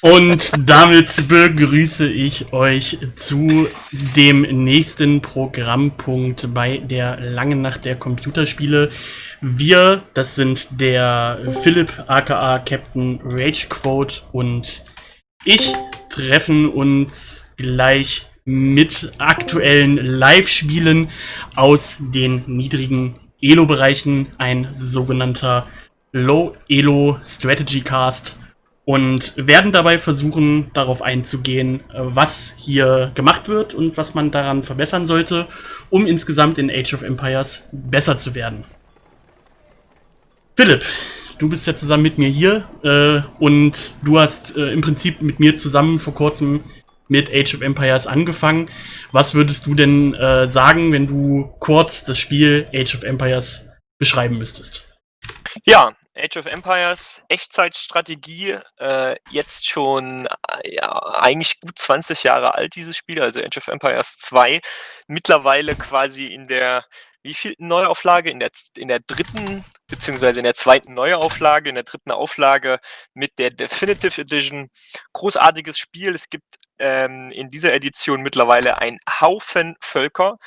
Und damit begrüße ich euch zu dem nächsten Programmpunkt bei der langen Nacht der Computerspiele. Wir, das sind der Philipp aka Captain Ragequote und ich treffen uns gleich mit aktuellen Live-Spielen aus den niedrigen Elo-Bereichen, ein sogenannter Low Elo Strategy Cast und werden dabei versuchen, darauf einzugehen, was hier gemacht wird und was man daran verbessern sollte, um insgesamt in Age of Empires besser zu werden. Philipp, du bist ja zusammen mit mir hier äh, und du hast äh, im Prinzip mit mir zusammen vor kurzem mit Age of Empires angefangen. Was würdest du denn äh, sagen, wenn du kurz das Spiel Age of Empires beschreiben müsstest? Ja, Age of Empires, Echtzeitstrategie, äh, jetzt schon äh, ja, eigentlich gut 20 Jahre alt, dieses Spiel, also Age of Empires 2, mittlerweile quasi in der wie viel Neuauflage? In der, in der dritten, beziehungsweise in der zweiten Neuauflage, in der dritten Auflage mit der Definitive Edition. Großartiges Spiel. Es gibt ähm, in dieser Edition mittlerweile ein Haufen Völker.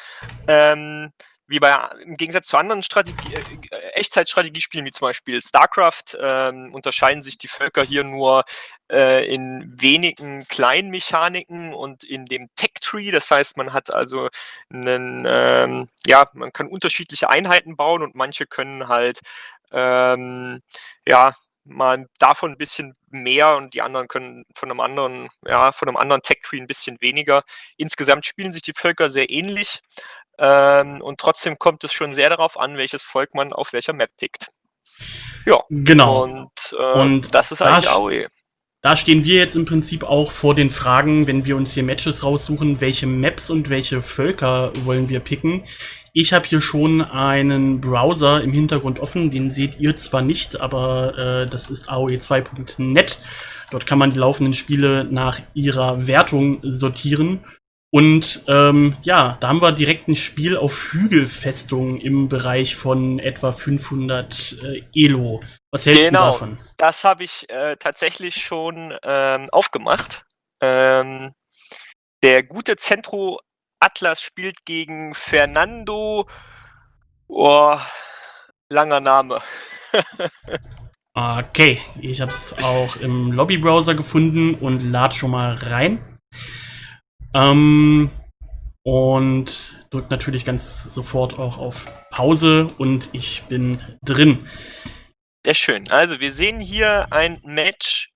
Ähm, wie bei im Gegensatz zu anderen Strategie, äh, Echtzeitstrategiespielen wie zum Beispiel StarCraft ähm, unterscheiden sich die Völker hier nur äh, in wenigen kleinen Mechaniken und in dem Tech-Tree. Das heißt, man hat also einen, ähm, ja, man kann unterschiedliche Einheiten bauen und manche können halt ähm, ja mal davon ein bisschen mehr und die anderen können von einem anderen, ja, von einem anderen Tech-Tree ein bisschen weniger. Insgesamt spielen sich die Völker sehr ähnlich. Ähm, und trotzdem kommt es schon sehr darauf an, welches Volk man auf welcher Map pickt. Ja, genau. Und, äh, und das ist eigentlich AOE. Da stehen wir jetzt im Prinzip auch vor den Fragen, wenn wir uns hier Matches raussuchen, welche Maps und welche Völker wollen wir picken. Ich habe hier schon einen Browser im Hintergrund offen, den seht ihr zwar nicht, aber äh, das ist AOE2.net. Dort kann man die laufenden Spiele nach ihrer Wertung sortieren. Und ähm, ja, da haben wir direkt ein Spiel auf Hügelfestung im Bereich von etwa 500 äh, Elo. Was hältst genau, du davon? Das habe ich äh, tatsächlich schon ähm, aufgemacht. Ähm, der gute Centro Atlas spielt gegen Fernando. Oh, langer Name. okay, ich habe es auch im Lobbybrowser gefunden und lad schon mal rein. Ähm, und drückt natürlich ganz sofort auch auf Pause und ich bin drin. Sehr schön. Also wir sehen hier ein Match.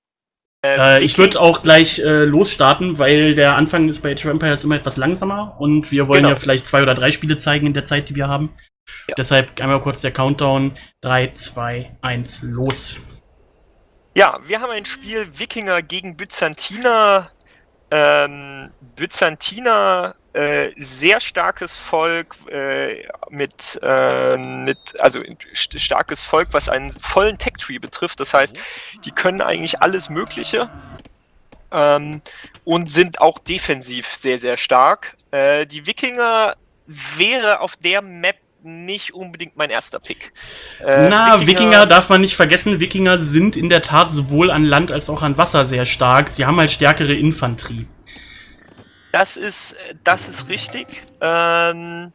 Äh, äh, ich würde auch gleich äh, losstarten, weil der Anfang ist bei Age of Empires immer etwas langsamer und wir wollen genau. ja vielleicht zwei oder drei Spiele zeigen in der Zeit, die wir haben. Ja. Deshalb einmal kurz der Countdown. 3, 2, 1, los. Ja, wir haben ein Spiel Wikinger gegen Byzantiner ähm, Byzantiner äh, sehr starkes Volk äh, mit, äh, mit, also st starkes Volk, was einen vollen Tech-Tree betrifft. Das heißt, die können eigentlich alles Mögliche ähm, und sind auch defensiv sehr, sehr stark. Äh, die Wikinger wäre auf der Map nicht unbedingt mein erster Pick. Äh, Na, Wikinger, Wikinger, darf man nicht vergessen. Wikinger sind in der Tat sowohl an Land als auch an Wasser sehr stark. Sie haben halt stärkere Infanterie. Das ist, das ist richtig. Ähm,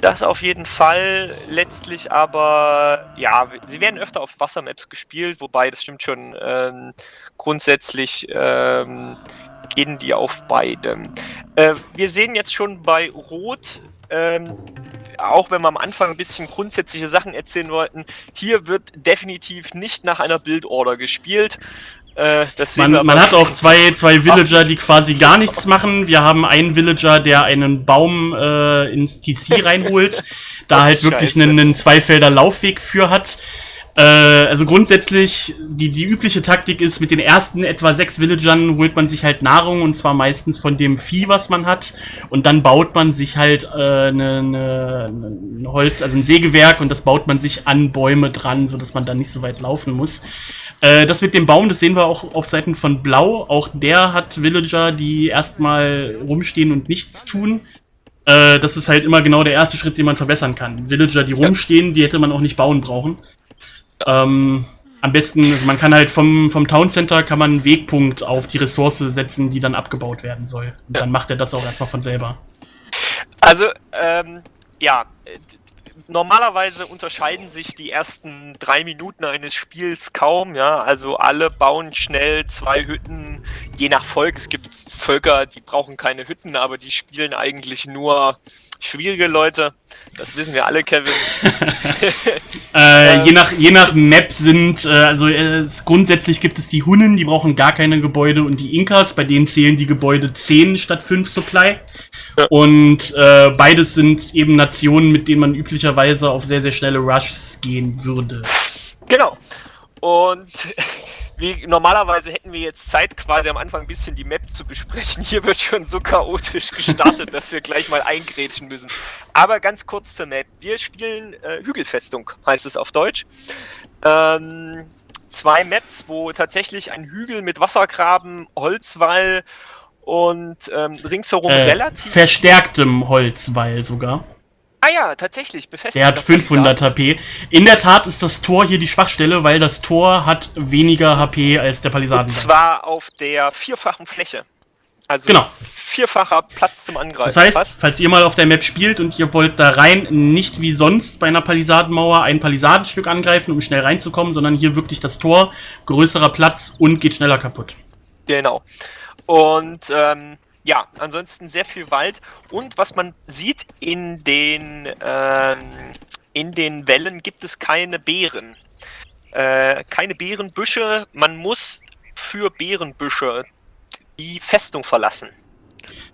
das auf jeden Fall. Letztlich aber, ja, sie werden öfter auf Wassermaps gespielt, wobei das stimmt schon. Ähm, grundsätzlich ähm, gehen die auf beide. Äh, wir sehen jetzt schon bei Rot, ähm, auch wenn wir am Anfang ein bisschen grundsätzliche Sachen erzählen wollten, hier wird definitiv nicht nach einer Bildorder gespielt. Äh, man, man hat auch zwei, zwei Villager, die quasi gar nichts machen. Wir haben einen Villager, der einen Baum äh, ins TC reinholt, da halt wirklich einen, einen Zweifelder Laufweg für hat. Äh, also grundsätzlich, die, die übliche Taktik ist, mit den ersten etwa sechs Villagern holt man sich halt Nahrung und zwar meistens von dem Vieh, was man hat. Und dann baut man sich halt äh, ne, ne, ein Holz, also ein Sägewerk und das baut man sich an Bäume dran, sodass man dann nicht so weit laufen muss. Äh, das mit dem Baum, das sehen wir auch auf Seiten von Blau. Auch der hat Villager, die erstmal rumstehen und nichts tun. Äh, das ist halt immer genau der erste Schritt, den man verbessern kann. Villager, die rumstehen, die hätte man auch nicht bauen brauchen. Ähm, Am besten, also man kann halt vom, vom Town Center kann man einen Wegpunkt auf die Ressource setzen, die dann abgebaut werden soll. Und dann macht er das auch erstmal von selber. Also, ähm, ja, normalerweise unterscheiden sich die ersten drei Minuten eines Spiels kaum, ja. Also alle bauen schnell zwei Hütten, je nach Volk. Es gibt Völker, die brauchen keine Hütten, aber die spielen eigentlich nur schwierige Leute. Das wissen wir alle, Kevin. äh, je, nach, je nach Map sind, äh, also äh, grundsätzlich gibt es die Hunnen, die brauchen gar keine Gebäude und die Inkas, bei denen zählen die Gebäude 10 statt 5 Supply. Ja. Und äh, beides sind eben Nationen, mit denen man üblicherweise auf sehr, sehr schnelle Rushs gehen würde. Genau. Und wie, normalerweise hätten wir jetzt Zeit, quasi am Anfang ein bisschen die Map zu besprechen. Hier wird schon so chaotisch gestartet, dass wir gleich mal eingrätschen müssen. Aber ganz kurz zur Map. Wir spielen äh, Hügelfestung, heißt es auf Deutsch. Ähm, zwei Maps, wo tatsächlich ein Hügel mit Wassergraben, Holzwall und ähm, ringsherum äh, relativ... Verstärktem Holzwall sogar. Ah ja, tatsächlich, befestigt. Der hat 500 HP. In der Tat ist das Tor hier die Schwachstelle, weil das Tor hat weniger HP als der Palisaden. Und zwar auf der vierfachen Fläche. Also genau. vierfacher Platz zum Angreifen. Das heißt, fast. falls ihr mal auf der Map spielt und ihr wollt da rein, nicht wie sonst bei einer Palisadenmauer ein Palisadenstück angreifen, um schnell reinzukommen, sondern hier wirklich das Tor, größerer Platz und geht schneller kaputt. Genau. Und ähm, ja, ansonsten sehr viel Wald. Und was man sieht, in den, ähm, in den Wellen gibt es keine Beeren. Äh, keine Beerenbüsche. Man muss für Beerenbüsche die Festung verlassen.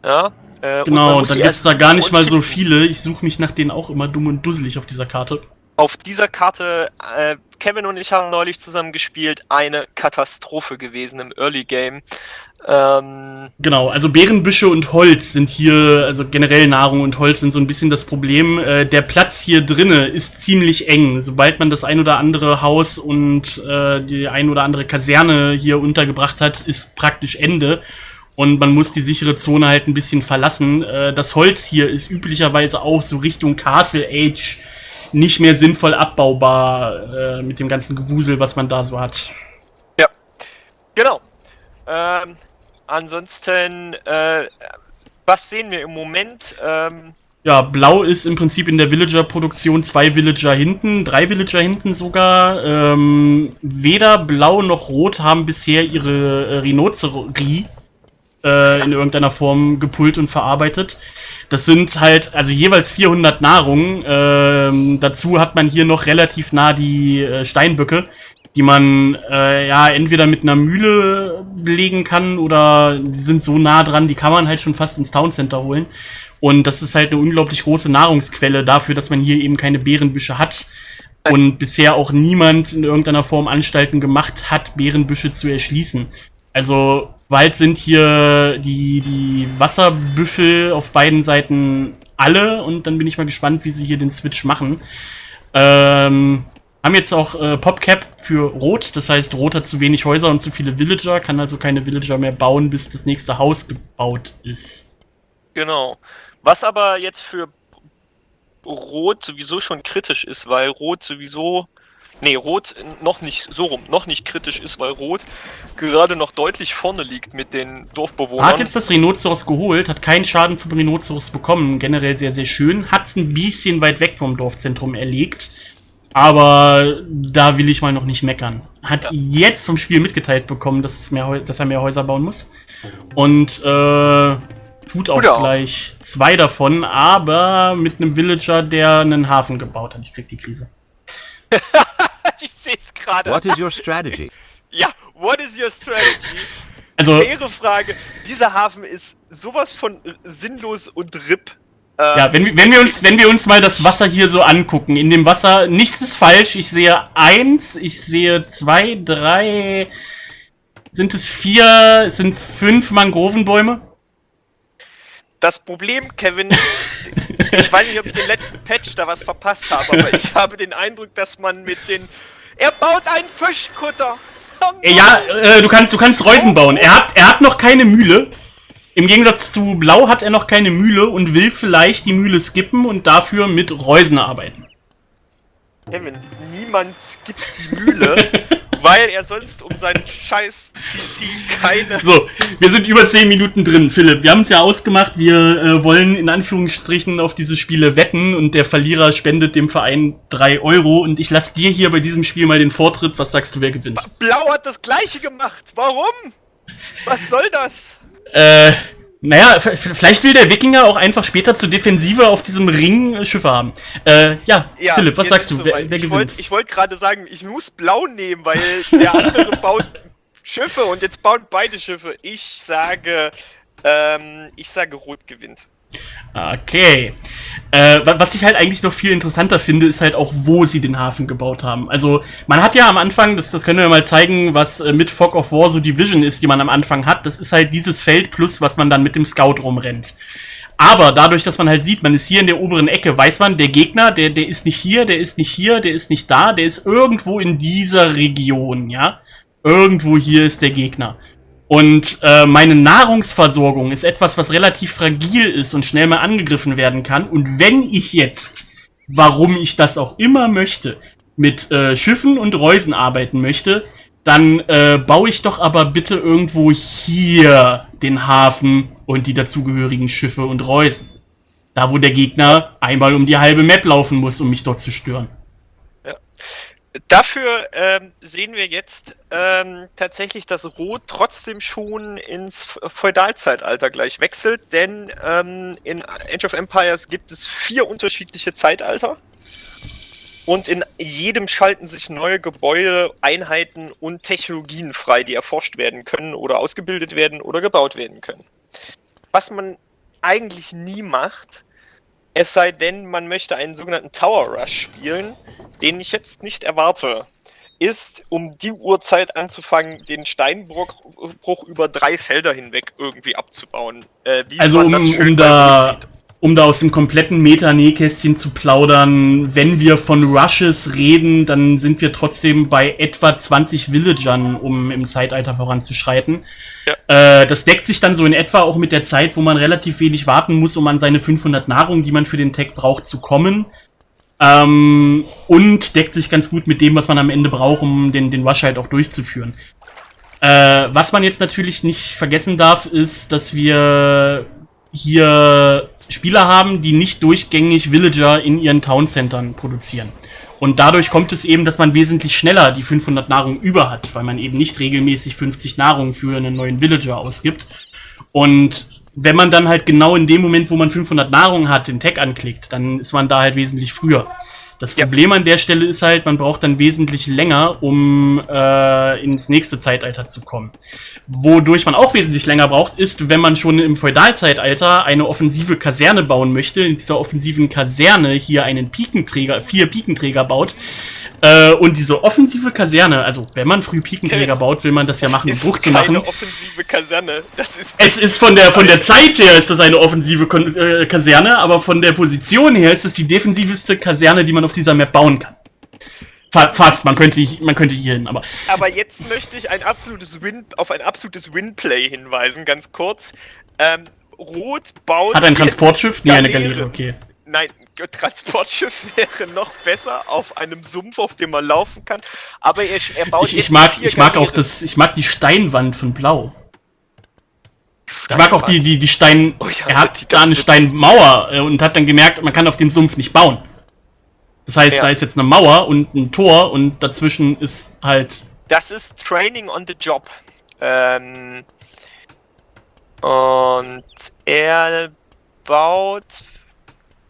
Ja, äh, genau, und dann gibt es da gar nicht mal so viele. Ich suche mich nach denen auch immer dumm und dusselig auf dieser Karte. Auf dieser Karte, äh, Kevin und ich haben neulich zusammen gespielt, eine Katastrophe gewesen im Early Game. Ähm, genau, also Beerenbüsche und Holz sind hier, also generell Nahrung und Holz sind so ein bisschen das Problem. Äh, der Platz hier drinne ist ziemlich eng. Sobald man das ein oder andere Haus und äh, die ein oder andere Kaserne hier untergebracht hat, ist praktisch Ende. Und man muss die sichere Zone halt ein bisschen verlassen. Äh, das Holz hier ist üblicherweise auch so Richtung Castle Age nicht mehr sinnvoll abbaubar äh, mit dem ganzen Gewusel, was man da so hat. Ja, genau. Ähm, Ansonsten, äh, was sehen wir im Moment? Ähm, ja, Blau ist im Prinzip in der Villager-Produktion zwei Villager hinten, drei Villager hinten sogar. Ähm, weder Blau noch Rot haben bisher ihre äh, Rhinocerie äh, in irgendeiner Form gepult und verarbeitet. Das sind halt also jeweils 400 Nahrung. Ähm, dazu hat man hier noch relativ nah die äh, Steinböcke, die man äh, ja entweder mit einer Mühle belegen kann oder die sind so nah dran, die kann man halt schon fast ins Town Center holen. Und das ist halt eine unglaublich große Nahrungsquelle dafür, dass man hier eben keine Beerenbüsche hat. Und bisher auch niemand in irgendeiner Form Anstalten gemacht hat, Beerenbüsche zu erschließen. Also bald sind hier die, die Wasserbüffel auf beiden Seiten alle und dann bin ich mal gespannt, wie sie hier den Switch machen. Ähm, haben jetzt auch äh, PopCap für Rot, das heißt, Rot hat zu wenig Häuser und zu viele Villager, kann also keine Villager mehr bauen, bis das nächste Haus gebaut ist. Genau. Was aber jetzt für Rot sowieso schon kritisch ist, weil Rot sowieso. Nee, Rot noch nicht, so rum, noch nicht kritisch ist, weil Rot gerade noch deutlich vorne liegt mit den Dorfbewohnern. Hat jetzt das Rhinoceros geholt, hat keinen Schaden vom Rhinoceros bekommen, generell sehr, sehr schön. Hat es ein bisschen weit weg vom Dorfzentrum erlegt. Aber da will ich mal noch nicht meckern. Hat ja. jetzt vom Spiel mitgeteilt bekommen, dass, mehr, dass, er mehr Häuser bauen muss. Und äh, tut auch Oder gleich auch. zwei davon, aber mit einem Villager, der einen Hafen gebaut hat. Ich krieg die Krise. ich sehe es gerade. What is your strategy? ja, what is your strategy? Also, Faire Frage. Dieser Hafen ist sowas von sinnlos und RIP ja, wenn, wenn, wir uns, wenn wir uns mal das Wasser hier so angucken, in dem Wasser, nichts ist falsch. Ich sehe eins, ich sehe zwei, drei, sind es vier, es sind fünf Mangrovenbäume? Das Problem, Kevin, ich weiß nicht, ob ich den letzten Patch da was verpasst habe, aber ich habe den Eindruck, dass man mit den... Er baut einen Fischkutter! Ja, äh, du kannst, du kannst Reusen bauen. Er hat, er hat noch keine Mühle. Im Gegensatz zu Blau hat er noch keine Mühle und will vielleicht die Mühle skippen und dafür mit Reusen arbeiten. Kevin, niemand skippt die Mühle, weil er sonst um seinen scheiß TC keine. So, wir sind über 10 Minuten drin, Philipp. Wir haben es ja ausgemacht, wir äh, wollen in Anführungsstrichen auf diese Spiele wetten und der Verlierer spendet dem Verein 3 Euro und ich lasse dir hier bei diesem Spiel mal den Vortritt. Was sagst du, wer gewinnt? Blau hat das gleiche gemacht. Warum? Was soll das? Äh, naja, vielleicht will der Wikinger auch einfach später zur Defensive auf diesem Ring äh, Schiffe haben. Äh, ja, ja Philipp, was sagst du? Wer, wer, gewinnt? Ich wollte wollt gerade sagen, ich muss blau nehmen, weil der andere baut Schiffe und jetzt bauen beide Schiffe. Ich sage, ähm, ich sage, Rot gewinnt. Okay. Äh, was ich halt eigentlich noch viel interessanter finde, ist halt auch, wo sie den Hafen gebaut haben. Also, man hat ja am Anfang, das, das können wir mal zeigen, was äh, mit Fog of War so die Vision ist, die man am Anfang hat. Das ist halt dieses Feld plus, was man dann mit dem Scout rumrennt. Aber dadurch, dass man halt sieht, man ist hier in der oberen Ecke, weiß man, der Gegner, der, der ist nicht hier, der ist nicht hier, der ist nicht da, der ist irgendwo in dieser Region, ja? Irgendwo hier ist der Gegner. Und äh, meine Nahrungsversorgung ist etwas, was relativ fragil ist und schnell mal angegriffen werden kann. Und wenn ich jetzt, warum ich das auch immer möchte, mit äh, Schiffen und Reusen arbeiten möchte, dann äh, baue ich doch aber bitte irgendwo hier den Hafen und die dazugehörigen Schiffe und Reusen. Da, wo der Gegner einmal um die halbe Map laufen muss, um mich dort zu stören. Dafür ähm, sehen wir jetzt ähm, tatsächlich, dass Rot trotzdem schon ins Feudalzeitalter gleich wechselt, denn ähm, in Age of Empires gibt es vier unterschiedliche Zeitalter und in jedem schalten sich neue Gebäude, Einheiten und Technologien frei, die erforscht werden können oder ausgebildet werden oder gebaut werden können. Was man eigentlich nie macht, es sei denn, man möchte einen sogenannten Tower Rush spielen, den ich jetzt nicht erwarte, ist, um die Uhrzeit anzufangen, den Steinbruch über drei Felder hinweg irgendwie abzubauen. Äh, also um, um da um da aus dem kompletten Meta-Nähkästchen zu plaudern, wenn wir von Rushes reden, dann sind wir trotzdem bei etwa 20 Villagern, um im Zeitalter voranzuschreiten. Ja. Äh, das deckt sich dann so in etwa auch mit der Zeit, wo man relativ wenig warten muss, um an seine 500 Nahrung, die man für den Tag braucht, zu kommen. Ähm, und deckt sich ganz gut mit dem, was man am Ende braucht, um den, den Rush halt auch durchzuführen. Äh, was man jetzt natürlich nicht vergessen darf, ist, dass wir hier Spieler haben, die nicht durchgängig Villager in ihren Towncentern produzieren. Und dadurch kommt es eben, dass man wesentlich schneller die 500 Nahrung über hat, weil man eben nicht regelmäßig 50 Nahrung für einen neuen Villager ausgibt. Und wenn man dann halt genau in dem Moment, wo man 500 Nahrung hat, den Tag anklickt, dann ist man da halt wesentlich früher. Das Problem ja. an der Stelle ist halt, man braucht dann wesentlich länger, um äh, ins nächste Zeitalter zu kommen. Wodurch man auch wesentlich länger braucht, ist, wenn man schon im Feudalzeitalter eine offensive Kaserne bauen möchte, in dieser offensiven Kaserne hier einen Pikenträger, vier Pikenträger baut, äh, und diese offensive Kaserne, also wenn man früh Pikenträger baut, will man das ja machen, um Druck zu machen. offensive Kaserne. Das ist es ist von der, von der Zeit her ist das eine offensive äh, Kaserne, aber von der Position her ist es die defensivste Kaserne, die man auf dieser Map bauen kann. Fast, man könnte, man könnte hier hin, aber. Aber jetzt möchte ich ein absolutes Win, auf ein absolutes Winplay hinweisen, ganz kurz. Ähm, Rot baut. Hat ein Transportschiff? Nee, eine Galeere, okay. Nein, Transportschiff wäre noch besser auf einem Sumpf, auf dem man laufen kann. Aber er, er baut ich, ich mag, ich mag auch das, ich mag die Steinwand von Blau. Steinwand. Ich mag auch die, die, die Stein. Oh, ja, er hat da eine Steinmauer äh, und hat dann gemerkt, man kann auf dem Sumpf nicht bauen. Das heißt, ja. da ist jetzt eine Mauer und ein Tor und dazwischen ist halt. Das ist Training on the Job. Ähm, und er baut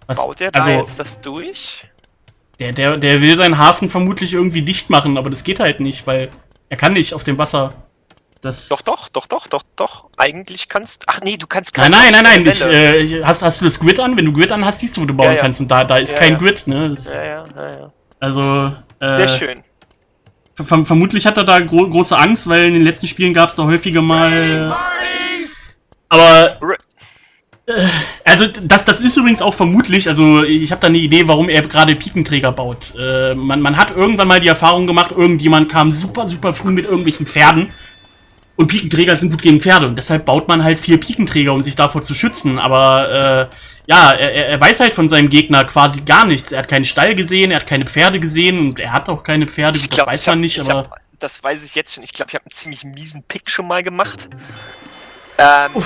was? Baut er da also, jetzt das durch? Der, der, der will seinen Hafen vermutlich irgendwie dicht machen, aber das geht halt nicht, weil er kann nicht auf dem Wasser. Das doch, doch, doch, doch, doch, doch. Eigentlich kannst. Ach nee, du kannst gar Nein, nein, nein, nein. Ich, äh, hast, hast du das Grid an? Wenn du Grid an hast, siehst du, wo du bauen ja, ja. kannst. Und da, da ist ja, kein Grid, ne? Das, ja, ja, ja, ja. Also. Äh, Sehr schön. Ver vermutlich hat er da gro große Angst, weil in den letzten Spielen gab es da häufiger mal. Aber. Äh, also das, das ist übrigens auch vermutlich, also ich habe da eine Idee, warum er gerade Pikenträger baut. Äh, man, man hat irgendwann mal die Erfahrung gemacht, irgendjemand kam super, super früh mit irgendwelchen Pferden und Pikenträger sind gut gegen Pferde und deshalb baut man halt vier Pikenträger, um sich davor zu schützen. Aber äh, ja, er, er weiß halt von seinem Gegner quasi gar nichts. Er hat keinen Stall gesehen, er hat keine Pferde gesehen und er hat auch keine Pferde, das glaub, weiß man nicht, aber... das weiß ich jetzt schon. Ich glaube, ich habe einen ziemlich miesen Pick schon mal gemacht. Ähm,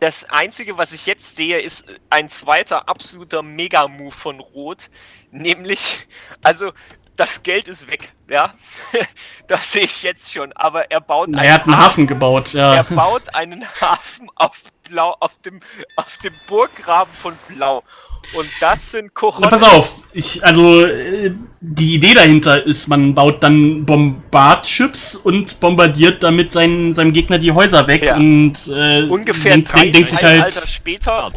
das Einzige, was ich jetzt sehe, ist ein zweiter absoluter Mega-Move von Rot. Nämlich, also das Geld ist weg, ja. das sehe ich jetzt schon. Aber er baut. Na, er hat einen Hafen, Hafen gebaut, ja. Er baut einen Hafen auf Blau, auf dem, auf dem Burggraben von Blau. Und das sind Kochonis. Pass auf, ich, also äh, die Idee dahinter ist, man baut dann Bombardchips und bombardiert damit seinen, seinem Gegner die Häuser weg ja. und äh, ungefähr denkt, denkt sich halt. später.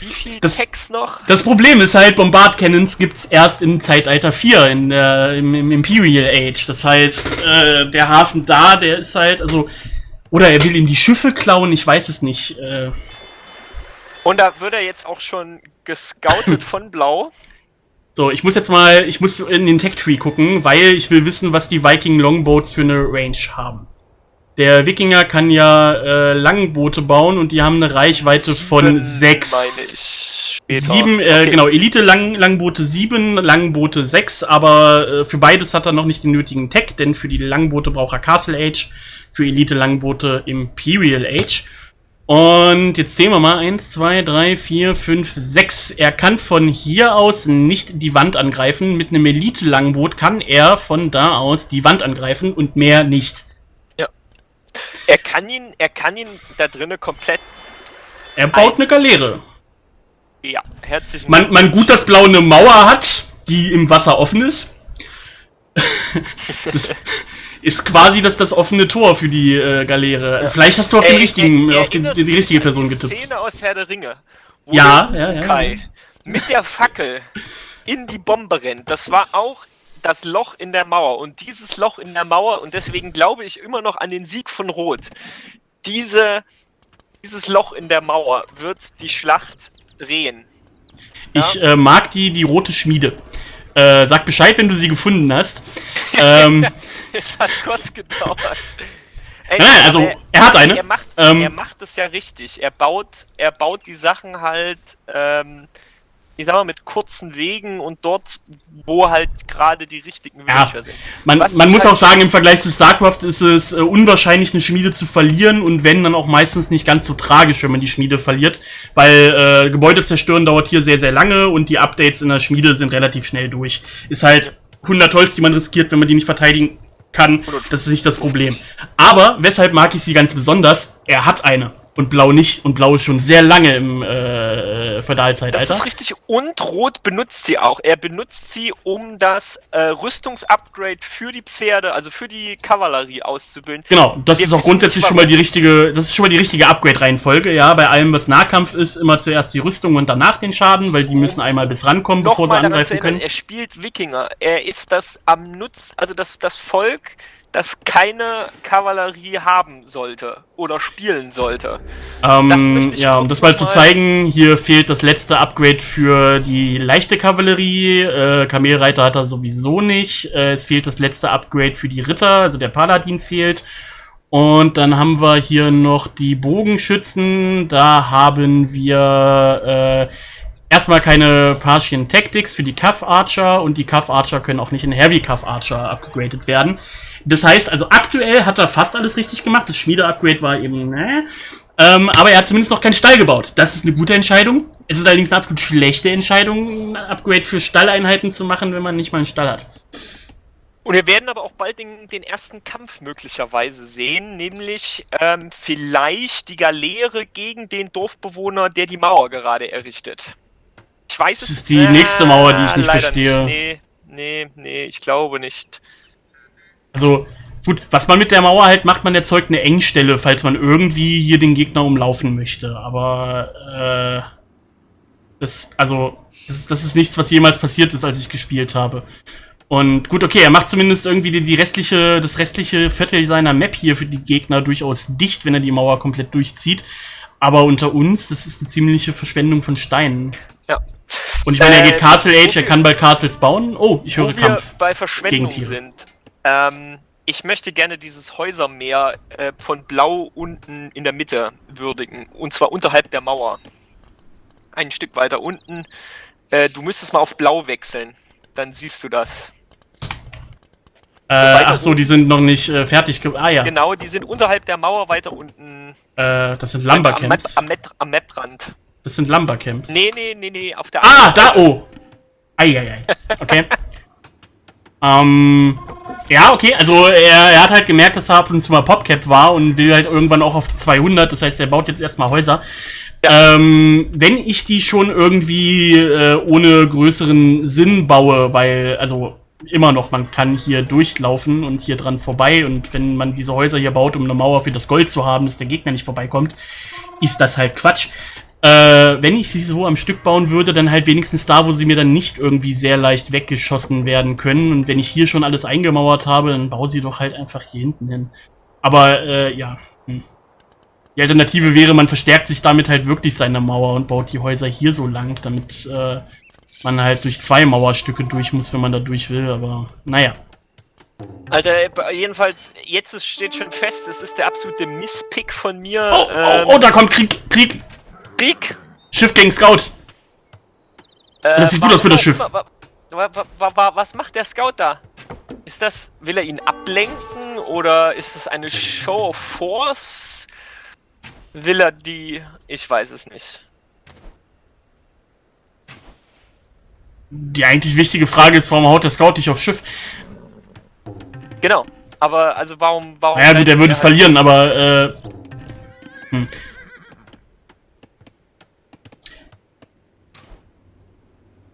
Wie viel das, Text noch? Das Problem ist halt, Bombard Cannons gibt's erst im Zeitalter 4, in der, im, im Imperial Age. Das heißt, äh, der Hafen da, der ist halt, also. Oder er will ihm die Schiffe klauen, ich weiß es nicht. Äh. Und da wird er jetzt auch schon gescoutet von Blau. So, ich muss jetzt mal, ich muss in den Tech Tree gucken, weil ich will wissen, was die Viking Longboats für eine Range haben. Der Wikinger kann ja äh, Langboote bauen und die haben eine Reichweite sieben, von sechs. Sieben, äh, okay. genau, Elite Lang Langboote sieben, Langboote sechs, aber äh, für beides hat er noch nicht den nötigen Tech, denn für die Langboote braucht er Castle Age, für Elite Langboote Imperial Age. Und jetzt sehen wir mal. Eins, zwei, drei, vier, fünf, sechs. Er kann von hier aus nicht die Wand angreifen. Mit einem Elite-Langboot kann er von da aus die Wand angreifen und mehr nicht. Ja. Er kann ihn, er kann ihn da drinnen komplett. Er baut eine Galeere. Ja, herzlichen man, man gut, dass Blau eine Mauer hat, die im Wasser offen ist. das, ist quasi das, das offene Tor für die äh, Galeere. Also vielleicht hast du auf, den richtigen, ey, auf den, die, die richtige Person getippt. Szene aus Herr der Ringe. Wo ja, ja, ja. Kai mit der Fackel in die Bombe rennt. Das war auch das Loch in der Mauer. Und dieses Loch in der Mauer, und deswegen glaube ich immer noch an den Sieg von Rot, diese, dieses Loch in der Mauer wird die Schlacht drehen. Ja? Ich äh, mag die, die rote Schmiede. Äh, sag Bescheid, wenn du sie gefunden hast. ähm, es hat kurz gedauert. Ey, Nein, also er, er, hat eine. Er macht, ähm, er macht es ja richtig. Er baut, er baut die Sachen halt, ähm, ich sag mal, mit kurzen Wegen und dort, wo halt gerade die richtigen Villager ja, sind. Man, man muss halt auch sagen, im Vergleich zu StarCraft ist es äh, unwahrscheinlich, eine Schmiede zu verlieren und wenn, dann auch meistens nicht ganz so tragisch, wenn man die Schmiede verliert, weil äh, Gebäude zerstören dauert hier sehr, sehr lange und die Updates in der Schmiede sind relativ schnell durch. Ist halt 100 Holz, die man riskiert, wenn man die nicht verteidigen kann. Das ist nicht das Problem. Aber weshalb mag ich sie ganz besonders? Er hat eine und Blau nicht. Und Blau ist schon sehr lange im äh, Feudalzeitalter. Das ist richtig. Und Rot benutzt sie auch. Er benutzt sie, um das äh, Rüstungsupgrade für die Pferde, also für die Kavallerie auszubilden. Genau, das Wir ist auch grundsätzlich schon mal die richtige, das ist schon mal die richtige Upgrade-Reihenfolge. Ja, bei allem, was Nahkampf ist, immer zuerst die Rüstung und danach den Schaden, weil die müssen einmal bis rankommen, bevor sie angreifen können. Er spielt Wikinger. Er ist das am Nutz, also das, das Volk, das keine Kavallerie haben sollte oder spielen sollte. Ähm, ja, um das mal zu zeigen, hier fehlt das letzte Upgrade für die leichte Kavallerie. Äh, Kamelreiter hat er sowieso nicht. Äh, es fehlt das letzte Upgrade für die Ritter, also der Paladin fehlt. Und dann haben wir hier noch die Bogenschützen. Da haben wir äh, erstmal keine Partian Tactics für die Cuff Archer und die Cuff Archer können auch nicht in Heavy Cuff Archer upgradet werden. Das heißt, also aktuell hat er fast alles richtig gemacht. Das Schmiede-Upgrade war eben, ne? Ähm, aber er hat zumindest noch keinen Stall gebaut. Das ist eine gute Entscheidung. Es ist allerdings eine absolut schlechte Entscheidung, ein Upgrade für Stalleinheiten zu machen, wenn man nicht mal einen Stall hat. Und wir werden aber auch bald den, den ersten Kampf möglicherweise sehen, nämlich ähm, vielleicht die Galeere gegen den Dorfbewohner, der die Mauer gerade errichtet. Ich weiß es nicht. Das ist die äh, nächste Mauer, die ich nicht verstehe. Nicht. Nee, nee, nee, ich glaube nicht. Also, gut, was man mit der Mauer halt macht, man erzeugt eine Engstelle, falls man irgendwie hier den Gegner umlaufen möchte. Aber, äh, das, also, das ist, das ist nichts, was jemals passiert ist, als ich gespielt habe. Und gut, okay, er macht zumindest irgendwie die, die, restliche, das restliche Viertel seiner Map hier für die Gegner durchaus dicht, wenn er die Mauer komplett durchzieht. Aber unter uns, das ist eine ziemliche Verschwendung von Steinen. Ja. Und ich meine, er geht äh, Castle Age, er kann bald Castles bauen. Oh, ich höre Kampf. bei Verschwendung sind. Ähm, ich möchte gerne dieses Häusermeer äh, von Blau unten in der Mitte würdigen. Und zwar unterhalb der Mauer. Ein Stück weiter unten. Äh, du müsstest mal auf Blau wechseln. Dann siehst du das. Äh, ach so, die sind noch nicht äh, fertig. Ah ja. Genau, die sind unterhalb der Mauer weiter unten. Äh, das sind Lumbercamps. Am, Map, am, Maprand. Das sind Lumbercamps. Nee, nee, nee, nee, auf der Ah, da, oh! Eieiei. Okay. ähm, ja, okay, also er, er, hat halt gemerkt, dass er ab und zu mal PopCap war und will halt irgendwann auch auf die 200, das heißt, er baut jetzt erstmal Häuser. Ja. Ähm, wenn ich die schon irgendwie äh, ohne größeren Sinn baue, weil, also immer noch, man kann hier durchlaufen und hier dran vorbei und wenn man diese Häuser hier baut, um eine Mauer für das Gold zu haben, dass der Gegner nicht vorbeikommt, ist das halt Quatsch. Äh, wenn ich sie so am Stück bauen würde, dann halt wenigstens da, wo sie mir dann nicht irgendwie sehr leicht weggeschossen werden können. Und wenn ich hier schon alles eingemauert habe, dann baue sie doch halt einfach hier hinten hin. Aber, äh, ja. Hm. Die Alternative wäre, man verstärkt sich damit halt wirklich seine Mauer und baut die Häuser hier so lang, damit äh, man halt durch zwei Mauerstücke durch muss, wenn man da durch will. Aber, naja. Alter, jedenfalls, jetzt steht schon fest, es ist der absolute Misspick von mir. Oh, oh ähm, oh, oh, da kommt Krieg, Krieg. Krieg? Schiff gegen Scout. Äh, das sieht gut aus für das Schiff. Wa, wa, wa, was macht der Scout da? Ist das, will er ihn ablenken oder ist es eine Show of Force? Will er die, ich weiß es nicht. Die eigentlich wichtige Frage ist, warum haut der Scout nicht aufs Schiff? Genau, aber also warum, warum... Ja gut, der würde es verlieren, aber äh... Hm.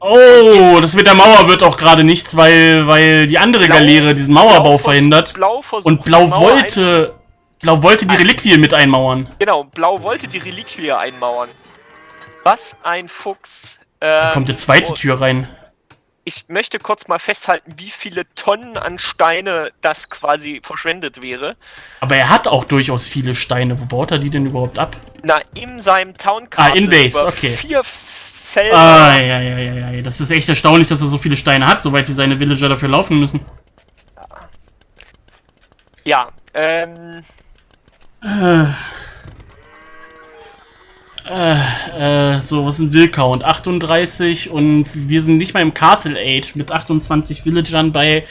Oh, das mit der Mauer wird auch gerade nichts, weil, weil die andere Blau, Galeere diesen Mauerbau Blau verhindert. Blau und Blau wollte, Blau wollte die Reliquie mit einmauern. Genau, Blau wollte die Reliquie einmauern. Was ein Fuchs. Ähm, da kommt die zweite Tür rein. Ich möchte kurz mal festhalten, wie viele Tonnen an Steine das quasi verschwendet wäre. Aber er hat auch durchaus viele Steine. Wo baut er die denn überhaupt ab? Na, in seinem Town Castle. Ah, in Base, okay. Vier, Felder. Ah, ja, ja, ja, ja. Das ist echt erstaunlich, dass er so viele Steine hat, soweit wie seine Villager dafür laufen müssen. Ja, ähm. Äh. Äh, äh, so, was sind Will-Count? 38 und wir sind nicht mal im Castle Age mit 28 Villagern bei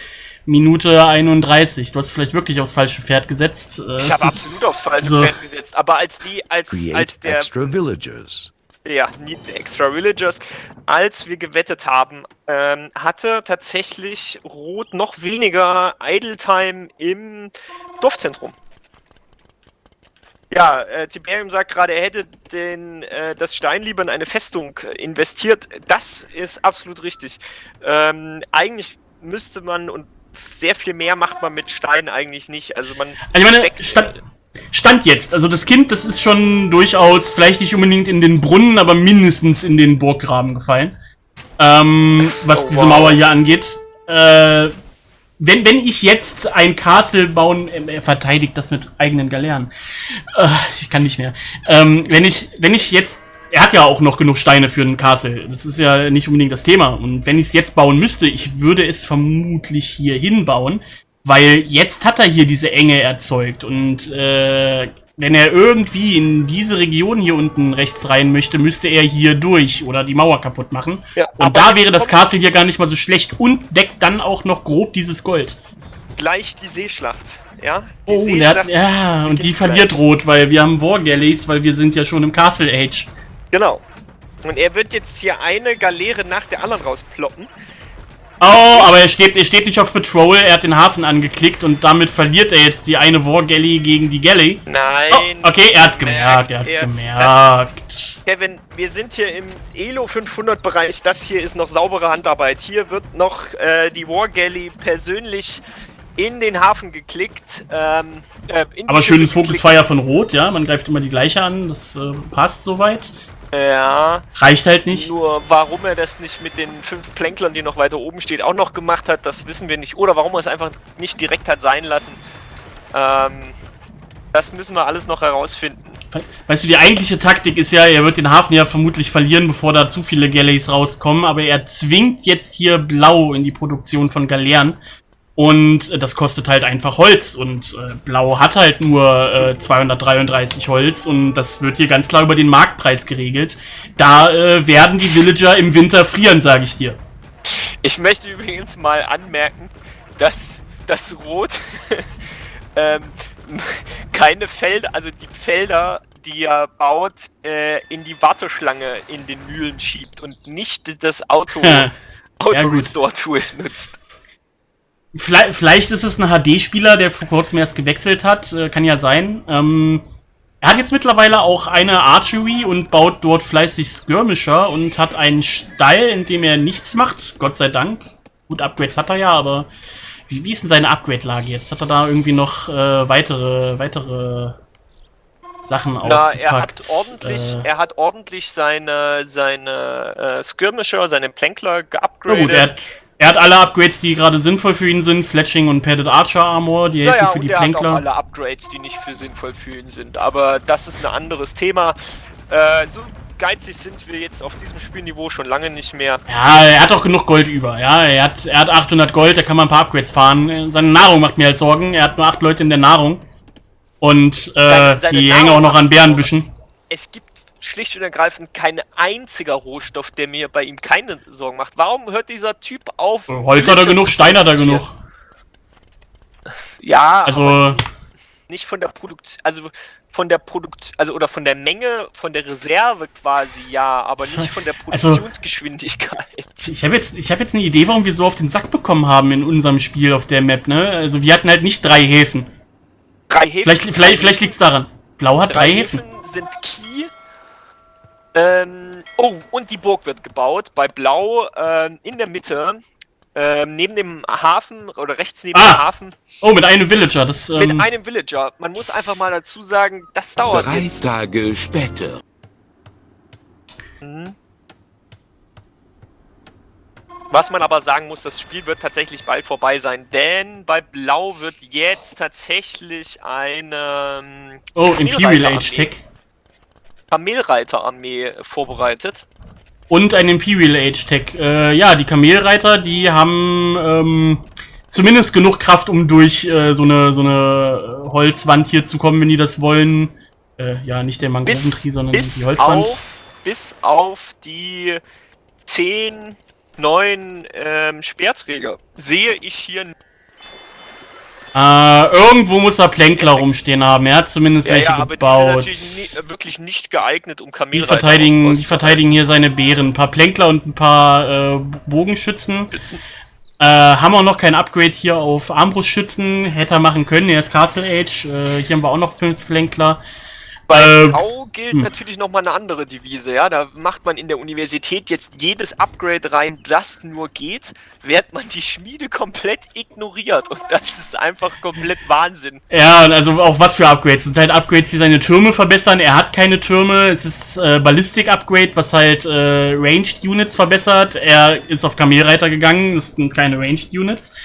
Minute 31. Du hast vielleicht wirklich aufs falsche Pferd gesetzt. Äh, ich habe absolut aufs falsche so. Pferd gesetzt, aber als die, als, als der... Extra villagers. Ja, Extra Villagers. Als wir gewettet haben, ähm, hatte tatsächlich Rot noch weniger Idle Time im Dorfzentrum. Ja, äh, Tiberium sagt gerade, er hätte den, äh, das Stein lieber in eine Festung investiert. Das ist absolut richtig. Ähm, eigentlich müsste man und sehr viel mehr macht man mit Steinen eigentlich nicht. Also man. Also ich meine, Stand, Stand jetzt. Also das Kind, das ist schon durchaus, vielleicht nicht unbedingt in den Brunnen, aber mindestens in den Burggraben gefallen. Ähm, was oh, diese Mauer hier angeht. Äh, wenn, wenn ich jetzt ein Castle bauen, äh, er verteidigt das mit eigenen Galeeren. Äh, ich kann nicht mehr. Ähm, wenn ich, wenn ich jetzt, er hat ja auch noch genug Steine für ein Castle. Das ist ja nicht unbedingt das Thema. Und wenn ich es jetzt bauen müsste, ich würde es vermutlich hier hinbauen. Weil jetzt hat er hier diese Enge erzeugt und äh, wenn er irgendwie in diese Region hier unten rechts rein möchte, müsste er hier durch oder die Mauer kaputt machen. Ja, und da wäre das Castle hier gar nicht mal so schlecht und deckt dann auch noch grob dieses Gold. Gleich die Seeschlacht, ja? Die oh, Seeschlacht hat, ja, und die verliert gleich. rot, weil wir haben War Galleys, weil wir sind ja schon im Castle Age. Genau. Und er wird jetzt hier eine Galeere nach der anderen rausploppen. Oh, aber er steht, er steht nicht auf Patrol, er hat den Hafen angeklickt und damit verliert er jetzt die eine War Galley gegen die Galley. Nein. Oh, okay, er hat's gemerkt, er hat's er, gemerkt. Kevin, wir sind hier im Elo 500 Bereich, das hier ist noch saubere Handarbeit. Hier wird noch äh, die War Galley persönlich in den Hafen geklickt. Ähm, äh, aber schönes Focus-Fire von Rot, ja, man greift immer die gleiche an, das äh, passt soweit. Ja. Reicht halt nicht. Nur warum er das nicht mit den fünf Plänklern, die noch weiter oben steht, auch noch gemacht hat, das wissen wir nicht. Oder warum er es einfach nicht direkt hat sein lassen. Ähm, das müssen wir alles noch herausfinden. Weißt du, die eigentliche Taktik ist ja, er wird den Hafen ja vermutlich verlieren, bevor da zu viele Galleys rauskommen, aber er zwingt jetzt hier Blau in die Produktion von Galeeren, und äh, das kostet halt einfach Holz. Und äh, Blau hat halt nur äh, 233 Holz. Und das wird hier ganz klar über den Marktpreis geregelt. Da äh, werden die Villager im Winter frieren, sage ich dir. Ich möchte übrigens mal anmerken, dass dass Rot ähm, keine Felder, also die Felder, die er baut, äh, in die Warteschlange in den Mühlen schiebt und nicht das Auto, Auto Restore Tool nutzt. Vielleicht, vielleicht, ist es ein HD-Spieler, der vor kurzem erst gewechselt hat, äh, kann ja sein. Ähm, er hat jetzt mittlerweile auch eine Archery und baut dort fleißig Skirmisher und hat einen Stall, in dem er nichts macht, Gott sei Dank. Gut, Upgrades hat er ja, aber wie, wie ist denn seine Upgrade-Lage jetzt? Hat er da irgendwie noch äh, weitere, weitere Sachen Na, ausgepackt? Er hat ordentlich, äh, er hat ordentlich seine, seine äh, Skirmisher, seine Plankler geupgradet. gut, er hat, er hat alle Upgrades, die gerade sinnvoll für ihn sind. Fletching und Padded Archer Armor, die helfen naja, für die er Plankler. Hat auch alle Upgrades, die nicht für sinnvoll für ihn sind. Aber das ist ein anderes Thema. Äh, so geizig sind wir jetzt auf diesem Spielniveau schon lange nicht mehr. Ja, er hat auch genug Gold über. Ja, er hat, er hat 800 Gold, da kann man ein paar Upgrades fahren. Seine Nahrung macht mir halt Sorgen. Er hat nur 8 Leute in der Nahrung. Und äh, die Nahrung hängen auch noch an Bärenbüschen. Es gibt schlicht und ergreifend kein einziger Rohstoff, der mir bei ihm keine Sorgen macht. Warum hört dieser Typ auf? Holz hat er genug, Stein hat er genug. Ja, also nicht von der Produktion, also von der Produkt, also oder von der Menge, von der Reserve quasi, ja, aber nicht von der also, Produktionsgeschwindigkeit. Also, ich habe jetzt, ich habe jetzt eine Idee, warum wir so auf den Sack bekommen haben in unserem Spiel auf der Map, ne? Also wir hatten halt nicht drei Häfen. Drei Häfen? Vielleicht, vielleicht, vielleicht liegt's daran. Blau hat drei, drei Häfen. Häfen sind Key. Ähm, oh, und die Burg wird gebaut. Bei Blau ähm, in der Mitte ähm, neben dem Hafen oder rechts neben ah. dem Hafen. Oh, mit einem Villager. Das, ähm, mit einem Villager. Man muss einfach mal dazu sagen, das dauert Drei jetzt. Tage später. Mhm. Was man aber sagen muss, das Spiel wird tatsächlich bald vorbei sein, denn bei Blau wird jetzt tatsächlich eine ähm, Oh, Imperial Age Tech. Kamelreiterarmee vorbereitet. Und ein Imperial Age Tech. Äh, ja, die Kamelreiter, die haben ähm, zumindest genug Kraft, um durch äh, so, eine, so eine Holzwand hier zu kommen, wenn die das wollen. Äh, ja, nicht der Mangroventree, sondern bis die Holzwand. Auf, bis auf die 10, 9 ähm, Speerträger sehe ich hier äh, irgendwo muss er Plänkler rumstehen haben. Er hat zumindest ja, welche ja, gebaut. Die sind natürlich nie, wirklich nicht geeignet, um Kamelreiter die verteidigen, die verteidigen hier seine Bären. Ein paar Plänkler und ein paar äh, Bogenschützen. Äh, haben auch noch kein Upgrade hier auf Armbrustschützen. Hätte er machen können. Er ist Castle Age. Äh, hier haben wir auch noch fünf Plänkler. Bei äh, gilt hm. natürlich nochmal eine andere Devise, ja. Da macht man in der Universität jetzt jedes Upgrade rein, das nur geht, während man die Schmiede komplett ignoriert. Und das ist einfach komplett Wahnsinn. Ja, also auch was für Upgrades. Es sind halt Upgrades, die seine Türme verbessern. Er hat keine Türme. Es ist äh, Ballistik-Upgrade, was halt äh, Ranged Units verbessert. Er ist auf Kamelreiter gegangen. Das sind keine Ranged Units.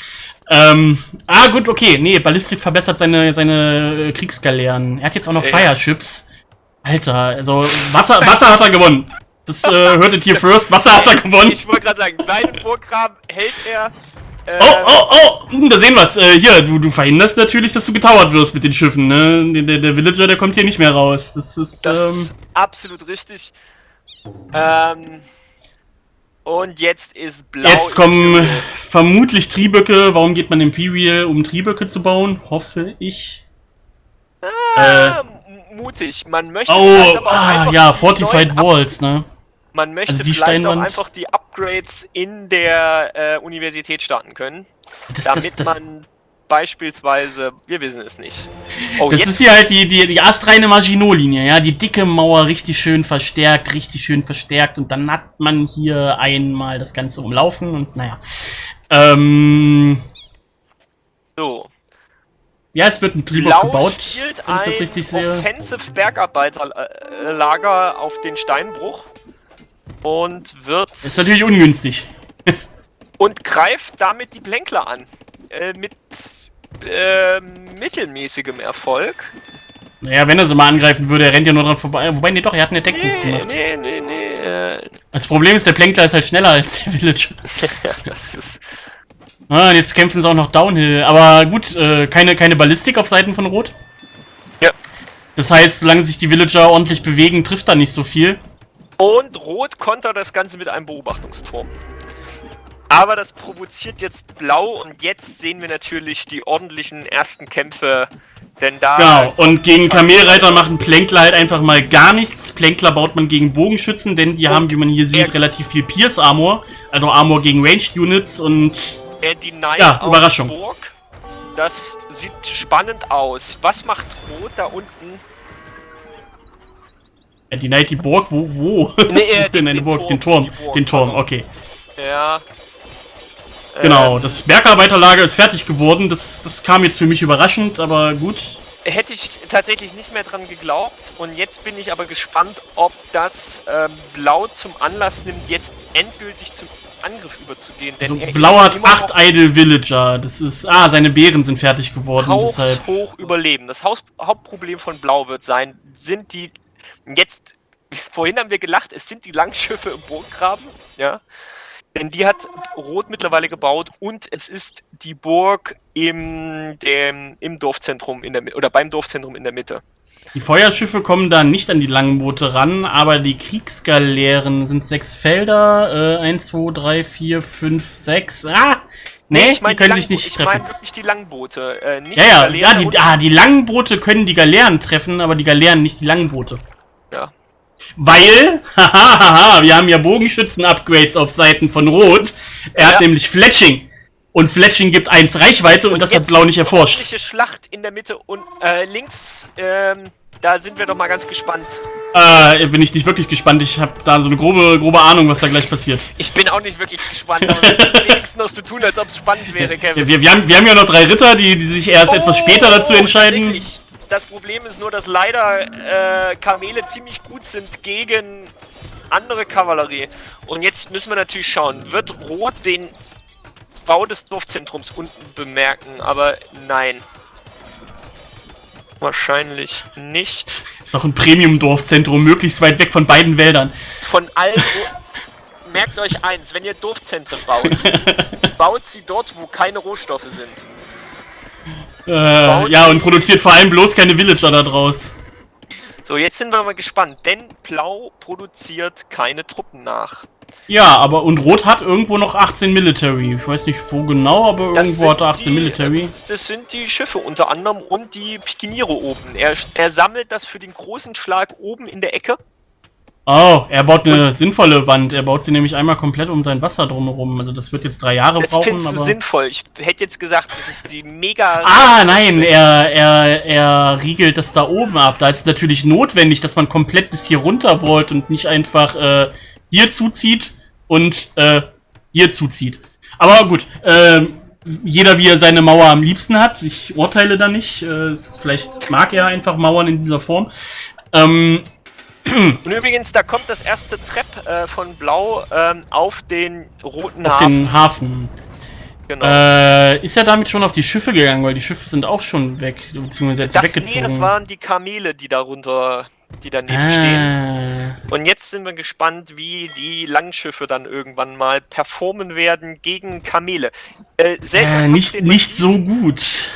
Ähm, ah, gut, okay. Nee, Ballistik verbessert seine, seine äh, Kriegsgaleeren. Er hat jetzt auch noch ja. Fireships. Alter, also Wasser, Wasser hat er gewonnen. Das äh, hörtet hier first. Wasser hat er gewonnen. Ich wollte gerade sagen, seinen Burggraben hält er. Äh, oh, oh, oh! Hm, da sehen wir's. Äh, hier, du, du verhinderst natürlich, dass du getauert wirst mit den Schiffen, ne? Der, der Villager, der kommt hier nicht mehr raus. Das ist, das ähm, ist absolut richtig. Ähm, und jetzt ist blau. Jetzt kommen vermutlich Trieböcke. Warum geht man Imperial, um Trieböcke zu bauen? Hoffe ich. Ah, äh, mutig. Man möchte oh, ah, ja, Fortified Walls, ne? Man möchte also vielleicht auch einfach die Upgrades in der äh, Universität starten können, das, damit das, das, man beispielsweise, wir wissen es nicht. Oh, das ist hier halt die, die, die astreine Maginot-Linie, ja, die dicke Mauer richtig schön verstärkt, richtig schön verstärkt und dann hat man hier einmal das Ganze umlaufen und naja. Ähm, so. Ja, es wird ein Triebok gebaut, wenn ich das richtig sehe. Offensive Bergarbeiterlager auf den Steinbruch und wird... Ist natürlich ungünstig. und greift damit die Blänkler an. Äh, mit äh, mittelmäßigem Erfolg. Naja, wenn er sie mal angreifen würde, er rennt ja nur dran vorbei. Wobei, nee, doch, er hat eine Deckbuch nee, gemacht. Nee, nee, nee. Äh. Das Problem ist, der Plänkler ist halt schneller als der Villager. ja, das ist... Ah, und jetzt kämpfen sie auch noch Downhill. Aber gut, äh, keine, keine Ballistik auf Seiten von Rot. Ja. Das heißt, solange sich die Villager ordentlich bewegen, trifft da nicht so viel. Und Rot kontert das Ganze mit einem Beobachtungsturm. Aber das provoziert jetzt Blau und jetzt sehen wir natürlich die ordentlichen ersten Kämpfe, denn da... Genau, und gegen Kamelreiter machen Plänkler halt einfach mal gar nichts. Plänkler baut man gegen Bogenschützen, denn die haben, wie man hier sieht, relativ viel Pierce Armor, also Armor gegen Ranged Units und... Er denied ja, Überraschung. Burg. Das sieht spannend aus. Was macht Rot da unten? Er denied die Burg? Wo? Wo? Nee, äh, den, den, Burg, den Turm. Burg, den Turm, okay. Ja. Genau, ähm, das Bergarbeiterlager ist fertig geworden. Das, das kam jetzt für mich überraschend, aber gut. Hätte ich tatsächlich nicht mehr dran geglaubt. Und jetzt bin ich aber gespannt, ob das ähm, Blau zum Anlass nimmt, jetzt endgültig zum Angriff überzugehen. Denn also Blau hat acht Idle Villager. Das ist. Ah, seine Beeren sind fertig geworden. Deshalb. hoch überleben. Das Haus Hauptproblem von Blau wird sein, sind die. Jetzt. Vorhin haben wir gelacht, es sind die Langschiffe im Burggraben. Ja. Denn die hat Rot mittlerweile gebaut und es ist die Burg im, dem, im Dorfzentrum in der oder beim Dorfzentrum in der Mitte. Die Feuerschiffe kommen da nicht an die langen Boote ran, aber die Kriegsgaleeren sind sechs Felder. Äh, eins, zwei, drei, vier, fünf, sechs. Ah! Nee, ich mein, die können die sich nicht ich treffen. Ich meine wirklich die Langboote, äh, nicht ja, ja, die Galeeren. Ja, die, ah, die langen Boote können die Galeeren treffen, aber die Galeeren nicht die langen Boote. Ja. Weil, hahaha, wir haben ja Bogenschützen-Upgrades auf Seiten von Rot. Er ja. hat nämlich Fletching. Und Fletching gibt 1 Reichweite und, und das hat Blau nicht erforscht. Schlacht in der Mitte und äh, links, ähm, da sind wir doch mal ganz gespannt. Äh, bin ich nicht wirklich gespannt. Ich habe da so eine grobe, grobe Ahnung, was da gleich passiert. Ich bin auch nicht wirklich gespannt, aber wir wenigstens noch zu tun, als ob es spannend wäre, Kevin. Wir, wir, haben, wir haben ja noch drei Ritter, die, die sich erst oh, etwas später dazu entscheiden. Das Problem ist nur, dass leider äh, Kamele ziemlich gut sind gegen andere Kavallerie. Und jetzt müssen wir natürlich schauen, wird Rot den Bau des Dorfzentrums unten bemerken, aber nein. Wahrscheinlich nicht. Ist doch ein Premium-Dorfzentrum, möglichst weit weg von beiden Wäldern. Von allen. Merkt euch eins, wenn ihr Dorfzentren baut, baut sie dort, wo keine Rohstoffe sind. Äh, ja, und produziert vor allem bloß keine Villager da draus. So, jetzt sind wir mal gespannt, denn Blau produziert keine Truppen nach. Ja, aber und Rot hat irgendwo noch 18 Military. Ich weiß nicht wo genau, aber das irgendwo hat er 18 die, Military. Das sind die Schiffe unter anderem und die Pikiniere oben. Er, er sammelt das für den großen Schlag oben in der Ecke. Oh, er baut eine und sinnvolle Wand. Er baut sie nämlich einmal komplett um sein Wasser drumherum. Also das wird jetzt drei Jahre das brauchen. Das findest du sinnvoll. Ich hätte jetzt gesagt, das ist die mega... Ah, nein, er, er, er riegelt das da oben ab. Da ist es natürlich notwendig, dass man komplett bis hier runter wollt und nicht einfach... Äh, hier zuzieht und äh, hier zuzieht. Aber gut, äh, jeder wie er seine Mauer am liebsten hat. Ich urteile da nicht. Äh, vielleicht mag er einfach Mauern in dieser Form. Ähm, und übrigens, da kommt das erste Trepp äh, von Blau ähm, auf den roten auf Hafen. Auf den Hafen. Genau. Äh, ist er damit schon auf die Schiffe gegangen, weil die Schiffe sind auch schon weg, beziehungsweise jetzt das, weggezogen. Nee, das waren die Kamele, die darunter die daneben ah. stehen. Und jetzt sind wir gespannt, wie die Langschiffe dann irgendwann mal performen werden gegen Kamele. Äh, äh, nicht, nicht so gut.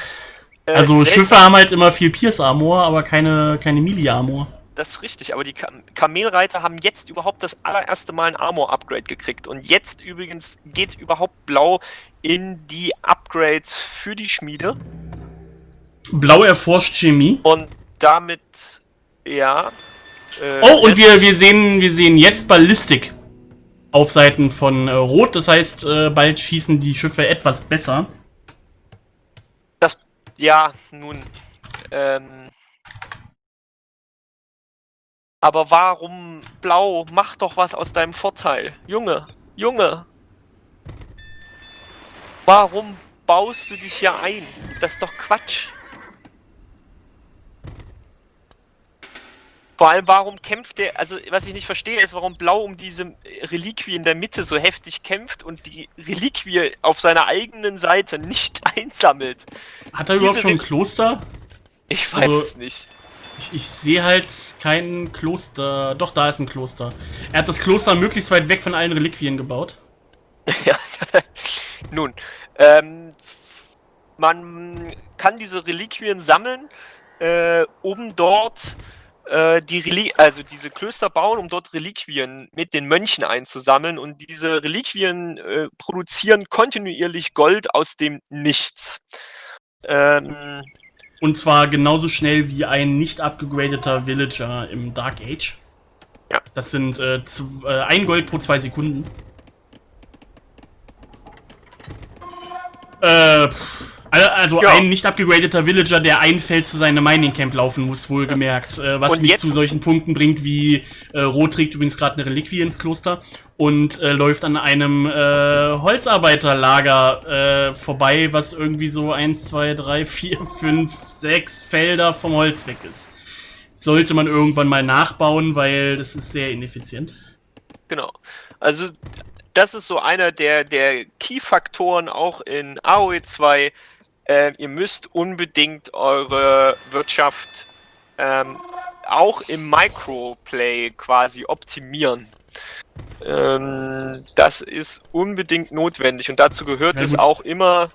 Äh, also Schiffe haben halt immer viel Pierce Armor, aber keine, keine Melee Armor. Das ist richtig, aber die Kam Kamelreiter haben jetzt überhaupt das allererste Mal ein Armor-Upgrade gekriegt. Und jetzt übrigens geht überhaupt Blau in die Upgrades für die Schmiede. Blau erforscht Chemie. Und damit ja. Äh, oh, und wir, wir, sehen, wir sehen jetzt Ballistik auf Seiten von äh, Rot. Das heißt, äh, bald schießen die Schiffe etwas besser. Das, ja, nun. Ähm, aber warum blau? Mach doch was aus deinem Vorteil. Junge, Junge. Warum baust du dich hier ein? Das ist doch Quatsch. Vor allem, warum kämpft der, also was ich nicht verstehe, ist, warum Blau um diese Reliquie in der Mitte so heftig kämpft und die Reliquie auf seiner eigenen Seite nicht einsammelt. Hat er diese überhaupt schon ein Kloster? Ich weiß also, es nicht. Ich, ich sehe halt kein Kloster. Doch, da ist ein Kloster. Er hat das Kloster möglichst weit weg von allen Reliquien gebaut. ja, nun, ähm, man kann diese Reliquien sammeln, äh, um dort äh, die Reli also diese Klöster bauen, um dort Reliquien mit den Mönchen einzusammeln und diese Reliquien äh, produzieren kontinuierlich Gold aus dem Nichts. Ähm, und zwar genauso schnell wie ein nicht abgegradeter Villager im Dark Age. Ja. Das sind äh, äh, ein Gold pro zwei Sekunden. Äh, also ja. ein nicht abgegradeter Villager, der ein Feld zu seinem Mining Camp laufen muss, wohlgemerkt. Äh, was und mich zu solchen Punkten bringt, wie äh, Rot trägt übrigens gerade eine Reliquie ins Kloster und äh, läuft an einem äh, Holzarbeiterlager äh, vorbei, was irgendwie so 1, 2, 3, 4, 5, 6 Felder vom Holz weg ist. Sollte man irgendwann mal nachbauen, weil das ist sehr ineffizient. Genau. Also das ist so einer der, der Key-Faktoren auch in AOE 2, äh, ihr müsst unbedingt eure Wirtschaft ähm, auch im Microplay quasi optimieren. Ähm, das ist unbedingt notwendig und dazu gehört ja, es auch immer,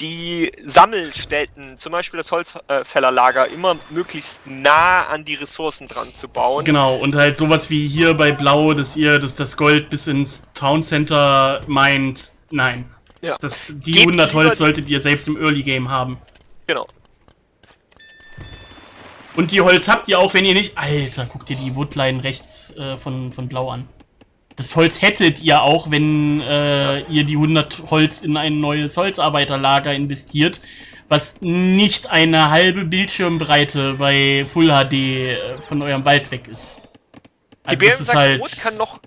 die Sammelstätten, zum Beispiel das Holzfällerlager, immer möglichst nah an die Ressourcen dran zu bauen. Genau, und halt sowas wie hier bei Blau, dass ihr das, das Gold bis ins Town Center meint. Nein. Ja. Das, die Gebt 100 Holz solltet ihr selbst im Early Game haben. Genau. Und die Holz habt ihr auch, wenn ihr nicht... Alter, guckt ihr die Woodline rechts äh, von, von Blau an. Das Holz hättet ihr auch, wenn äh, ihr die 100 Holz in ein neues Holzarbeiterlager investiert, was nicht eine halbe Bildschirmbreite bei Full HD äh, von eurem Wald weg ist. Also die das ist halt... Rot kann noch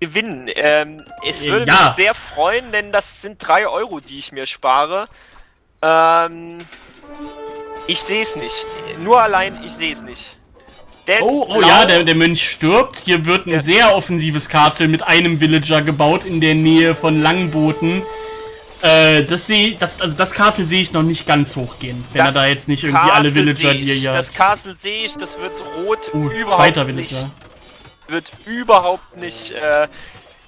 gewinnen. Ähm, es würde ja. mich sehr freuen, denn das sind 3 Euro, die ich mir spare. Ähm, ich sehe es nicht. Nur allein, ich sehe es nicht. Denn oh, oh ja, der, der Mönch stirbt. Hier wird ein ja. sehr offensives Castle mit einem Villager gebaut in der Nähe von Langbooten. Äh, das sehe das, also das Castle sehe ich noch nicht ganz hochgehen, wenn das er da jetzt nicht irgendwie Castle alle Villager, die ihr Das Castle sehe ich, das wird rot uh, überhaupt zweiter Villager. nicht wird überhaupt nicht äh,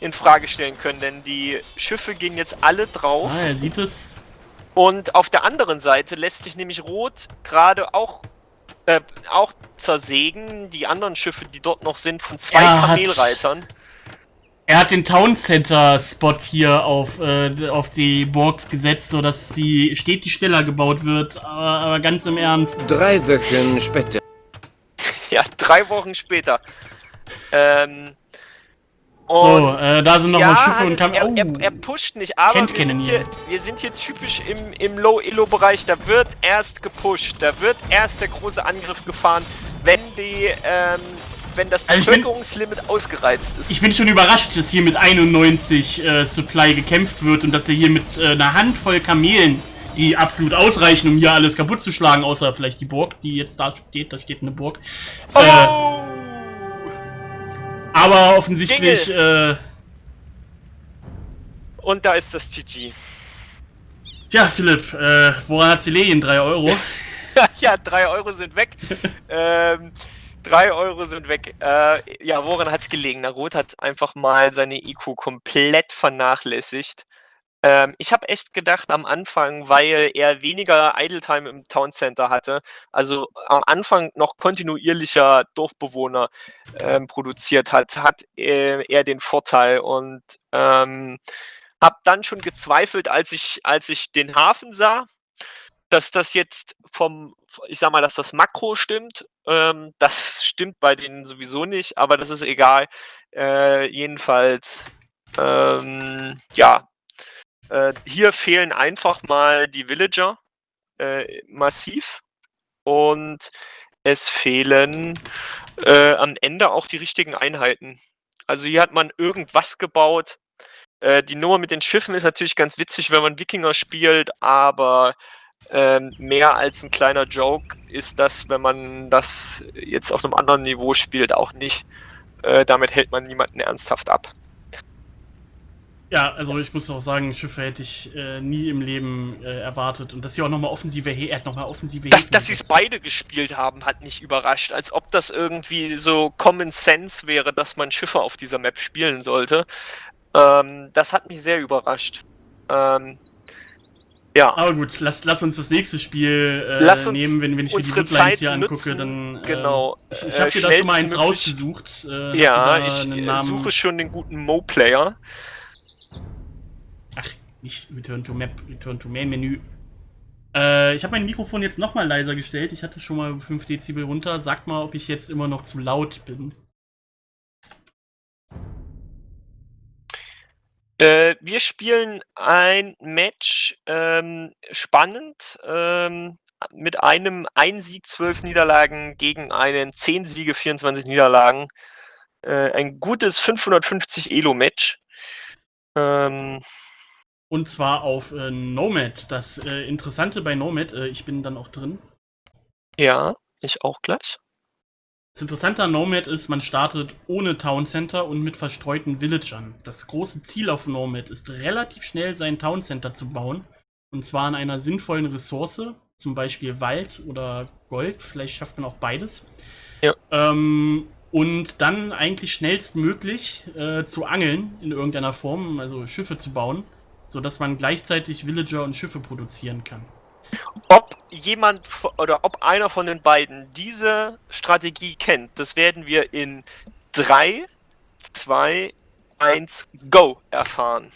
in Frage stellen können, denn die Schiffe gehen jetzt alle drauf. Ah, er sieht es. Und auf der anderen Seite lässt sich nämlich Rot gerade auch, äh, auch zersägen. Die anderen Schiffe, die dort noch sind, von zwei er Kamelreitern. er hat den Town Center Spot hier auf, äh, auf die Burg gesetzt, sodass sie stetig schneller gebaut wird. Aber, aber ganz im Ernst. Drei Wochen später. ja, drei Wochen später. Ähm, so, äh, da sind nochmal ja, Schiffe und Kam er, oh. er, er, pusht nicht, aber wir sind, hier, wir sind, hier, typisch im, im Low-Elo-Bereich. Da wird erst gepusht, da wird erst der große Angriff gefahren, wenn die, ähm, wenn das Bevölkerungslimit also ausgereizt ist. Ich bin schon überrascht, dass hier mit 91 äh, Supply gekämpft wird und dass er hier mit äh, einer Handvoll Kamelen, die absolut ausreichen, um hier alles kaputt zu schlagen, außer vielleicht die Burg, die jetzt da steht, da steht eine Burg. Oh! Aber offensichtlich. Äh, Und da ist das GG. Tja, Philipp, äh, woran hat sie Lehen? 3 Euro? ja, 3 Euro sind weg. ähm, 3 Euro sind weg. Äh, ja, woran hat es gelegen? Na, Rot hat einfach mal seine IQ komplett vernachlässigt. Ähm, ich habe echt gedacht am Anfang, weil er weniger Idle-Time im Town Center hatte, also am Anfang noch kontinuierlicher Dorfbewohner ähm, produziert hat, hat äh, er den Vorteil und ähm, habe dann schon gezweifelt, als ich, als ich den Hafen sah, dass das jetzt vom, ich sag mal, dass das Makro stimmt. Ähm, das stimmt bei denen sowieso nicht, aber das ist egal. Äh, jedenfalls, ähm, ja, äh, hier fehlen einfach mal die Villager äh, massiv und es fehlen äh, am Ende auch die richtigen Einheiten. Also hier hat man irgendwas gebaut. Äh, die Nummer mit den Schiffen ist natürlich ganz witzig, wenn man Wikinger spielt, aber ähm, mehr als ein kleiner Joke ist das, wenn man das jetzt auf einem anderen Niveau spielt, auch nicht. Äh, damit hält man niemanden ernsthaft ab. Ja, also ich muss auch sagen, Schiffe hätte ich äh, nie im Leben äh, erwartet. Und dass sie auch nochmal offensive He er hat nochmal offensive Dass, dass sie es beide gespielt haben, hat mich überrascht. Als ob das irgendwie so Common Sense wäre, dass man Schiffe auf dieser Map spielen sollte. Ähm, das hat mich sehr überrascht. Ähm, Ja. Aber gut, lass, lass uns das nächste Spiel äh, nehmen, wenn, wenn ich mir die Deadlines hier angucke, nutzen, dann. Äh, genau. Ich, ich habe dir da schon mal eins rausgesucht. Äh, ja, ich suche schon den guten Mo-Player. Nicht Return to Map, Return to Main Menü. Äh, ich habe mein Mikrofon jetzt nochmal leiser gestellt. Ich hatte schon mal 5 Dezibel runter. Sag mal, ob ich jetzt immer noch zu laut bin. Äh, wir spielen ein Match ähm, spannend ähm, mit einem 1 Sieg, 12 Niederlagen gegen einen 10 Siege, 24 Niederlagen. Äh, ein gutes 550 Elo-Match. Ähm, und zwar auf äh, Nomad. Das äh, Interessante bei Nomad, äh, ich bin dann auch drin. Ja, ich auch gleich. Das Interessante an Nomad ist, man startet ohne Town Center und mit verstreuten Villagern. Das große Ziel auf Nomad ist, relativ schnell sein Town Center zu bauen. Und zwar an einer sinnvollen Ressource, zum Beispiel Wald oder Gold. Vielleicht schafft man auch beides. Ja. Ähm, und dann eigentlich schnellstmöglich äh, zu angeln in irgendeiner Form, also Schiffe zu bauen, sodass man gleichzeitig Villager und Schiffe produzieren kann. Ob jemand oder ob einer von den beiden diese Strategie kennt, das werden wir in 3, 2, 1, Go erfahren.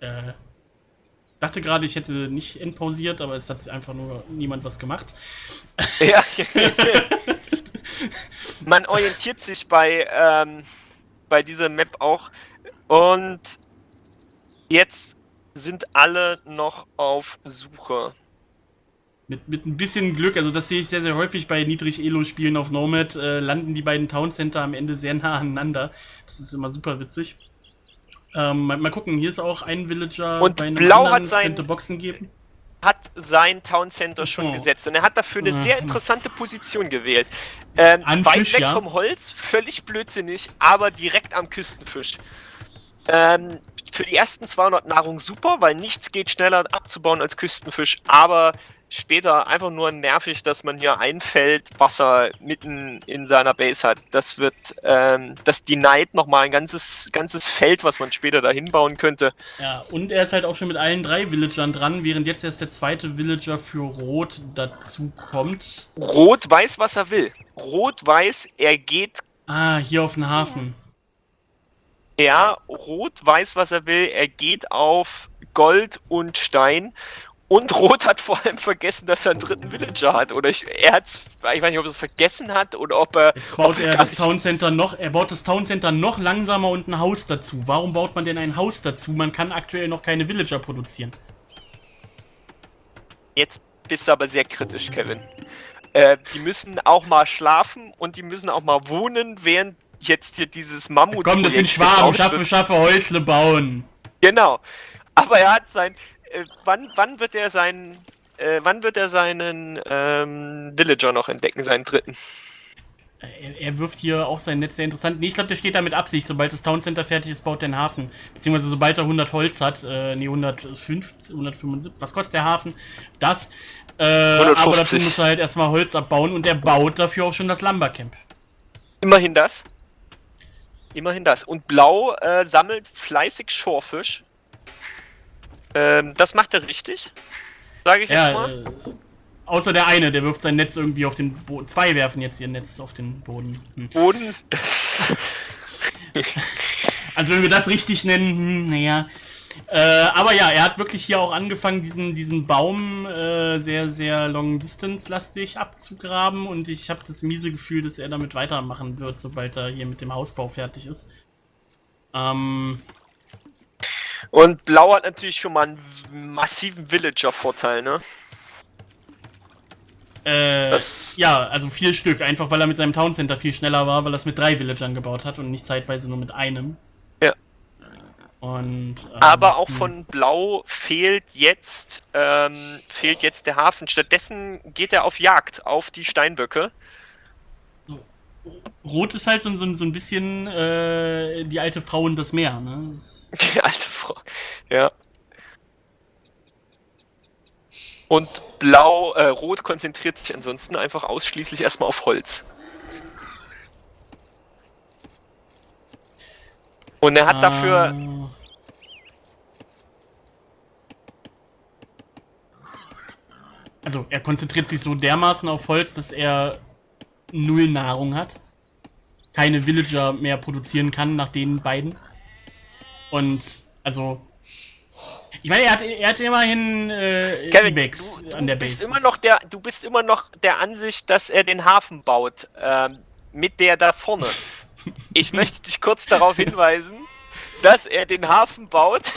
Äh, dachte gerade, ich hätte nicht entpausiert, aber es hat einfach nur niemand was gemacht. Ja. Man orientiert sich bei, ähm, bei dieser Map auch. Und jetzt sind alle noch auf Suche. Mit, mit ein bisschen Glück, also das sehe ich sehr, sehr häufig bei Niedrig-Elo-Spielen auf Nomad, äh, landen die beiden Town Center am Ende sehr nah aneinander. Das ist immer super witzig. Ähm, mal, mal, gucken, hier ist auch ein Villager und bei einem Blau anderen, hat sein, könnte Boxen geben. Hat sein Town Center schon oh. gesetzt und er hat dafür eine sehr interessante Position gewählt. Ähm, weit Fisch, weg ja. vom Holz, völlig blödsinnig, aber direkt am Küstenfisch. Ähm, für die ersten 200 Nahrung super, weil nichts geht schneller abzubauen als Küstenfisch, aber später einfach nur nervig, dass man hier ein Feld Wasser mitten in seiner Base hat. Das wird, ähm, das denied nochmal ein ganzes, ganzes Feld, was man später da hinbauen könnte. Ja, und er ist halt auch schon mit allen drei Villagern dran, während jetzt erst der zweite Villager für Rot dazu kommt. Rot weiß, was er will. Rot weiß, er geht. Ah, hier auf den Hafen. Er, Rot weiß, was er will. Er geht auf Gold und Stein. Und Rot hat vor allem vergessen, dass er einen dritten Villager hat. Oder ich, er hat, ich weiß nicht, ob er es vergessen hat oder ob er. Jetzt baut er das Town Center noch, er baut das Town Center noch langsamer und ein Haus dazu. Warum baut man denn ein Haus dazu? Man kann aktuell noch keine Villager produzieren. Jetzt bist du aber sehr kritisch, Kevin. Äh, die müssen auch mal schlafen und die müssen auch mal wohnen, während jetzt hier dieses Mammut. Komm, das sind Schwaben, schaffe, schaffe Häusle bauen. Genau. Aber er hat sein. Äh, wann, wann wird er seinen. Äh, wann wird er seinen ähm, Villager noch entdecken, seinen dritten? Er, er, wirft hier auch sein Netz sehr interessant. Nee, ich glaube, der steht da mit Absicht. Sobald das Town Center fertig ist, baut der einen Hafen. Beziehungsweise sobald er 100 Holz hat, äh, nee, 150, 175. Was kostet der Hafen? Das. Äh, aber dafür muss er halt erstmal Holz abbauen und er baut dafür auch schon das Lumbercamp. Immerhin das. Immerhin das. Und Blau äh, sammelt fleißig Schorfisch. Ähm, das macht er richtig. Sage ich ja, jetzt mal. Äh, außer der eine, der wirft sein Netz irgendwie auf den Boden. Zwei werfen jetzt ihr Netz auf den Boden. Hm. Boden? Das. also wenn wir das richtig nennen, hm, naja. Äh, aber ja, er hat wirklich hier auch angefangen, diesen, diesen Baum äh, sehr, sehr long-distance-lastig abzugraben und ich habe das miese Gefühl, dass er damit weitermachen wird, sobald er hier mit dem Hausbau fertig ist. Ähm, und Blau hat natürlich schon mal einen massiven Villager-Vorteil, ne? Äh, ja, also vier Stück, einfach weil er mit seinem Town Center viel schneller war, weil er es mit drei Villagern gebaut hat und nicht zeitweise nur mit einem. Und, ähm, Aber auch hm. von Blau fehlt jetzt, ähm, fehlt jetzt der Hafen. Stattdessen geht er auf Jagd auf die Steinböcke. Rot ist halt so, so, so ein bisschen äh, die alte Frau und das Meer. Ne? Die alte Frau, ja. Und Blau, äh, Rot konzentriert sich ansonsten einfach ausschließlich erstmal auf Holz. Und er hat dafür. Also er konzentriert sich so dermaßen auf Holz, dass er null Nahrung hat. Keine Villager mehr produzieren kann nach den beiden. Und also ich meine, er hat, er hat immerhin äh, Kevin, Ibex du, du an der Base. Bist immer noch der, du bist immer noch der Ansicht, dass er den Hafen baut. Ähm, mit der da vorne. Ich möchte dich kurz darauf hinweisen, dass er den Hafen baut.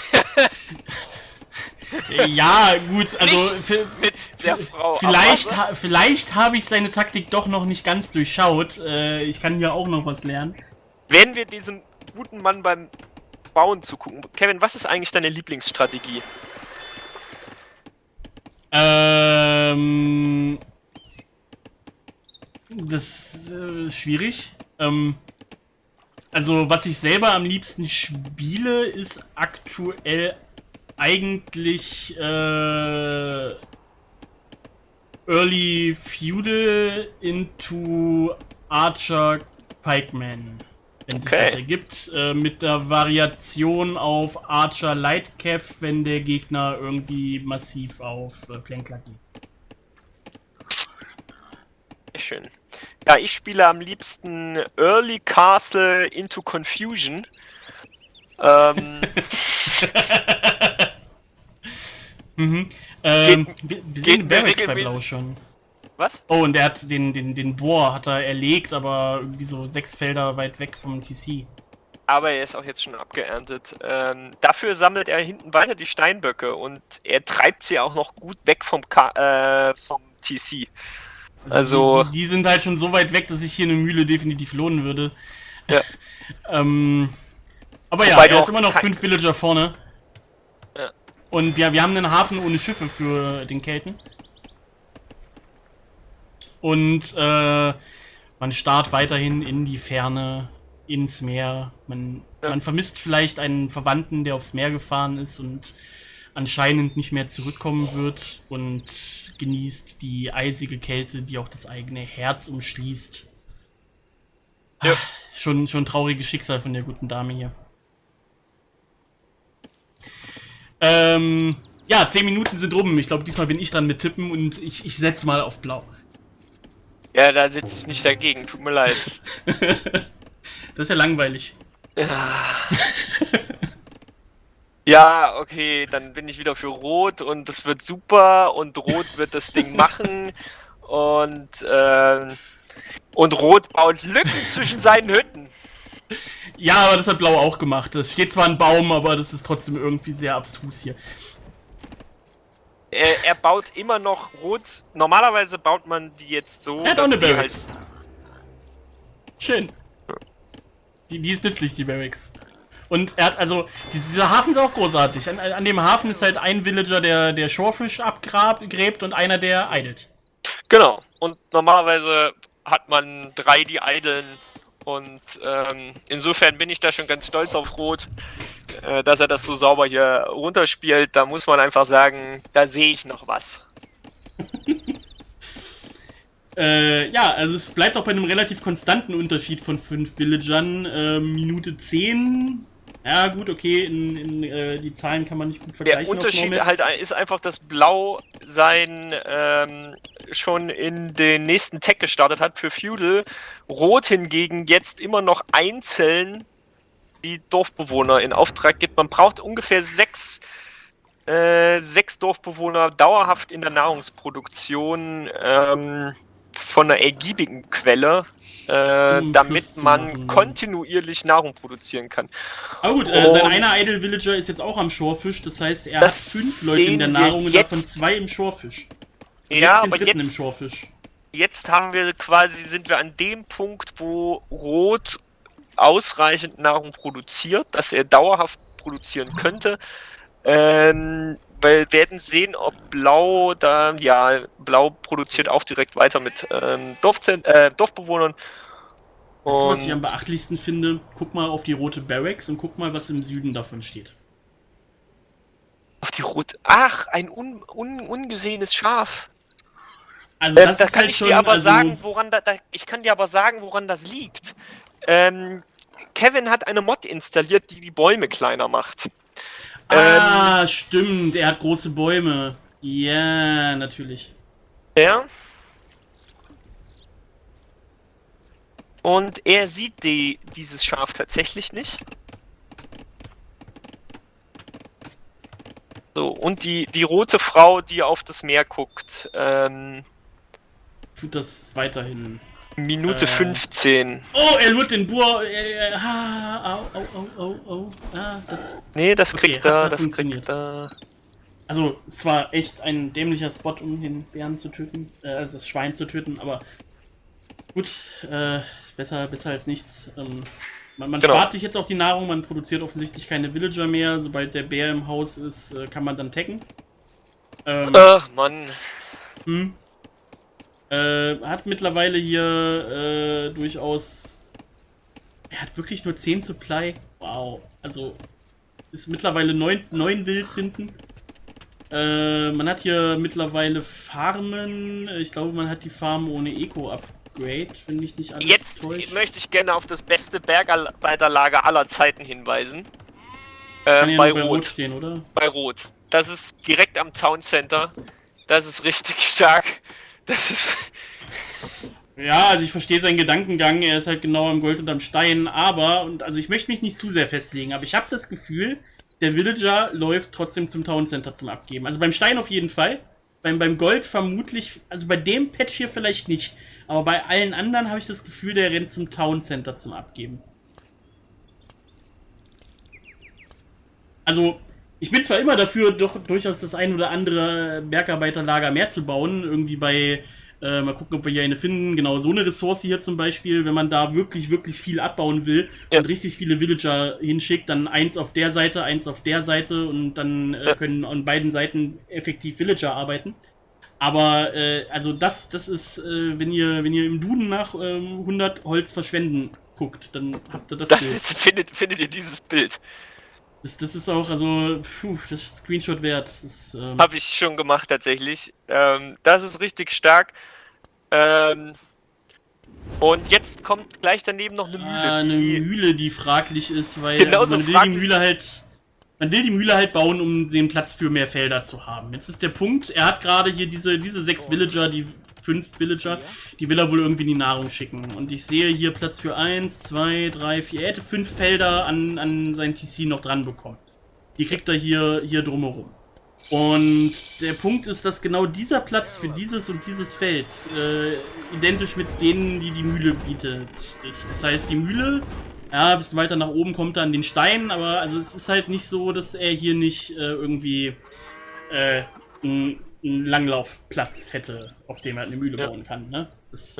ja, gut, also mit der Frau. Vielleicht, ha vielleicht habe ich seine Taktik doch noch nicht ganz durchschaut. Äh, ich kann hier auch noch was lernen. Wenn wir diesem guten Mann beim Bauen zugucken. Kevin, was ist eigentlich deine Lieblingsstrategie? Ähm. Das äh, ist schwierig. Ähm, also, was ich selber am liebsten spiele, ist aktuell eigentlich äh, Early Feudal into Archer Pikeman wenn okay. sich das ergibt, äh, mit der Variation auf Archer Lightcav, wenn der Gegner irgendwie massiv auf äh, Plänkler geht. Schön. Ja, ich spiele am liebsten Early Castle into Confusion. Ähm. mhm. Ähm, wir, wir sehen Barracks bei Blau schon. Was? Oh, und der hat den, den, den Bohr hat er erlegt, aber irgendwie so sechs Felder weit weg vom TC. Aber er ist auch jetzt schon abgeerntet. Ähm, dafür sammelt er hinten weiter die Steinböcke und er treibt sie auch noch gut weg vom, K äh, vom TC. Also, also die, die, sind halt schon so weit weg, dass ich hier eine Mühle definitiv lohnen würde. Ja. ähm, aber Wobei ja, er ist immer noch fünf Villager vorne. Und wir, wir haben einen Hafen ohne Schiffe für den Kelten. Und äh, man starrt weiterhin in die Ferne, ins Meer. Man, ja. man vermisst vielleicht einen Verwandten, der aufs Meer gefahren ist und anscheinend nicht mehr zurückkommen wird und genießt die eisige Kälte, die auch das eigene Herz umschließt. Ja. Schon, schon trauriges Schicksal von der guten Dame hier. Ähm, ja, zehn Minuten sind rum. Ich glaube, diesmal bin ich dran mit Tippen und ich, ich setze mal auf Blau. Ja, da sitze ich nicht dagegen, tut mir leid. das ist ja langweilig. Ja. ja, okay, dann bin ich wieder für Rot und das wird super und Rot wird das Ding machen und, ähm, und Rot baut Lücken zwischen seinen Hütten. Ja, aber das hat Blau auch gemacht. Es steht zwar ein Baum, aber das ist trotzdem irgendwie sehr abstrus hier er, er, baut immer noch rot. Normalerweise baut man die jetzt so. Er hat auch eine Barracks. Halt Schön. Die, die ist nützlich, die Barracks. Und er hat also, dieser Hafen ist auch großartig. An, an dem Hafen ist halt ein Villager, der, der Shorefish abgräbt und einer, der eidelt. Genau. Und normalerweise hat man drei, die eideln. Und ähm, insofern bin ich da schon ganz stolz auf Rot. Äh, dass er das so sauber hier runterspielt, da muss man einfach sagen, da sehe ich noch was. äh, ja, also es bleibt auch bei einem relativ konstanten Unterschied von 5 Villagern. Äh, Minute 10. Ja, gut, okay, in, in äh, die Zahlen kann man nicht gut vergleichen. Der Unterschied halt ist einfach, dass Blau sein ähm, schon in den nächsten Tag gestartet hat für Feudal. Rot hingegen jetzt immer noch einzeln die Dorfbewohner in Auftrag gibt. Man braucht ungefähr sechs, äh, sechs Dorfbewohner dauerhaft in der Nahrungsproduktion ähm, von einer ergiebigen Quelle, äh, um damit man kontinuierlich Nahrung produzieren kann. Aber gut, äh, sein einer Idle Villager ist jetzt auch am Shorefisch, das heißt, er hat fünf Leute in der Nahrung und davon zwei im Shorefisch. ja, aber jetzt, im Shorefisch. jetzt haben wir quasi, sind wir an dem Punkt, wo Rot ausreichend Nahrung produziert, dass er dauerhaft produzieren könnte. Ähm, wir werden sehen, ob Blau da, ja, Blau produziert auch direkt weiter mit ähm, äh, Dorfbewohnern. Weißt du, was ich am beachtlichsten finde? Guck mal auf die rote Barracks und guck mal, was im Süden davon steht. Auf die rote. Ach, ein un, un, ungesehenes Schaf. Also das äh, da kann halt ich schon, dir aber also sagen, woran da, da, ich kann dir aber sagen, woran das liegt. Ähm, Kevin hat eine Mod installiert, die die Bäume kleiner macht. Ah, ähm, stimmt. Er hat große Bäume. Ja, natürlich. Ja. Und er sieht die, dieses Schaf tatsächlich nicht. So, und die, die rote Frau, die auf das Meer guckt, ähm, tut das weiterhin. Minute äh, 15. Oh, er lurt den Bohr. Äh, ah, au, au, au, au, au. Ah, das. Nee, das okay, kriegt er, das kriegt er. Also, es war echt ein dämlicher Spot, um den Bären zu töten, äh, also das Schwein zu töten, aber gut, äh, besser, besser als nichts. Ähm, man, man genau. spart sich jetzt auch die Nahrung, man produziert offensichtlich keine Villager mehr. Sobald der Bär im Haus ist, äh, kann man dann tacken. Ähm, Ach, Mann. Hm. Äh, hat mittlerweile hier äh, durchaus. Er hat wirklich nur 10 Supply. Wow. Also ist mittlerweile 9, 9 Wills hinten. Äh, man hat hier mittlerweile Farmen. Ich glaube, man hat die Farm ohne Eco-Upgrade, wenn mich nicht alles Jetzt täuscht. möchte ich gerne auf das beste Bergarbeiterlager aller Zeiten hinweisen. Äh, bei, bei Rot. Rot stehen, oder? Bei Rot. Das ist direkt am Town Center. Das ist richtig stark. Das ist. Ja, also ich verstehe seinen Gedankengang, er ist halt genau am Gold und am Stein, aber, und also ich möchte mich nicht zu sehr festlegen, aber ich habe das Gefühl, der Villager läuft trotzdem zum Town Center zum Abgeben. Also beim Stein auf jeden Fall, beim, beim Gold vermutlich, also bei dem Patch hier vielleicht nicht, aber bei allen anderen habe ich das Gefühl, der rennt zum Town Center zum Abgeben. Also, ich bin zwar immer dafür, doch durchaus das ein oder andere Bergarbeiterlager mehr zu bauen. Irgendwie bei, äh, mal gucken, ob wir hier eine finden. Genau, so eine Ressource hier zum Beispiel, wenn man da wirklich, wirklich viel abbauen will ja. und richtig viele Villager hinschickt, dann eins auf der Seite, eins auf der Seite und dann äh, können an beiden Seiten effektiv Villager arbeiten. Aber äh, also das, das ist, äh, wenn ihr, wenn ihr im Duden nach ähm, 100 Holz verschwenden guckt, dann habt ihr das. das Bild. Findet, findet ihr dieses Bild. Das, das ist auch, also, puh, das ist Screenshot wert. ähm Habe ich schon gemacht, tatsächlich. Ähm, das ist richtig stark. Ähm, und jetzt kommt gleich daneben noch eine Mühle. Ah, eine die, Mühle, die fraglich ist, weil genau also man will die Mühle halt. Man will die Mühle halt bauen, um den Platz für mehr Felder zu haben. Jetzt ist der Punkt, er hat gerade hier diese, diese sechs Villager, die fünf Villager, die will er wohl irgendwie in die Nahrung schicken. Und ich sehe hier Platz für eins, zwei, drei, vier. Er hätte fünf Felder an, an sein TC noch dran bekommen. Die kriegt er hier, hier drumherum. Und der Punkt ist, dass genau dieser Platz für dieses und dieses Feld äh, identisch mit denen, die die Mühle bietet, ist. Das heißt, die Mühle, ja, ein bisschen weiter nach oben kommt er an den Stein, aber also es ist halt nicht so, dass er hier nicht äh, irgendwie äh, ein einen Langlaufplatz hätte, auf dem er eine Mühle ja. bauen kann. Ne? Das,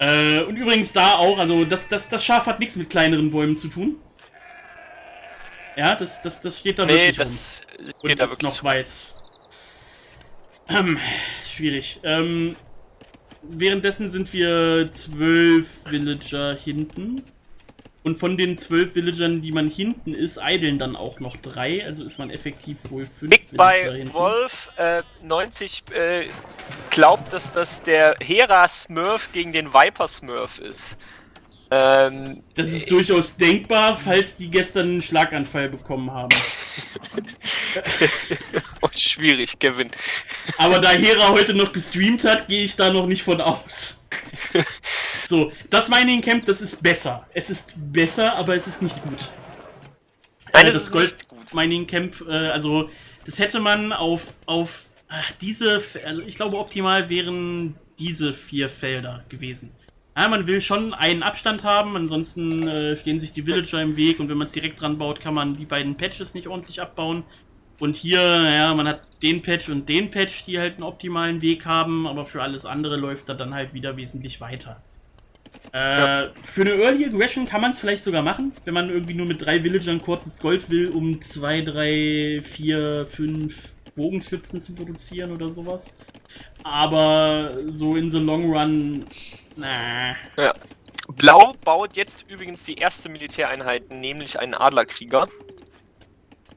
ja. äh, und übrigens da auch, also das, das, das Schaf hat nichts mit kleineren Bäumen zu tun. Ja, das, das, das steht da nee, wirklich das rum. Und da ist noch weiß. Ähm, schwierig. Ähm, währenddessen sind wir zwölf Villager hinten. Und von den zwölf Villagern, die man hinten ist, eideln dann auch noch drei. Also ist man effektiv wohl fünf Big Villager bei hinten. Wolf äh, 90 äh, glaubt, dass das der Hera Smurf gegen den Viper Smurf ist. Ähm, das ist durchaus denkbar, falls die gestern einen Schlaganfall bekommen haben. oh, schwierig, Kevin. Aber da Hera heute noch gestreamt hat, gehe ich da noch nicht von aus. so, das Mining Camp, das ist besser. Es ist besser, aber es ist nicht gut. Nein, äh, das Gold Mining Camp, äh, also das hätte man auf, auf diese, also ich glaube optimal wären diese vier Felder gewesen. Ja, man will schon einen Abstand haben, ansonsten äh, stehen sich die Villager im Weg und wenn man es direkt dran baut, kann man die beiden Patches nicht ordentlich abbauen. Und hier, ja, man hat den Patch und den Patch, die halt einen optimalen Weg haben, aber für alles andere läuft er dann halt wieder wesentlich weiter. Äh, ja. Für eine Early Aggression kann man es vielleicht sogar machen, wenn man irgendwie nur mit drei Villagern kurz ins Gold will, um zwei, drei, vier, fünf Bogenschützen zu produzieren oder sowas. Aber so in the long run, na. Ja. Blau baut jetzt übrigens die erste Militäreinheit, nämlich einen Adlerkrieger.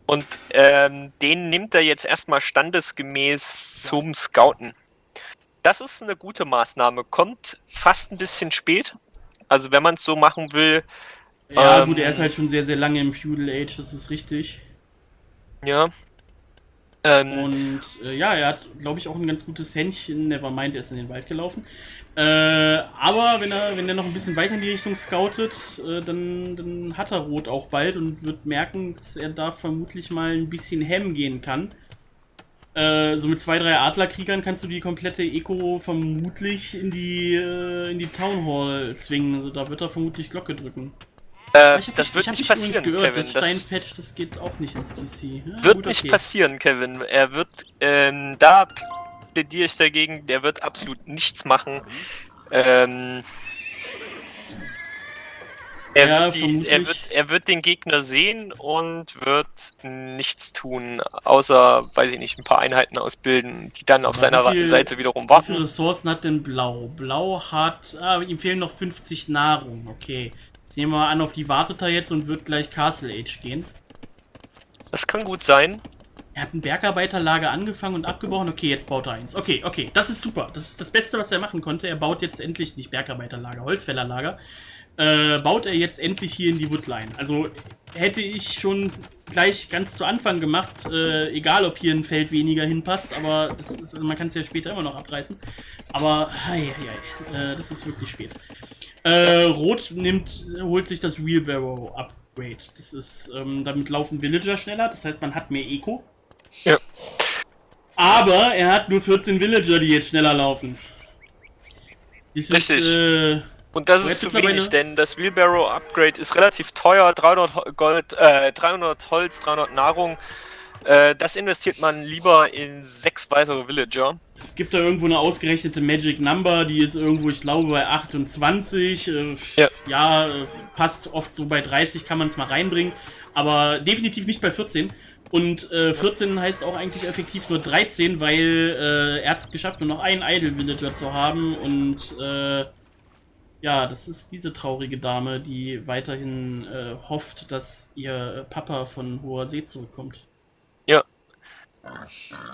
Und ähm, den nimmt er jetzt erstmal standesgemäß zum Scouten. Das ist eine gute Maßnahme. Kommt fast ein bisschen spät. Also wenn man es so machen will. Ja, ähm, gut, er ist halt schon sehr, sehr lange im Feudal Age, das ist richtig. Ja. Ähm, und äh, ja, er hat, glaube ich, auch ein ganz gutes Händchen. Nevermind, er ist in den Wald gelaufen. Äh, aber wenn er, wenn er noch ein bisschen weiter in die Richtung scoutet, äh, dann, dann hat er Rot auch bald und wird merken, dass er da vermutlich mal ein bisschen Hem gehen kann. Äh, so mit zwei, drei Adlerkriegern kannst du die komplette Eco vermutlich in die, äh, in die Town Hall zwingen. Also da wird er vermutlich Glocke drücken. Äh, das wird nicht passieren, gehört, Kevin. Das Steinpatch, das geht auch nicht ins DC. Ja, wird gut, nicht okay. passieren, Kevin. Er wird, ähm, da plädiere ich dagegen, der wird absolut nichts machen. Ähm, er, ja, wird die, er, wird, er wird den Gegner sehen und wird nichts tun, außer, weiß ich nicht, ein paar Einheiten ausbilden, die dann auf seiner viel, Seite wiederum warten. Wie viele Ressourcen hat denn Blau? Blau hat, ah, ihm fehlen noch 50 Nahrung, okay. Nehme mal an, auf die wartet er jetzt und wird gleich Castle Age gehen. Das kann gut sein. Er hat ein Bergarbeiterlager angefangen und abgebrochen. Okay, jetzt baut er eins. Okay, okay, das ist super. Das ist das Beste, was er machen konnte. Er baut jetzt endlich nicht Bergarbeiterlager, Holzfällerlager. Äh, baut er jetzt endlich hier in die Woodline. Also hätte ich schon gleich ganz zu Anfang gemacht, äh, egal ob hier ein Feld weniger hinpasst, aber ist, man kann es ja später immer noch abreißen. Aber, hei, hei, hei, äh, das ist wirklich spät. Äh, Rot nimmt, holt sich das Wheelbarrow Upgrade. Das ist, ähm, damit laufen Villager schneller, das heißt, man hat mehr Eco. Ja. Aber er hat nur 14 Villager, die jetzt schneller laufen. Dies Richtig. Ist, äh, und das ist zu wenig, denn das Wheelbarrow Upgrade ist relativ teuer, 300 Gold, äh, 300 Holz, 300 Nahrung. Äh, das investiert man lieber in sechs weitere Villager. Es gibt da irgendwo eine ausgerechnete Magic Number, die ist irgendwo, ich glaube, bei 28. Äh, ja, ja äh, passt oft so bei 30, kann man es mal reinbringen. Aber definitiv nicht bei 14. Und äh, 14 heißt auch eigentlich effektiv nur 13, weil äh, er hat es geschafft, nur noch einen Idle Villager zu haben. Und äh, ja, das ist diese traurige Dame, die weiterhin hofft, dass ihr Papa von hoher See zurückkommt.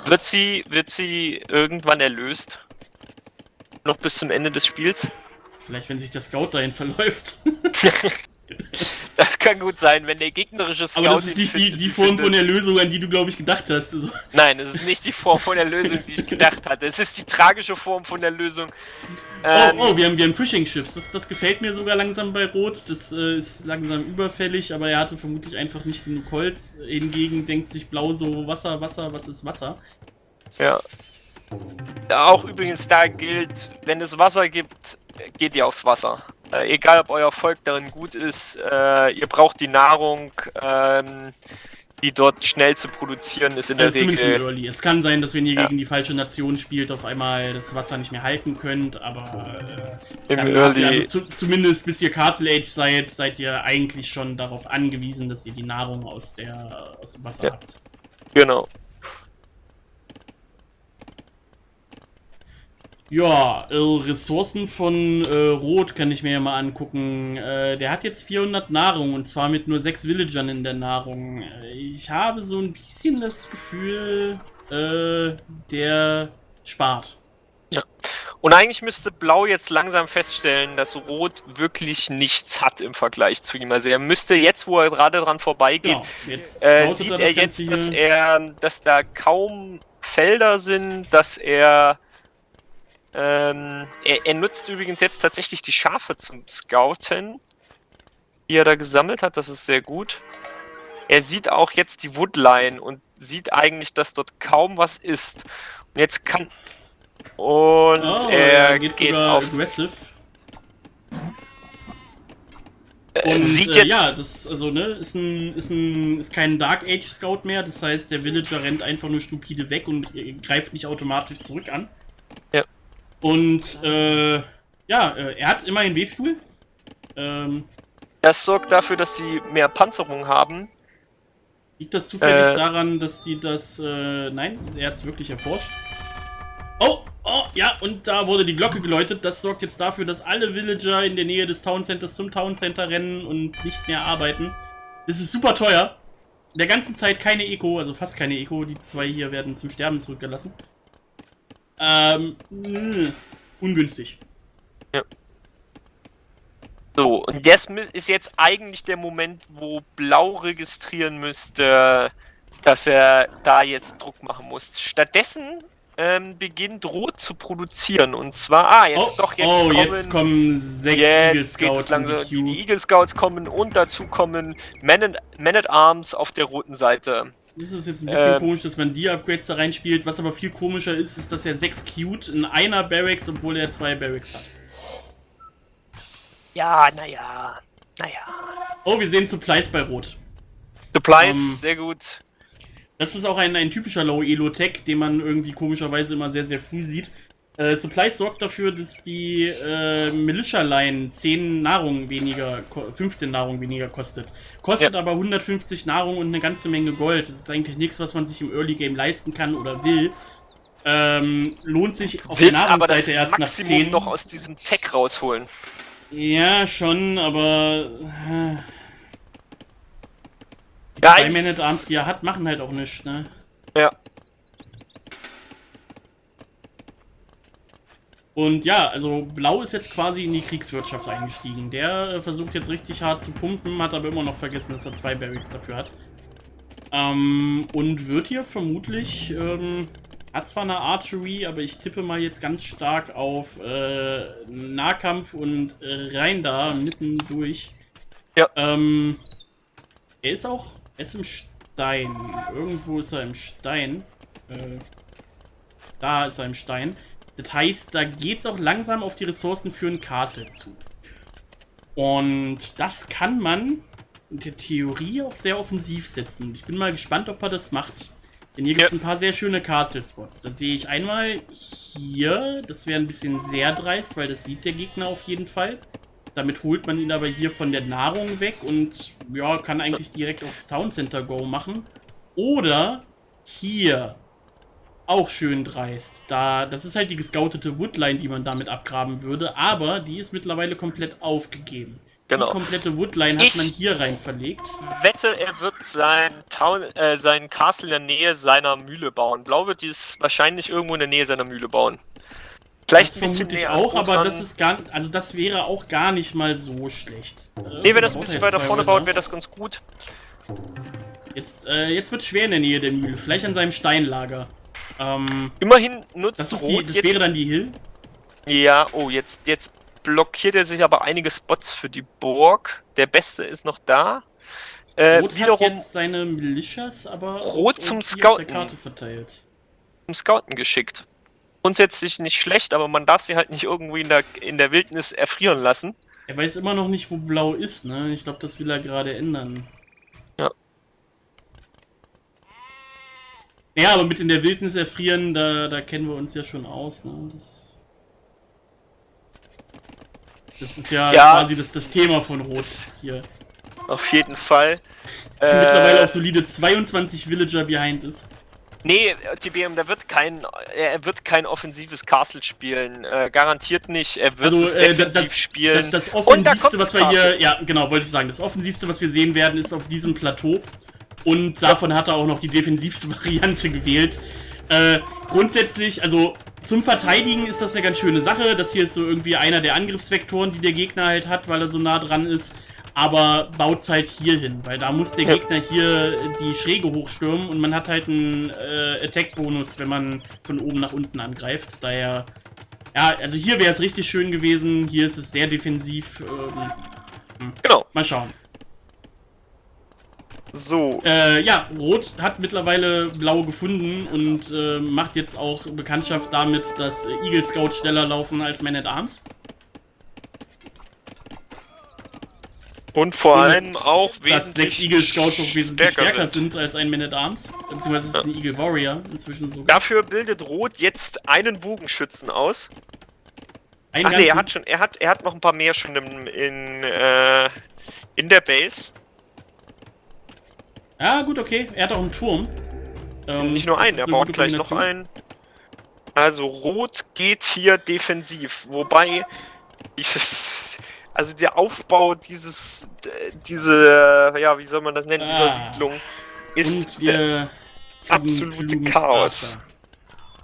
Wird sie, wird sie irgendwann erlöst? Noch bis zum Ende des Spiels? Vielleicht, wenn sich der Scout dahin verläuft. Das kann gut sein, wenn der gegnerische Scout. Aber das ist nicht die, die Form von der Lösung, an die du, glaube ich, gedacht hast. Also. Nein, es ist nicht die Form von der Lösung, die ich gedacht hatte. Es ist die tragische Form von der Lösung. Oh, ähm, oh, oh, wir haben, wir haben Fishing-Ships. Das, das gefällt mir sogar langsam bei Rot. Das äh, ist langsam überfällig, aber er hatte vermutlich einfach nicht genug Holz. Hingegen denkt sich Blau so: Wasser, Wasser, was ist Wasser? Ja. Auch übrigens da gilt, wenn es Wasser gibt, geht ihr aufs Wasser. Äh, egal, ob euer Volk darin gut ist, äh, ihr braucht die Nahrung, ähm, die dort schnell zu produzieren ist in der also Regel. Early. Es kann sein, dass wenn ihr ja. gegen die falsche Nation spielt, auf einmal das Wasser nicht mehr halten könnt, aber äh, Im Early. Also zu, zumindest bis ihr Castle Age seid, seid ihr eigentlich schon darauf angewiesen, dass ihr die Nahrung aus, der, aus dem Wasser ja. habt. Genau. Ja, äh, Ressourcen von äh, Rot kann ich mir ja mal angucken. Äh, der hat jetzt 400 Nahrung und zwar mit nur 6 Villagern in der Nahrung. Äh, ich habe so ein bisschen das Gefühl, äh, der spart. Ja. Und eigentlich müsste Blau jetzt langsam feststellen, dass Rot wirklich nichts hat im Vergleich zu ihm. Also er müsste jetzt, wo er gerade dran vorbeigeht, genau. äh, sieht er, er jetzt, dass er, dass da kaum Felder sind, dass er ähm, er, er, nutzt übrigens jetzt tatsächlich die Schafe zum Scouten, die er da gesammelt hat. Das ist sehr gut. Er sieht auch jetzt die Woodline und sieht eigentlich, dass dort kaum was ist. Und jetzt kann. Und oh, er geht, geht auf. Aggressive. Und sieht äh, jetzt ja, das also ne, ist ein ist ein ist kein Dark Age Scout mehr, das heißt, der Villager rennt einfach nur stupide weg und greift nicht automatisch zurück an. Ja. Und äh, ja, äh, er hat immerhin Webstuhl. Ähm, das sorgt dafür, dass sie mehr Panzerung haben. Liegt das zufällig äh, daran, dass die das. Äh, nein, er hat es wirklich erforscht. Oh, oh, ja, und da wurde die Glocke geläutet. Das sorgt jetzt dafür, dass alle Villager in der Nähe des Town Centers zum Town Center rennen und nicht mehr arbeiten. Das ist super teuer. In der ganzen Zeit keine Eco, also fast keine Eco. Die zwei hier werden zum Sterben zurückgelassen. Ähm, mh, ungünstig. Ja. So, und das ist jetzt eigentlich der Moment, wo Blau registrieren müsste, dass er da jetzt Druck machen muss. Stattdessen ähm, beginnt Rot zu produzieren. Und zwar, ah, jetzt oh, doch, jetzt, oh, kommen, jetzt kommen sechs jetzt Eagle Scouts langsam, die die Eagle Scouts kommen und dazu kommen Men at, Men at Arms auf der roten Seite. Das ist jetzt ein bisschen Ähm. komisch, dass man die Upgrades da reinspielt. Was aber viel komischer ist, ist, dass er sechs Cute in einer Barracks, obwohl er zwei Barracks hat. Ja, naja, naja. Oh, wir sehen Supplies bei Rot. Supplies, Ähm, sehr gut. Das ist auch ein, ein typischer Low-Elo-Tech, den man irgendwie komischerweise immer sehr, sehr früh sieht. Äh, Supplies sorgt dafür, dass die äh, Militia-Line 10 Nahrung weniger, ko- 15 Nahrung weniger kostet. Kostet Ja. aber 150 Nahrung und eine ganze Menge Gold. Das ist eigentlich nichts, was man sich im Early Game leisten kann oder will. Ähm, lohnt sich auf der Willst das Nahrungsseite erst nach Maximum 10. noch aus diesem Tech rausholen. Ja, schon, aber äh, Ja, zwei ich- Man at Arms, die er hat, machen halt auch nichts, ne? Ja. Und ja, also Blau ist jetzt quasi in die Kriegswirtschaft eingestiegen. Der äh, versucht jetzt richtig hart zu pumpen, hat aber immer noch vergessen, dass er zwei Barracks dafür hat. Ähm, und wird hier vermutlich, ähm, hat zwar eine Archery, aber ich tippe mal jetzt ganz stark auf äh, Nahkampf und äh, rein da, mitten durch. Ja. Ähm, er ist auch, er ist im Stein. Irgendwo ist er im Stein. Äh, da ist er im Stein. Das heißt, da geht es auch langsam auf die Ressourcen für ein Castle zu. Und das kann man in der Theorie auch sehr offensiv setzen. Ich bin mal gespannt, ob er das macht. Denn hier gibt es Ja. ein paar sehr schöne Castle-Spots. Da sehe ich einmal hier, das wäre ein bisschen sehr dreist, weil das sieht der Gegner auf jeden Fall. Damit holt man ihn aber hier von der Nahrung weg und ja, kann eigentlich direkt aufs Town Center Go machen. Oder hier auch schön dreist. Da, das ist halt die gescoutete Woodline, die man damit abgraben würde, aber die ist mittlerweile komplett aufgegeben. Genau. Die komplette Woodline hat Ich- man hier rein verlegt. wette, er wird sein Town, äh, sein Castle in der Nähe seiner Mühle bauen. Blau wird dies wahrscheinlich irgendwo in der Nähe seiner Mühle bauen. Vielleicht Das vermute ich auch, aber das ist gar, also das wäre auch gar nicht mal so schlecht. Nee, wenn das ein bisschen weiter vorne baut, wäre das ganz gut. Jetzt, äh, jetzt wird schwer in der Nähe der Mühle, vielleicht an seinem Steinlager. Ähm, Immerhin nutzt das ist die, Rot das jetzt. wäre dann die Hill. ja, oh, jetzt, jetzt blockiert er sich aber einige Spots für die Burg. Der beste ist noch da. Äh, Rot hat wiederum jetzt seine Militias, aber Rot zum Scouten. Karte verteilt. zum Scouten geschickt. Grundsätzlich nicht schlecht, aber man darf sie halt nicht irgendwie in der, in der Wildnis erfrieren lassen. Er weiß immer noch nicht, wo Blau ist, ne? Ich glaube, das will er gerade ändern. Ja, aber mit in der Wildnis erfrieren, da, da kennen wir uns ja schon aus, ne? Das, das ist ja, Ja. quasi das, das Thema von Rot hier. Auf jeden Fall. Mittlerweile Äh, auch solide 22 Villager behind ist. Nee, TBM, der wird kein, er wird kein offensives Castle spielen. Äh, garantiert nicht. Er wird Also, es äh, defensiv das- spielen. Das, das da Offensivste, kommt was wir hier, Castle. ja, genau, wollte ich sagen, das Offensivste, was wir sehen werden, ist auf diesem Plateau. Und davon hat er auch noch die defensivste Variante gewählt. Äh, grundsätzlich, also zum Verteidigen ist das eine ganz schöne Sache. Das hier ist so irgendwie einer der Angriffsvektoren, die der Gegner halt hat, weil er so nah dran ist. Aber baut's halt hier hin, weil da muss der Ja. Gegner hier die Schräge hochstürmen und man hat halt einen äh, Attack-Bonus, wenn man von oben nach unten angreift. Daher ja, also hier wäre es richtig schön gewesen. Hier ist es sehr defensiv. Ähm, genau. mal schauen. So. Äh, ja, Rot hat mittlerweile Blau gefunden und äh, macht jetzt auch Bekanntschaft damit, dass Eagle Scout schneller laufen als Man at Arms. Und vor und allem auch Dass sechs Eagle Scouts auch wesentlich stärker, stärker sind. als ein Man at Arms. Beziehungsweise es ist ein Eagle Warrior inzwischen sogar. Dafür bildet Rot jetzt einen Bogenschützen aus. Ein Ach nee, er hat schon, er hat, er hat noch ein paar mehr schon im, in, äh, in der Base. Ja, gut, okay. Er hat auch einen Turm. Ähm, Nicht nur einen, er baut gleich noch einen. Also Rot geht hier defensiv, wobei dieses, also der Aufbau dieses, diese, ja, wie soll man das nennen, dieser Ah. Siedlung ist kriegen absolute Chaos. Archer.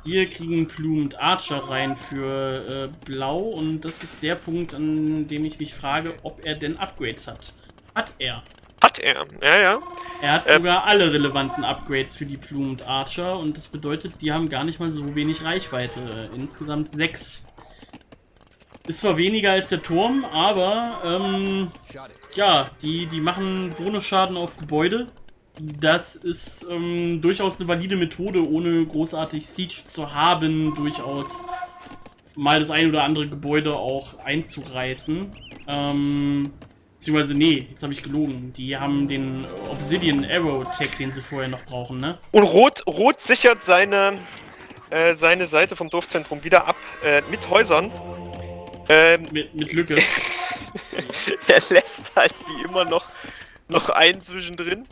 Wir kriegen Plumed Archer rein für äh, Blau und das ist der Punkt, an dem ich mich frage, ob er denn Upgrades hat. Hat er. Hat er, ja, ja. Er hat äh, sogar alle relevanten Upgrades für die Plumed Archer und das bedeutet, die haben gar nicht mal so wenig Reichweite. Insgesamt sechs. Ist zwar weniger als der Turm, aber ähm, ja, die, die machen Bonusschaden auf Gebäude. Das ist ähm, durchaus eine valide Methode, ohne großartig Siege zu haben, durchaus mal das ein oder andere Gebäude auch einzureißen. Ähm, beziehungsweise, nee, jetzt habe ich gelogen. Die haben den Obsidian Arrow Tag, den sie vorher noch brauchen, ne? Und Rot, Rot sichert seine, äh, seine Seite vom Dorfzentrum wieder ab äh, mit Häusern. Ähm, mit, mit Lücke. er lässt halt wie immer noch, noch einen zwischendrin.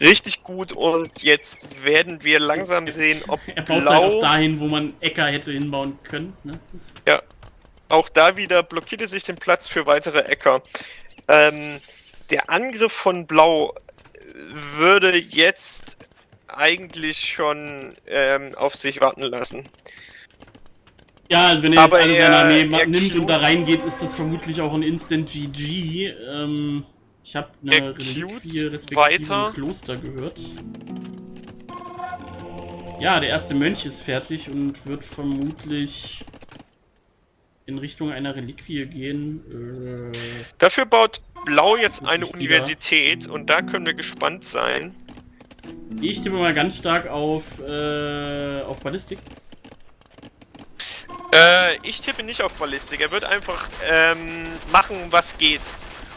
Richtig gut und jetzt werden wir langsam sehen, ob Er baut Blau... halt auch dahin, wo man Äcker hätte hinbauen können. Ne? Ja. Auch da wieder blockierte sich den Platz für weitere Äcker. Ähm, der Angriff von Blau würde jetzt eigentlich schon ähm, auf sich warten lassen. Ja, also wenn er jetzt alle seine Armee nimmt und da reingeht, ist das vermutlich auch ein Instant GG. Ähm, ich habe eine Reliquie respektive ein Kloster gehört. Ja, der erste Mönch ist fertig und wird vermutlich in Richtung einer Reliquie gehen. Äh, Dafür baut Blau jetzt eine Universität und da können wir gespannt sein. Ich tippe mal ganz stark auf, äh, auf Ballistik. Äh, ich tippe nicht auf Ballistik. Er wird einfach ähm, machen, was geht.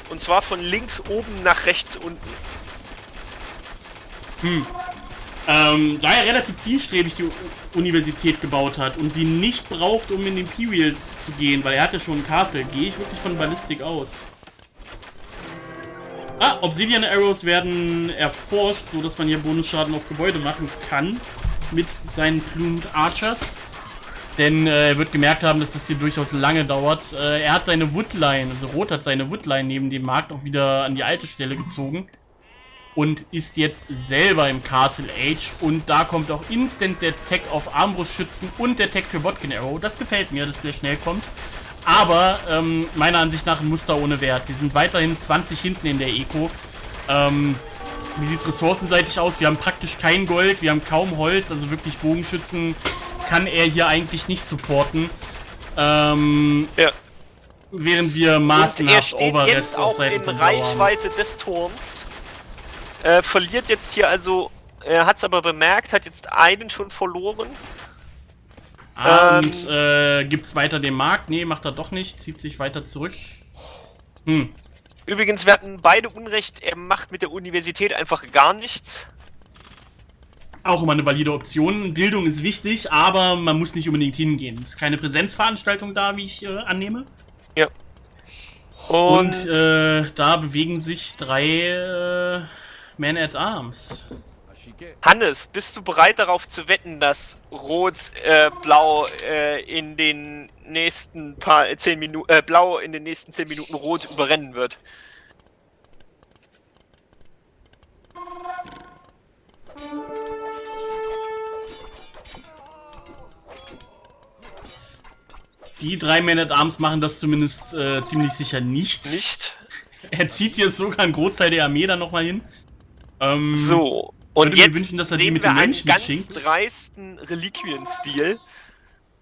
Und zwar von links oben nach rechts unten. Hm. Ähm, da er relativ zielstrebig die Universität gebaut hat und sie nicht braucht, um in den Imperial zu gehen, weil er hat ja schon ein Castle, gehe ich wirklich von Ballistik aus. Ah, Obsidian Arrows werden erforscht, so dass man hier Bonusschaden auf Gebäude machen kann mit seinen Plumed Archers. Denn äh, er wird gemerkt haben, dass das hier durchaus lange dauert. Äh, er hat seine Woodline, also Rot hat seine Woodline neben dem Markt auch wieder an die alte Stelle gezogen. Und ist jetzt selber im Castle Age. Und da kommt auch instant der Tag auf Armbrustschützen und der Tag für Botkin Arrow. Das gefällt mir, dass der schnell kommt. Aber ähm, meiner Ansicht nach ein Muster ohne Wert. Wir sind weiterhin 20 hinten in der Eco. Ähm, wie sieht es ressourcenseitig aus? Wir haben praktisch kein Gold, wir haben kaum Holz, also wirklich Bogenschützen kann er hier eigentlich nicht supporten. Ähm, ja. Während wir maßenhaft Overrest auf Seiten in Reichweite des Turms. Äh, verliert jetzt hier also, er hat es aber bemerkt, hat jetzt einen schon verloren. Ah, ähm, und äh, gibt's weiter den Markt? Nee, macht er doch nicht, zieht sich weiter zurück. Hm. Übrigens, wir hatten beide Unrecht, er macht mit der Universität einfach gar nichts auch immer eine valide Option. Bildung ist wichtig, aber man muss nicht unbedingt hingehen. Es ist keine Präsenzveranstaltung da, wie ich äh, annehme. Ja. Und, Und äh, da bewegen sich drei Men at Arms. Hannes, bist du bereit darauf zu wetten, dass Rot-Blau äh, äh, in den nächsten paar äh, zehn Minuten äh, Blau in den nächsten zehn Minuten Rot überrennen wird? Die drei Men at Arms machen das zumindest äh, ziemlich sicher nicht. Nicht? Er zieht hier sogar einen Großteil der Armee dann nochmal hin. Ähm, so, und jetzt wünschen, dass er sehen die mit wir einen ganz dreisten Reliquienstil.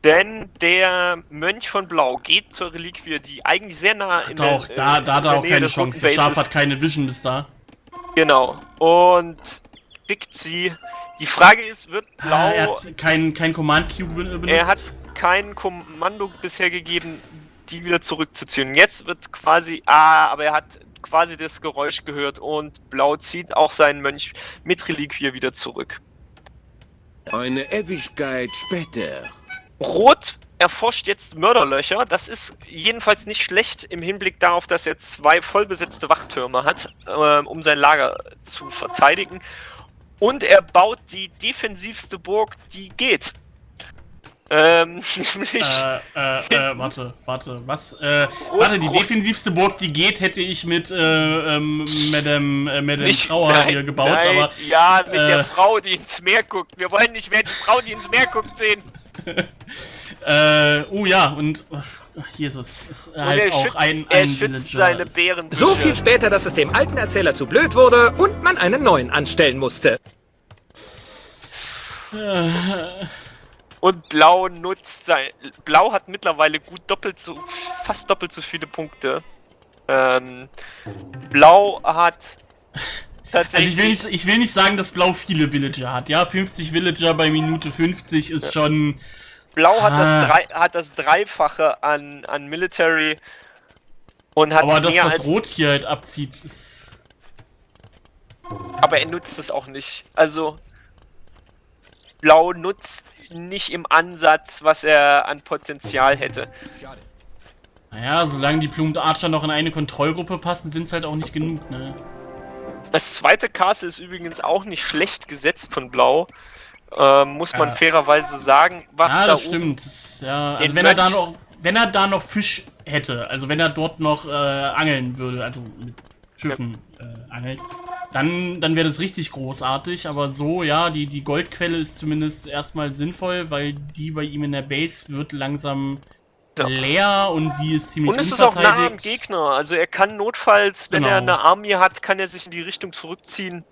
Denn der Mönch von Blau geht zur Reliquie, die eigentlich sehr nah in der, auch, da, da hat er auch keine Chance. Der Schaf hat keine Vision bis da. Genau. Und pickt sie. Die Frage ist, wird ah, Blau... Ah, er hat kein, kein Command-Cube benutzt? Er hat kein Kommando bisher gegeben, die wieder zurückzuziehen. Jetzt wird quasi, ah, aber er hat quasi das Geräusch gehört und Blau zieht auch seinen Mönch mit Reliquie wieder zurück. Eine Ewigkeit später. Rot erforscht jetzt Mörderlöcher. Das ist jedenfalls nicht schlecht im Hinblick darauf, dass er zwei vollbesetzte Wachtürme hat, äh, um sein Lager zu verteidigen. Und er baut die defensivste Burg, die geht. Ähm, nämlich. Äh, äh, äh, warte, warte, was? Äh, warte, die defensivste Burg, die geht, hätte ich mit, äh, ähm, Madame, äh, Madame nicht, Trauer nein, hier gebaut, nein, aber. Ja, mit der äh, Frau, die ins Meer guckt. Wir wollen nicht mehr die Frau, die ins Meer guckt, sehen. Äh, oh ja, und oh, Jesus ist halt auch schützt, ein, ein Er schützt seine Bären. So viel später, dass es dem alten Erzähler zu blöd wurde und man einen neuen anstellen musste. Und Blau nutzt sein. Blau hat mittlerweile gut doppelt so, fast doppelt so viele Punkte. Ähm, Blau hat tatsächlich. Also ich will, nicht, ich will nicht sagen, dass Blau viele Villager hat. Ja, 50 Villager bei Minute 50 ist ja. schon. Blau hat, ah. das drei, hat das Dreifache an, an Military und hat Aber das, was Rot hier halt abzieht, ist. Aber er nutzt es auch nicht. Also. Blau nutzt nicht im Ansatz, was er an Potenzial hätte. Naja, solange die Plumed Archer noch in eine Kontrollgruppe passen, sind es halt auch nicht genug, ne? Das zweite Castle ist übrigens auch nicht schlecht gesetzt von Blau. Ähm, muss man ja. fairerweise sagen, was ja, da das stimmt. Ja, also wenn er da noch, wenn er da noch Fisch hätte, also wenn er dort noch äh, angeln würde, also mit Schiffen ja. äh, angelt, dann, dann wäre das richtig großartig, aber so, ja, die, die Goldquelle ist zumindest erstmal sinnvoll, weil die bei ihm in der Base wird langsam ja. leer und die ist ziemlich Und es ist auch nah am Gegner, also er kann notfalls, wenn genau. er eine Armee hat, kann er sich in die Richtung zurückziehen.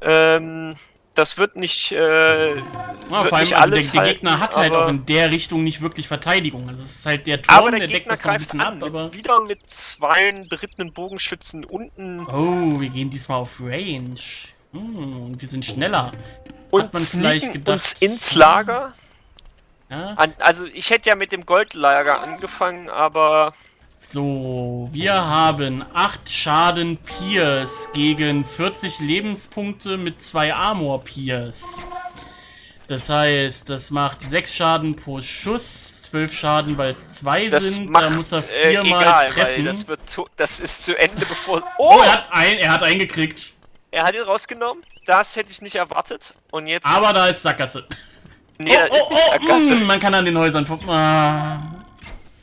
Ähm, das wird nicht, äh, ja, wird vor allem, nicht also der, der, Gegner hat halt auch in der Richtung nicht wirklich Verteidigung. Also es ist halt der Turm, der, der deckt das noch ein bisschen an, ab, aber... Wieder mit zwei berittenen Bogenschützen unten. Oh, wir gehen diesmal auf Range. Hm, und wir sind schneller. Und hat man vielleicht gedacht... uns ins Lager. Ja? An, also ich hätte ja mit dem Goldlager angefangen, aber... So, wir haben 8 Schaden Pierce gegen 40 Lebenspunkte mit 2 Armor Pierce. Das heißt, das macht 6 Schaden pro Schuss, 12 Schaden, weil es 2 sind. Macht, da muss er äh, viermal äh, treffen. Das, zu, das, ist zu Ende, bevor. Oh, oh er, hat ein, er hat eingekriegt. Er hat ihn rausgenommen. Das hätte ich nicht erwartet. Und jetzt. Aber da ist Sackgasse. Nee, oh, da ist nicht oh, Sackgasse. Mh, hm, man kann an den Häusern. Ah.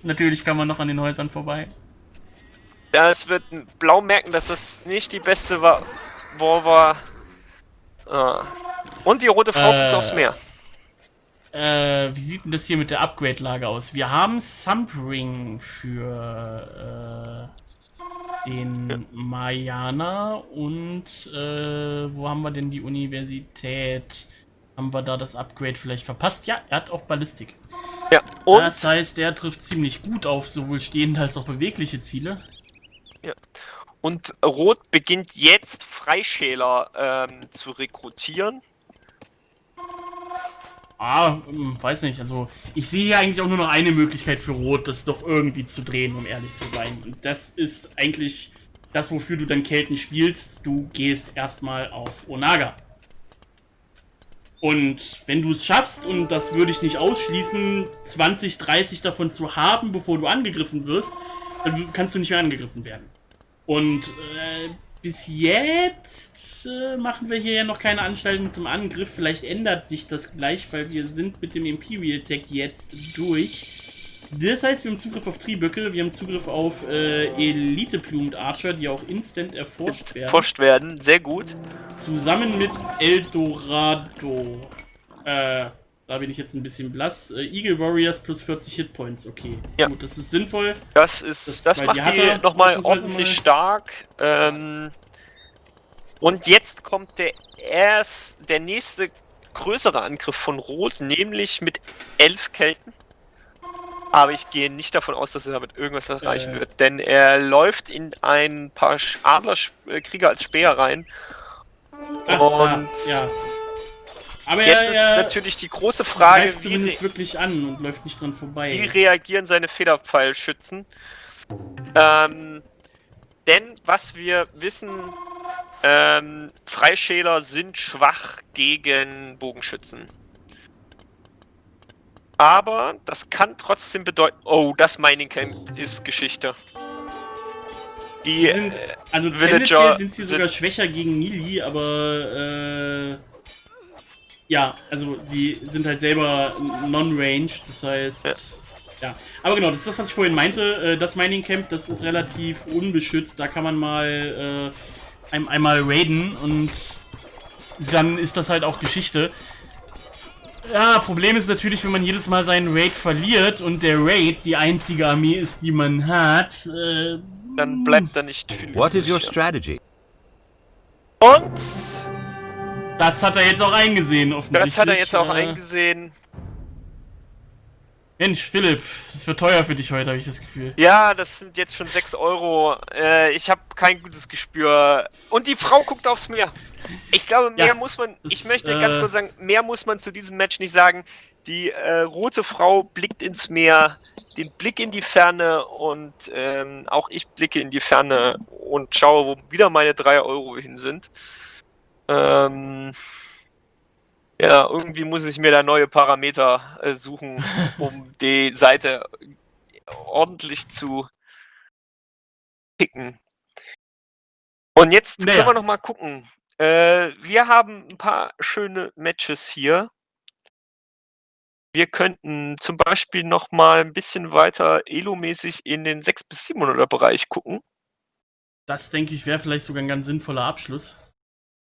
Natürlich kann man noch an den Häusern vorbei. Ja, es wird blau merken, dass das nicht die beste war. War. Ah. Und die rote Frau äh, aufs Meer. Äh, wie sieht denn das hier mit der Upgrade-Lage aus? Wir haben Sumpring für äh, den ja. Mayana und äh, wo haben wir denn die Universität? Haben wir da das Upgrade vielleicht verpasst? Ja, er hat auch Ballistik. Ja, und? Das heißt, er trifft ziemlich gut auf sowohl stehende als auch bewegliche Ziele. Ja. Und Rot beginnt jetzt Freischäler ähm, zu rekrutieren. Ah, hm, weiß nicht. Also, ich sehe hier eigentlich auch nur noch eine Möglichkeit für Rot, das doch irgendwie zu drehen, um ehrlich zu sein. Und das ist eigentlich das, wofür du dann Kelten spielst. Du gehst erstmal auf Onaga. Und wenn du es schaffst, und das würde ich nicht ausschließen, 20, 30 davon zu haben, bevor du angegriffen wirst, dann kannst du nicht mehr angegriffen werden. Und äh, bis jetzt äh, machen wir hier ja noch keine Anstalten zum Angriff. Vielleicht ändert sich das gleich, weil wir sind mit dem Imperial Tech jetzt durch. Das heißt, wir haben Zugriff auf Triböcke, wir haben Zugriff auf äh, Elite Plumed Archer, die auch instant erforscht werden. Erforscht werden, sehr gut. Zusammen mit Eldorado. Äh, da bin ich jetzt ein bisschen blass. Äh, Eagle Warriors plus 40 Hitpoints, okay. Ja. Gut, das ist sinnvoll. Das ist, das, das macht die, die nochmal ordentlich mal. stark. Ähm, und jetzt kommt der erst, der nächste größere Angriff von Rot, nämlich mit elf Kelten. Aber ich gehe nicht davon aus, dass er damit irgendwas erreichen äh. wird, denn er läuft in ein paar Adlerkrieger als Speer rein. Ah, und ja. Aber jetzt er, er ist natürlich die große Frage, greift zumindest wirklich an und läuft nicht dran vorbei. Wie reagieren seine Federpfeilschützen? Ähm, denn was wir wissen, ähm, Freischäler sind schwach gegen Bogenschützen. Aber das kann trotzdem bedeuten... Oh, das Mining Camp ist Geschichte. Die sind, äh, also Villager sind sie sogar sind schwächer gegen Mili, aber äh, ja, also sie sind halt selber non-range, das heißt... Ja. ja. Aber genau, das ist das, was ich vorhin meinte. Äh, das Mining Camp, das ist relativ unbeschützt. Da kann man mal äh, einmal raiden und dann ist das halt auch Geschichte. Ja, Problem ist natürlich, wenn man jedes Mal seinen Raid verliert und der Raid die einzige Armee ist, die man hat, äh, dann bleibt da nicht viel. What is your strategy? Und das hat er jetzt auch eingesehen, offensichtlich. Das hat er jetzt auch äh, eingesehen. Mensch, Philipp, das wird teuer für dich heute, habe ich das Gefühl. Ja, das sind jetzt schon 6 Euro. Äh, ich habe kein gutes Gespür. Und die Frau guckt aufs Meer. Ich glaube, mehr ja, muss man, ich möchte äh, ganz kurz sagen, mehr muss man zu diesem Match nicht sagen. Die äh, rote Frau blickt ins Meer, den Blick in die Ferne und ähm, auch ich blicke in die Ferne und schaue, wo wieder meine 3 Euro hin sind. Ähm, ja, irgendwie muss ich mir da neue Parameter äh, suchen, um die Seite ordentlich zu picken. Und jetzt naja. können wir noch mal gucken. Äh, wir haben ein paar schöne Matches hier. Wir könnten zum Beispiel noch mal ein bisschen weiter Elo-mäßig in den 6 bis 700er Bereich gucken. Das denke ich wäre vielleicht sogar ein ganz sinnvoller Abschluss.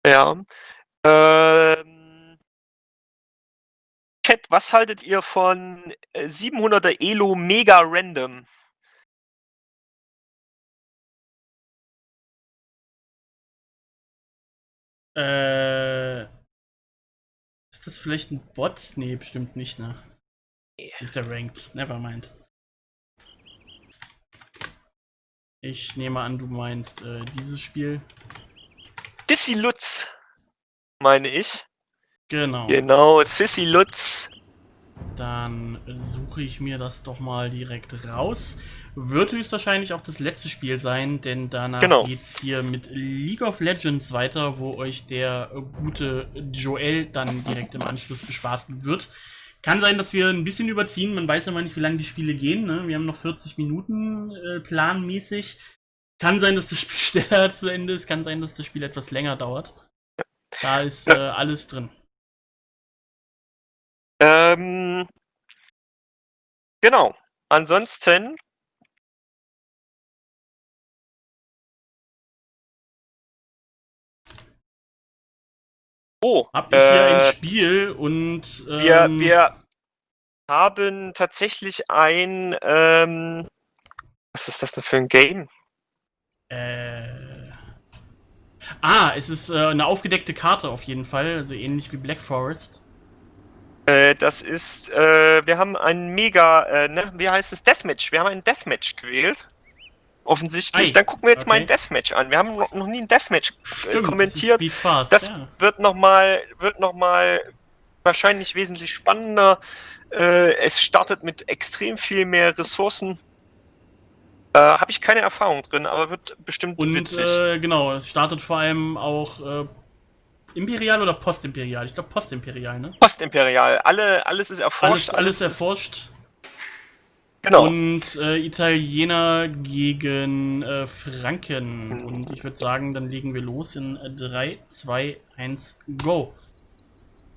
Ja. Ähm, Chat, was haltet ihr von 700er äh, Elo Mega Random? Äh, ist das vielleicht ein Bot? Nee, bestimmt nicht, ne? Ist er ranked. Nevermind. Ich nehme an, du meinst äh, dieses Spiel. Dissy Lutz, meine ich. Genau. Genau, Sissy Lutz. Dann suche ich mir das doch mal direkt raus. Wird höchstwahrscheinlich auch das letzte Spiel sein, denn danach genau. es hier mit League of Legends weiter, wo euch der gute Joel dann direkt im Anschluss bespaßen wird. Kann sein, dass wir ein bisschen überziehen. Man weiß ja mal nicht, wie lange die Spiele gehen. Ne? Wir haben noch 40 Minuten äh, planmäßig. Kann sein, dass das Spiel schneller zu Ende ist. Kann sein, dass das Spiel etwas länger dauert. Da ist äh, alles drin. Ähm, genau. Ansonsten Oh, hab ich äh, hier ein äh, Spiel und ähm, wir, wir haben tatsächlich ein ähm, was ist das denn für ein Game? Äh, ah, es ist äh, eine aufgedeckte Karte auf jeden Fall, also ähnlich wie Black Forest. Äh, das ist, äh, wir haben ein mega, äh, ne, wie heißt es, Deathmatch. Wir haben ein Deathmatch gewählt. Offensichtlich. Ei. Dann gucken wir jetzt okay. mal ein Deathmatch an. Wir haben noch, nie ein Deathmatch äh, Stimmt, kommentiert. Das, fast, das ja. wird nochmal, wird noch mal wahrscheinlich wesentlich spannender. Äh, es startet mit extrem viel mehr Ressourcen. Äh, Habe ich keine Erfahrung drin, aber wird bestimmt Und, witzig. Äh, genau, es startet vor allem auch äh, Imperial oder Postimperial? Ich glaube Postimperial, ne? Postimperial. Alle, alles ist erforscht. Alles, alles, erforscht. Genau. Und äh, Italiener gegen äh, Franken. Und ich würde sagen, dann legen wir los in 3, 2, 1, go.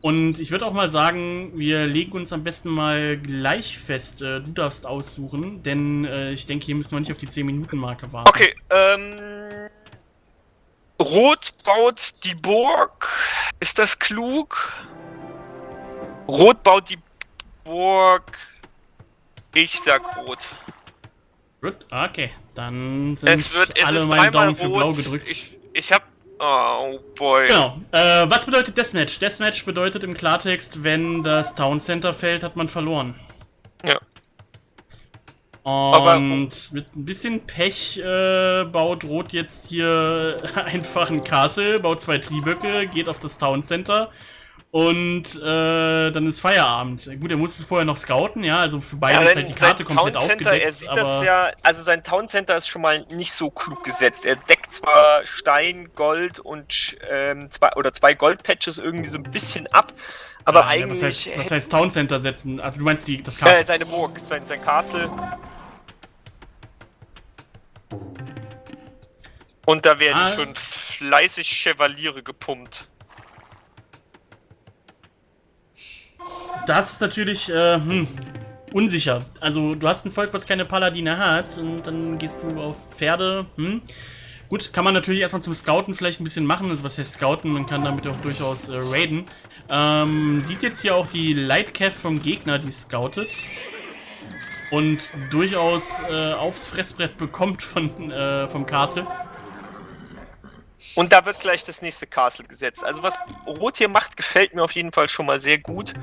Und ich würde auch mal sagen, wir legen uns am besten mal gleich fest. Äh, du darfst aussuchen, denn äh, ich denke, hier müssen wir nicht auf die 10-Minuten-Marke warten. Okay, ähm Rot baut die Burg. Ist das klug? Rot baut die Burg. Ich sag rot. Gut, okay. Dann sind es wird, alle meine Daumen für blau gedrückt. Ich, ich hab... Oh boy. Genau. Äh, was bedeutet Deathmatch? Deathmatch bedeutet im Klartext, wenn das Town Center fällt, hat man verloren. Ja. Und Aber, mit ein bisschen Pech äh, baut Rot jetzt hier einfach ein Castle, baut zwei Trieböcke, geht auf das Town Center und äh, dann ist Feierabend. Gut, er muss es vorher noch scouten, ja, also für beide ja, ist halt die Karte komplett Town Center, aufgedeckt. Er sieht das ja, also sein Town Center ist schon mal nicht so klug gesetzt. Er deckt zwar Stein, Gold und ähm, zwei oder zwei Goldpatches irgendwie so ein bisschen ab, aber ja, eigentlich. Ja, was, heißt, was heißt Town Center setzen? Also du meinst die, das Castle? Äh, seine Burg, sein, sein Castle. Und da werden ah. schon fleißig Chevaliere gepumpt. Das ist natürlich äh, hm, unsicher. Also du hast ein Volk, was keine Paladine hat und dann gehst du auf Pferde. Hm. Gut, kann man natürlich erstmal zum Scouten vielleicht ein bisschen machen. Also was heißt Scouten? Man kann damit auch durchaus äh, raiden. Ähm, sieht jetzt hier auch die Lightcav vom Gegner, die scoutet. Und durchaus äh, aufs Fressbrett bekommt von, äh, vom Castle. Und da wird gleich das nächste Castle gesetzt. Also was Rot hier macht, gefällt mir auf jeden Fall schon mal sehr gut.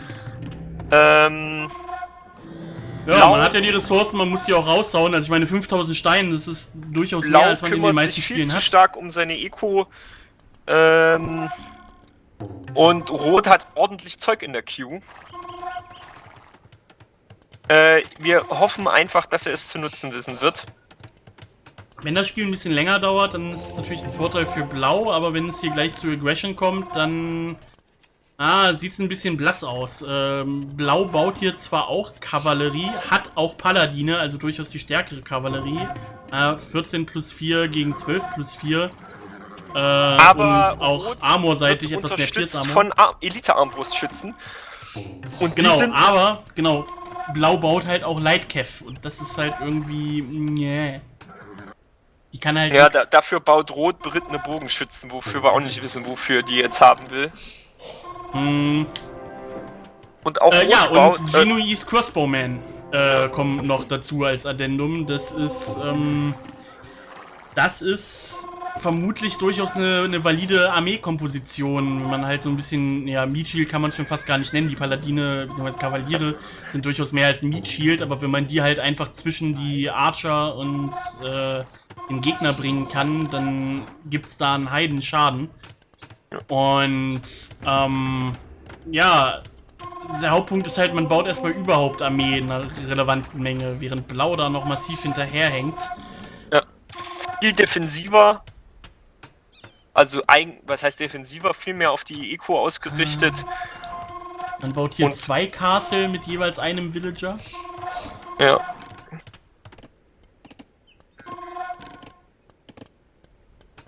Ähm, ja, Blau, man hat ja die Ressourcen, man muss die auch raushauen. Also ich meine, 5000 Steine, das ist durchaus Blau mehr, als man in den meisten sich viel Spielen zu hat. stark um seine Eco. Ähm, und Rot hat ordentlich Zeug in der Queue. Äh, wir hoffen einfach, dass er es zu nutzen wissen wird. Wenn das Spiel ein bisschen länger dauert, dann ist es natürlich ein Vorteil für Blau, aber wenn es hier gleich zu Aggression kommt, dann Ah, sieht es ein bisschen blass aus. Ähm, Blau baut hier zwar auch Kavallerie, hat auch Paladine, also durchaus die stärkere Kavallerie. Äh, 14 plus 4 gegen 12 plus 4. Äh, Aber und auch armorseitig etwas mehr Pierce-Armor. von Elite-Armbrustschützen. Und genau, aber, genau, Blau baut halt auch Lightcav und das ist halt irgendwie, nee. Die kann halt Ja, da, dafür baut Rot berittene Bogenschützen, wofür wir auch nicht wissen, wofür die jetzt haben will. Hm. Und auch äh, Ja, und Genuis äh, Crossbowman äh, kommen noch dazu als Addendum. Das ist, ähm, das ist vermutlich durchaus eine, eine valide Armeekomposition. Man halt so ein bisschen, ja, Meat Shield kann man schon fast gar nicht nennen. Die Paladine bzw. Kavaliere sind durchaus mehr als ein Meat Shield, aber wenn man die halt einfach zwischen die Archer und äh, den Gegner bringen kann, dann gibt's da einen Heidenschaden. Und, ähm, ja, der Hauptpunkt ist halt, man baut erstmal überhaupt Armee in einer relevanten Menge, während Blau da noch massiv hinterherhängt. Ja. Viel defensiver. Also, ein, was heißt defensiver? Viel mehr auf die Eco ausgerichtet. Man baut hier Und zwei Castle mit jeweils einem Villager. Ja.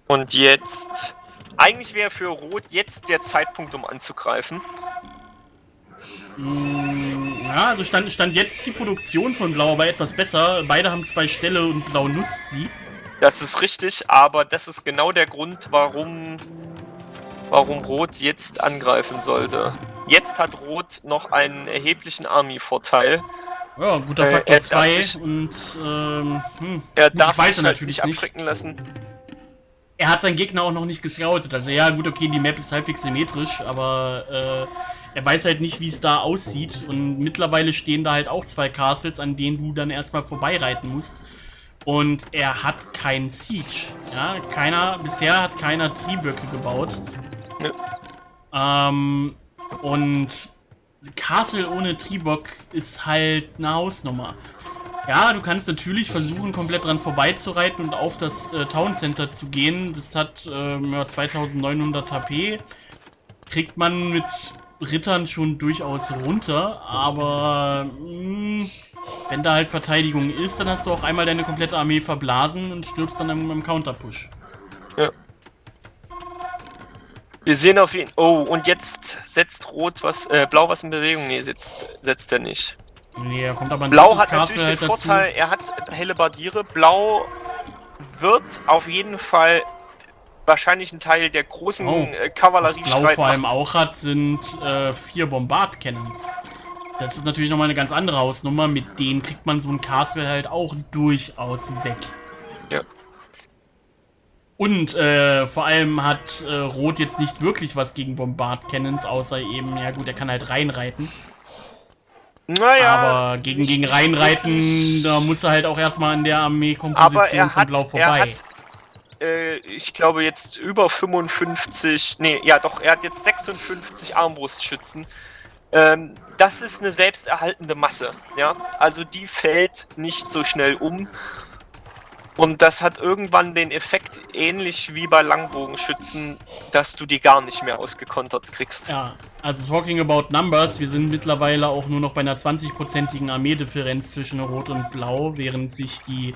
Und jetzt eigentlich wäre für Rot jetzt der Zeitpunkt, um anzugreifen. Mm, ja, also stand, stand jetzt die Produktion von Blau aber etwas besser. Beide haben zwei Ställe und Blau nutzt sie. Das ist richtig, aber das ist genau der Grund, warum, warum Rot jetzt angreifen sollte. Jetzt hat Rot noch einen erheblichen Army-Vorteil. Ja, guter Faktor 2 äh, und ähm, hm, er darf sich halt natürlich nicht abschrecken lassen er hat seinen Gegner auch noch nicht gescoutet. Also ja, gut, okay, die Map ist halbwegs symmetrisch, aber äh, er weiß halt nicht, wie es da aussieht. Und mittlerweile stehen da halt auch zwei Castles, an denen du dann erstmal vorbeireiten musst. Und er hat keinen Siege. Ja, keiner, bisher hat keiner Trieböcke gebaut. Ja. Ähm, und Castle ohne Triebock ist halt eine Hausnummer. Ja, du kannst natürlich versuchen, komplett dran vorbeizureiten und auf das äh, Town Center zu gehen. Das hat ähm, 2900 HP. Kriegt man mit Rittern schon durchaus runter, aber mh, hm, wenn da halt Verteidigung ist, dann hast du auch einmal deine komplette Armee verblasen und stirbst dann im, im Counterpush. Ja. Wir sehen auf ihn. Oh, und jetzt setzt Rot was, äh, Blau was in Bewegung. Nee, setzt, setzt er nicht. Nee, er kommt aber Blau hat natürlich halt den Vorteil, dazu. er hat helle Bardiere. Blau wird auf jeden Fall wahrscheinlich ein Teil der großen oh, äh, Kavallerie Was Blau vor allem auch hat, sind äh, vier Bombard-Cannons. Das ist natürlich nochmal eine ganz andere Hausnummer. Mit denen kriegt man so ein Castle halt auch durchaus weg. Ja. Und äh, vor allem hat äh, Rot jetzt nicht wirklich was gegen Bombard-Cannons, außer eben, ja gut, er kann halt reinreiten. Naja. Aber gegen, gegen Reinreiten, da muss er halt auch erstmal an der Armeekomposition von Blau vorbei. Hat, äh, ich glaube jetzt über 55, nee, ja doch, er hat jetzt 56 Armbrustschützen. Ähm, das ist eine selbsterhaltende Masse, ja. Also die fällt nicht so schnell um. Und das hat irgendwann den Effekt, ähnlich wie bei Langbogenschützen, dass du die gar nicht mehr ausgekontert kriegst. Ja, also talking about numbers, wir sind mittlerweile auch nur noch bei einer 20-prozentigen Armeedifferenz zwischen Rot und Blau, während sich die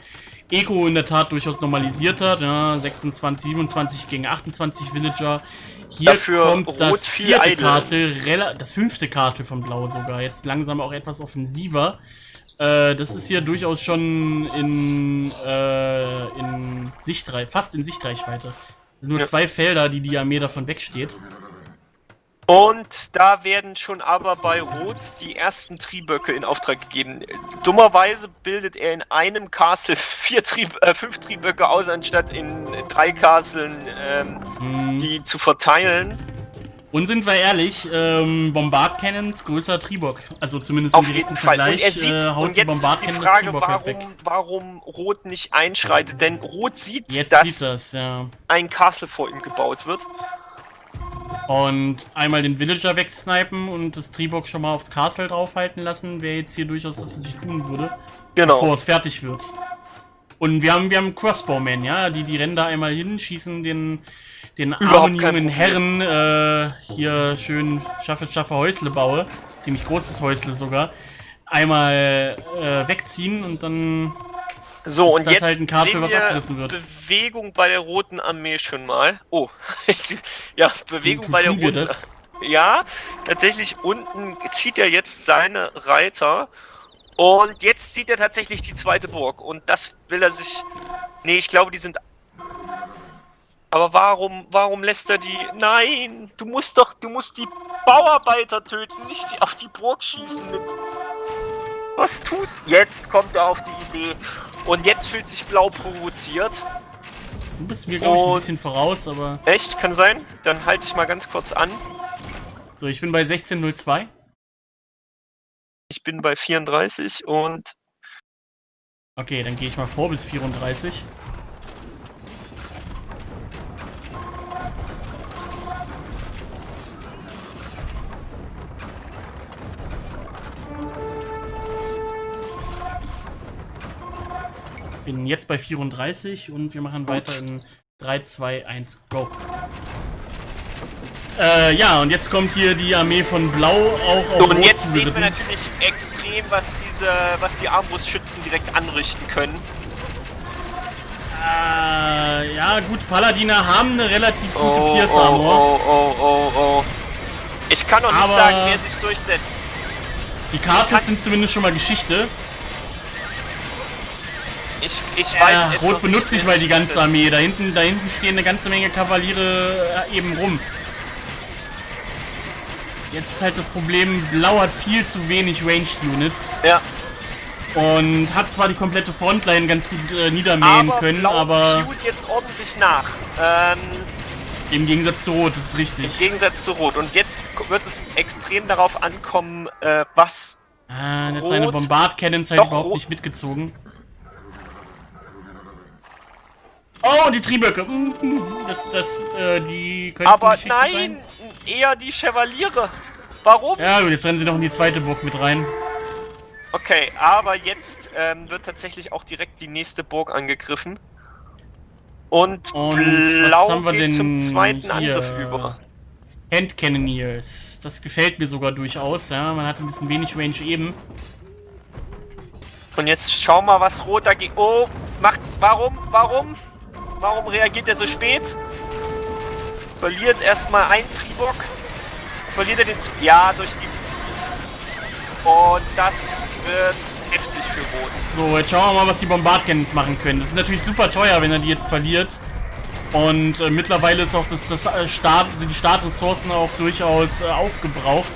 Eco in der Tat durchaus normalisiert hat. Ja, 26, 27 gegen 28 Villager. Hier Dafür kommt das vierte Castle, das fünfte Castle von Blau sogar, jetzt langsam auch etwas offensiver. Äh, das ist hier durchaus schon in, äh, in Sichtreich, fast in Sichtreichweite. Nur ja. zwei Felder, die die Armee davon wegsteht. Und da werden schon aber bei Rot die ersten Trieböcke in Auftrag gegeben. Dummerweise bildet er in einem Castle vier Trieb, äh, fünf Trieböcke aus, anstatt in drei Castlen ähm, hm. die zu verteilen. Und sind wir ehrlich, ähm, Bombard Cannons größer Triebock. Also zumindest im direkten Vergleich. Und, er sieht, äh, haut und jetzt Bombard ist die Frage, warum, warum Rot nicht einschreitet. Denn Rot sieht, jetzt dass sieht das, ja. ein Castle vor ihm gebaut wird. Und einmal den Villager wegsnipen und das Tribok schon mal aufs Castle draufhalten lassen, wäre jetzt hier durchaus das, was ich tun würde. Genau. Bevor es fertig wird. Und wir haben, wir haben Crossbowmen, ja, die, die rennen da einmal hin, schießen den, den armen jungen Herren, äh, hier schön schaffe, schaffe Häusle baue, ziemlich großes Häusle sogar, einmal äh, wegziehen und dann so, und jetzt halt ein was abgerissen wird. Bewegung bei der Roten Armee schon mal. Oh, ja, Bewegung bei der Roten Armee. Ja, tatsächlich unten zieht er jetzt seine Reiter. Und jetzt zieht er tatsächlich die zweite Burg. Und das will er sich... Nee, ich glaube, die sind... Aber warum, warum lässt er die... Nein, du musst doch, du musst die Bauarbeiter töten, nicht auf die Burg schießen mit... Was tust... Jetzt kommt er auf die Idee. Und jetzt fühlt sich Blau provoziert. Du bist mir, glaube ich, ein bisschen voraus, aber... Echt? Kann sein? Dann halte ich mal ganz kurz an. So, ich bin bei 16.02. Ich bin bei 34 und... Okay, dann gehe ich mal vor bis 34. bin jetzt bei 34 und wir machen weiter in 3, 2, 1, go. Äh, ja, und jetzt kommt hier die Armee von Blau auch auf so, Und jetzt sehen wir natürlich extrem, was diese, was die Armbrustschützen direkt anrichten können. Äh, ja, gut, Paladiner haben eine relativ gute oh, Pierce Armor. Oh, oh, oh, oh, oh. Ich kann noch nicht sagen, wer sich durchsetzt. Die Castles sind zumindest schon mal Geschichte. Ich, ich weiß ja, es Rot benutzt nicht mal die ganze Armee. Da hinten, da hinten stehen eine ganze Menge Kavaliere äh, eben rum. Jetzt ist halt das Problem, Blau hat viel zu wenig Ranged Units. Ja. Und hat zwar die komplette Frontline ganz gut äh, niedermähen aber können, Blau aber... Blau jetzt ordentlich nach. Ähm, Im Gegensatz zu Rot, das ist richtig. Im Gegensatz zu Rot. Und jetzt wird es extrem darauf ankommen, äh, was Ah, jetzt seine Bombard-Cannons halt überhaupt Rot nicht mitgezogen. Oh, die Trieböcke. Mhm. Das, das, äh, die können Aber nein, sein. eher die Chevaliere. Warum? Ja gut, jetzt rennen sie noch in die zweite Burg mit rein. Okay, aber jetzt ähm, wird tatsächlich auch direkt die nächste Burg angegriffen. Und, Und Blau geht zum zweiten hier? Angriff über. Hand Cannoneers. Das gefällt mir sogar durchaus, ja. Man hat ein bisschen wenig Range eben. Und jetzt schau mal, was Rot da geht. Oh, macht. Warum? Warum? Warum reagiert er so spät? Verliert erstmal ein Tribok. Verliert er den... Z ja, durch die... Und das wird heftig für Rot. So, jetzt schauen wir mal, was die Bombardcannons machen können. Das ist natürlich super teuer, wenn er die jetzt verliert. Und äh, mittlerweile ist auch das, das äh, Start, sind die Startressourcen auch durchaus äh, aufgebraucht.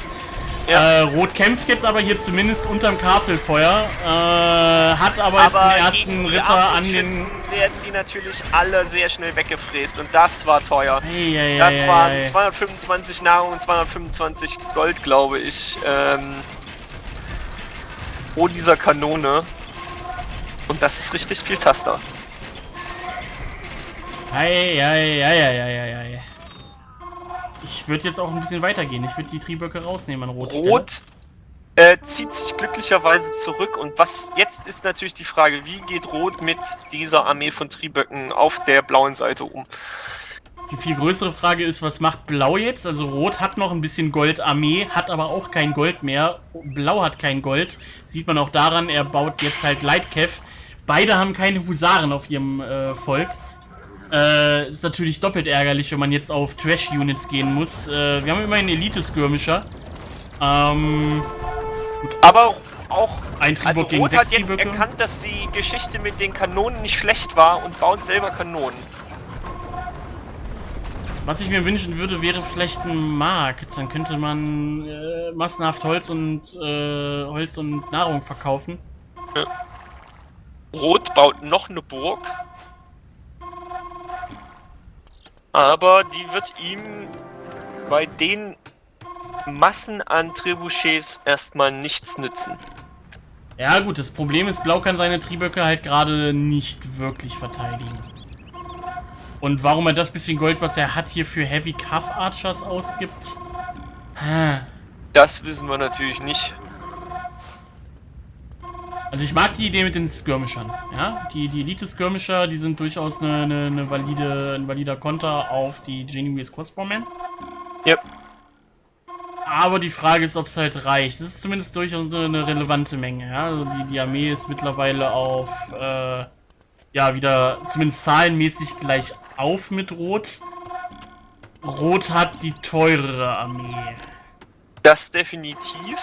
Ja. Äh, Rot kämpft jetzt aber hier zumindest unterm Castlefeuer, äh, hat aber, aber jetzt den ersten Ritter an den... werden die natürlich alle sehr schnell weggefräst und das war teuer. Ei, ei, das ei, waren 225 Nahrung und 225 Gold, glaube ich. Ähm, oh, dieser Kanone. Und das ist richtig viel Taster. Ei, ei, ei, ei, ei, ei. Ich würde jetzt auch ein bisschen weitergehen. Ich würde die Trieböcke rausnehmen an Rot. Rot äh, zieht sich glücklicherweise zurück. Und was jetzt ist natürlich die Frage, wie geht Rot mit dieser Armee von Trieböcken auf der blauen Seite um? Die viel größere Frage ist, was macht Blau jetzt? Also Rot hat noch ein bisschen Goldarmee, hat aber auch kein Gold mehr. Blau hat kein Gold. Sieht man auch daran, er baut jetzt halt Lightkev. Beide haben keine Husaren auf ihrem äh, Volk. Äh, ist natürlich doppelt ärgerlich, wenn man jetzt auf Trash-Units gehen muss. Äh, wir haben immerhin Elite-Skirmisher. Ähm, gut. Aber auch. Ein Also Triebock gegen Rot hat jetzt Trieböcke. erkannt, dass die Geschichte mit den Kanonen nicht schlecht war und baut selber Kanonen. Was ich mir wünschen würde, wäre vielleicht ein Markt. Dann könnte man äh, massenhaft Holz und äh, Holz und Nahrung verkaufen. Rot baut noch eine Burg. Aber die wird ihm bei den Massen an Trebuchets erstmal nichts nützen. Ja gut, das Problem ist, Blau kann seine Trieböcke halt gerade nicht wirklich verteidigen. Und warum er das bisschen Gold, was er hat, hier für Heavy Cuff Archers ausgibt? Hm. Das wissen wir natürlich nicht. Also ich mag die Idee mit den Skirmishern. Ja? Die, die Elite-Skirmisher, die sind durchaus eine, eine, eine valide, ein valider Konter auf die Genuine Crossbowmen. Ja. Aber die Frage ist, ob es halt reicht. Es ist zumindest durchaus eine, eine relevante Menge. Ja? Also die, die Armee ist mittlerweile auf, äh, ja, wieder zumindest zahlenmäßig gleich auf mit Rot. Rot hat die teurere Armee. Das definitiv.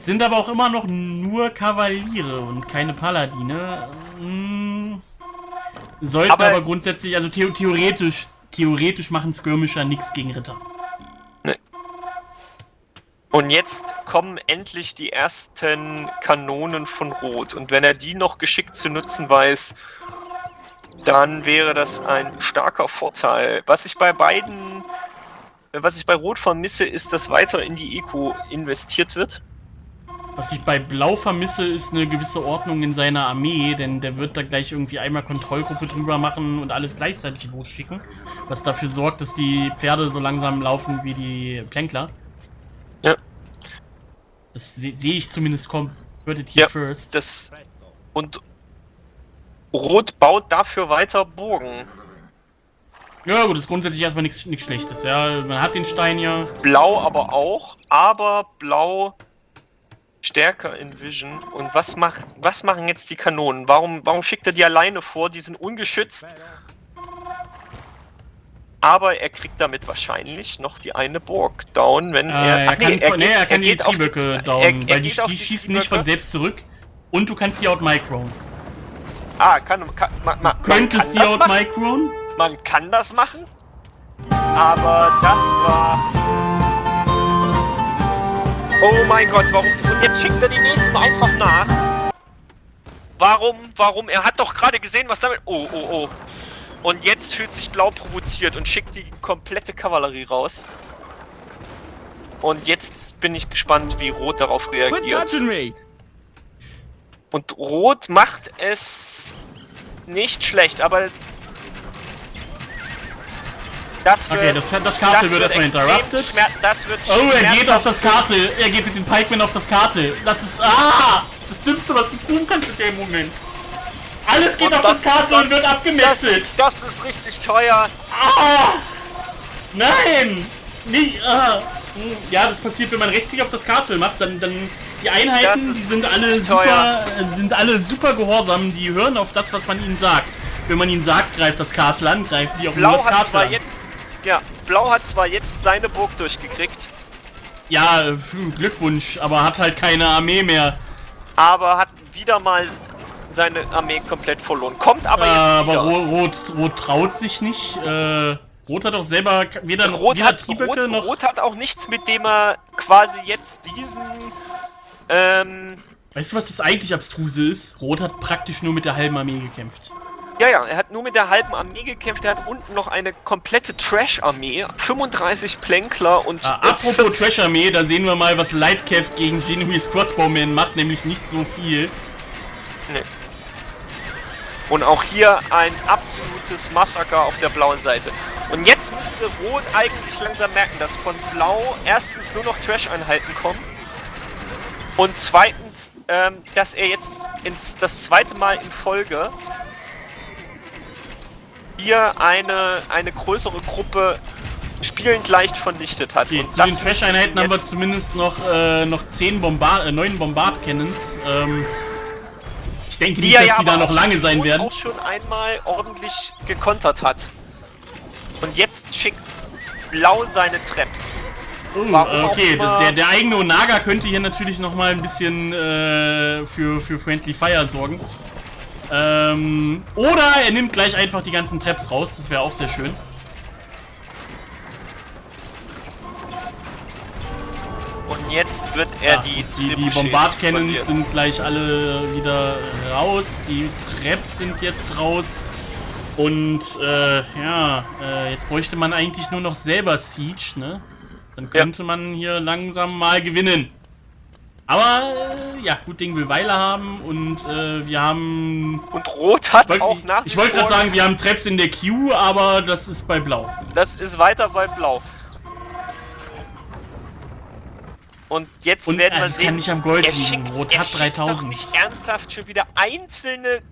Sind aber auch immer noch nur Kavaliere und keine Paladine. Hm. Sollten aber, Aber- grundsätzlich, also the theoretisch, theoretisch machen Skirmisher nichts gegen Ritter. Und jetzt kommen endlich die ersten Kanonen von Rot. Und wenn er die noch geschickt zu nutzen weiß, dann wäre das ein starker Vorteil. Was ich bei beiden, was ich bei Rot vermisse, ist, dass weiter in die Eco investiert wird. Was ich bei Blau vermisse, ist eine gewisse Ordnung in seiner Armee, denn der wird da gleich irgendwie einmal Kontrollgruppe drüber machen und alles gleichzeitig losschicken. Was dafür sorgt, dass die Pferde so langsam laufen wie die Plänkler. Ja. Das se- sehe ich zumindest kommen. Ja. first. Das und Rot baut dafür weiter Burgen. Ja gut, ist grundsätzlich erstmal nichts nichts Schlechtes. Ja, man hat den Stein ja. Blau aber auch, aber Blau stärker in Vision. Und was macht, was machen jetzt die Kanonen? Warum, warum schickt er die alleine vor? Die sind ungeschützt. Aber er kriegt damit wahrscheinlich noch die eine Burg down, wenn Äh, er. er, Ach kann, nee, er nee, geht, er kann die geht auf Trieböcke er- down, er weil die, die schießen nicht von selbst zurück. Und du kannst sie outmicron. Ah, kann, kann man, man, Könntest sie kann outmicron? Man kann das machen. Aber das war. Oh mein Gott, warum? Und jetzt schickt er die nächsten einfach nach. Warum? Warum? Er hat doch gerade gesehen, was damit. Oh, oh, oh. Und jetzt fühlt sich Blau provoziert und schickt die komplette Kavallerie raus. Und jetzt bin ich gespannt, wie Rot darauf reagiert. Und Rot macht es nicht schlecht, aber das wird, Okay, das, das Castle wird erstmal interrupted. Das wird Oh, er geht auf das Castle. Er geht mit den Pikemen auf das Castle. Das ist. Ah! Das Dümmste, was du tun kannst in dem Moment. Alles geht Und auf das, Castle und wird das abgemetzelt. das ist richtig teuer. Ah! Nein! Nie, ah. Hm, Ja, das passiert, wenn man rechtsklick auf das Castle macht, dann, dann die Das Einheiten, die sind alle richtig super, teuer. äh, sind alle super gehorsam, die hören auf das, was man ihnen sagt. Wenn man ihnen sagt, greift das Castle an, greifen die auch nur Blau das hat Castle an. jetzt, ja, Blau hat zwar jetzt seine Burg durchgekriegt, Ja, äh, Glückwunsch, aber hat halt keine Armee mehr. aber hat wieder mal seine Armee komplett verloren. Kommt aber Äh, jetzt aber wieder. Rot, Rot, traut sich nicht. Äh, Rot hat auch selber weder, Rot weder hat, Rot, noch. Rot hat auch nichts, mit dem er quasi jetzt diesen ähm, Weißt du, was das eigentlich abstruse ist? Rot hat praktisch nur mit der halben Armee gekämpft. Ja, ja, er hat nur mit der halben Armee gekämpft. Er hat unten noch eine komplette Trash-Armee. 35 Plänkler und. Ah, apropos 40 Trash-Armee, da sehen wir mal, was Lightcav gegen Genuise Crossbowman macht, nämlich nicht so viel. Nee. Und auch hier ein absolutes Massaker auf der blauen Seite. Und jetzt müsste Rot eigentlich langsam merken, dass von Blau erstens nur noch Trash-Einheiten kommen. Und zweitens, ähm, dass er jetzt ins, das zweite Mal in Folge hier eine, eine größere Gruppe spielend leicht vernichtet hat. Okay, Und zu den Trash-Einheiten haben wir zumindest noch, äh, noch 10 Bombard äh, 9 Bombard-Cannons. Ähm, ich denke nicht, er dass ja die da noch lange sein werden. auch schon einmal ordentlich gekontert hat. Und jetzt schickt Blau seine Traps. Oh, okay, der, der eigene Onaga könnte hier natürlich nochmal ein bisschen äh, für, für Friendly Fire sorgen. Ähm, oder er nimmt gleich einfach die ganzen Traps raus, das wäre auch sehr schön. Und jetzt wird er ja, die Die, die Bombard-Cannons sind gleich alle wieder raus, die Traps sind jetzt raus. Und, äh, ja, äh, jetzt bräuchte man eigentlich nur noch selber Siege, ne? Dann könnte ja. man hier langsam mal gewinnen. Aber, äh, ja, gut Ding will Weile haben und äh, wir haben... Und Rot hat wollt, auch nach Ich, wollte gerade sagen, wir haben Traps in der Queue, aber das ist bei Blau. Das ist weiter bei Blau. Und jetzt und, werden wir also sehen... kann nicht am Gold liegen. Rot hat 3000. Doch nicht ernsthaft schon wieder einzelne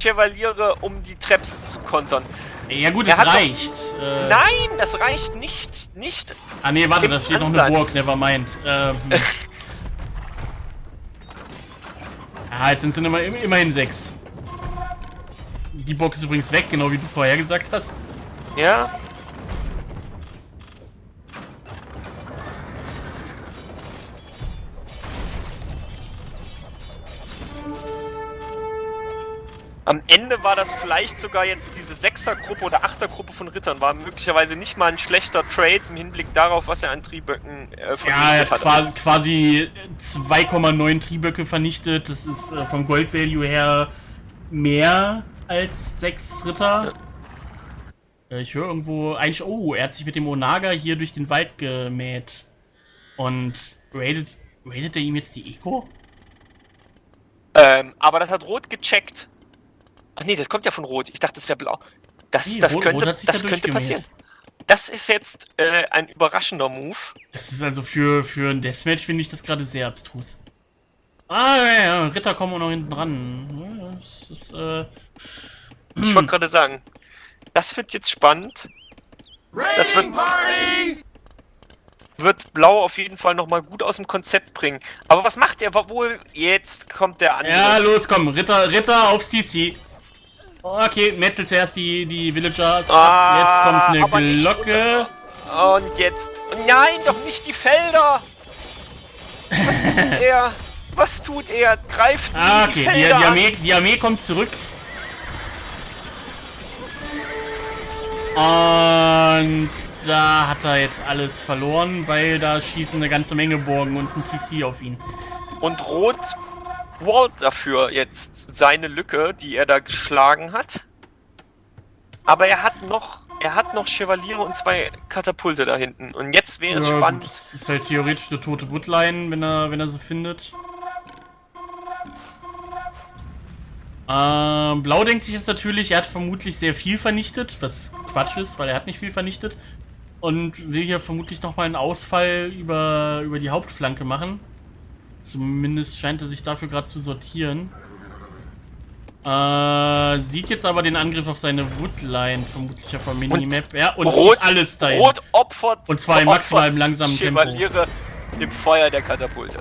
Chevaliere, um die Traps zu kontern. Ja gut, es reicht. Doch, äh, nein, das reicht nicht. Nicht. Ah nee, warte, da steht Ansatz. noch eine Burg, nevermind. Ähm, ah, jetzt sind es immer, immerhin sechs. Die Burg ist übrigens weg, genau wie du vorher gesagt hast. Ja. Am Ende war das vielleicht sogar jetzt diese Sechsergruppe oder Achtergruppe von Rittern, war möglicherweise nicht mal ein schlechter Trade im Hinblick darauf, was er an Trieböcken äh, vernichtet ja, er hat. Ja, quasi 2,9 Trieböcke vernichtet. Das ist äh, vom Gold Value her mehr als sechs Ritter. Ja. Äh, ich höre irgendwo ein. Oh, er hat sich mit dem Onaga hier durch den Wald gemäht. Und raidet, raidet er ihm jetzt die Eco? Ähm, aber das hat Rot gecheckt. Ach nee, das kommt ja von Rot. Ich dachte, das wäre blau. Das, nee, das Rot, könnte, Rot das könnte passieren. Das ist jetzt äh, ein überraschender Move. Das ist also für, für ein Deathmatch, finde ich das gerade sehr abstrus. Ah, ja, ja, Ritter kommen auch noch hinten ran. das ist, äh, ich wollte hm. gerade sagen, das wird jetzt spannend. Das wird, wird Blau auf jeden Fall nochmal gut aus dem Konzept bringen. Aber was macht er wohl? Jetzt kommt der andere. Ja, los, komm, Ritter, Ritter aufs TC. Okay, Metzel zuerst die, die Villagers. Ah, jetzt kommt eine Glocke. Und jetzt... Nein, doch nicht die Felder! Was tut er? Was tut er? Greift ah, okay. die Felder die, die, Armee, die Armee kommt zurück. Und da hat er jetzt alles verloren, weil da schießen eine ganze Menge Burgen und ein TC auf ihn. Und Rot Walt dafür jetzt seine Lücke, die er da geschlagen hat. Aber er hat noch, er hat noch Chevaliere und zwei Katapulte da hinten. Und jetzt wäre es ja, spannend. Gut, das ist halt theoretisch eine tote Woodline, wenn er, wenn er sie findet. Ähm, Blau denkt sich jetzt natürlich, er hat vermutlich sehr viel vernichtet, was Quatsch ist, weil er hat nicht viel vernichtet. Und will hier vermutlich nochmal einen Ausfall über, über die Hauptflanke machen. Zumindest scheint er sich dafür gerade zu sortieren. Äh, sieht jetzt aber den Angriff auf seine Woodline, vermutlich auf der Minimap. Ja, und Rot, alles dahin. Rot opfert. Und zwar in maximal langsamen Tempo. im Feuer der Katapulte.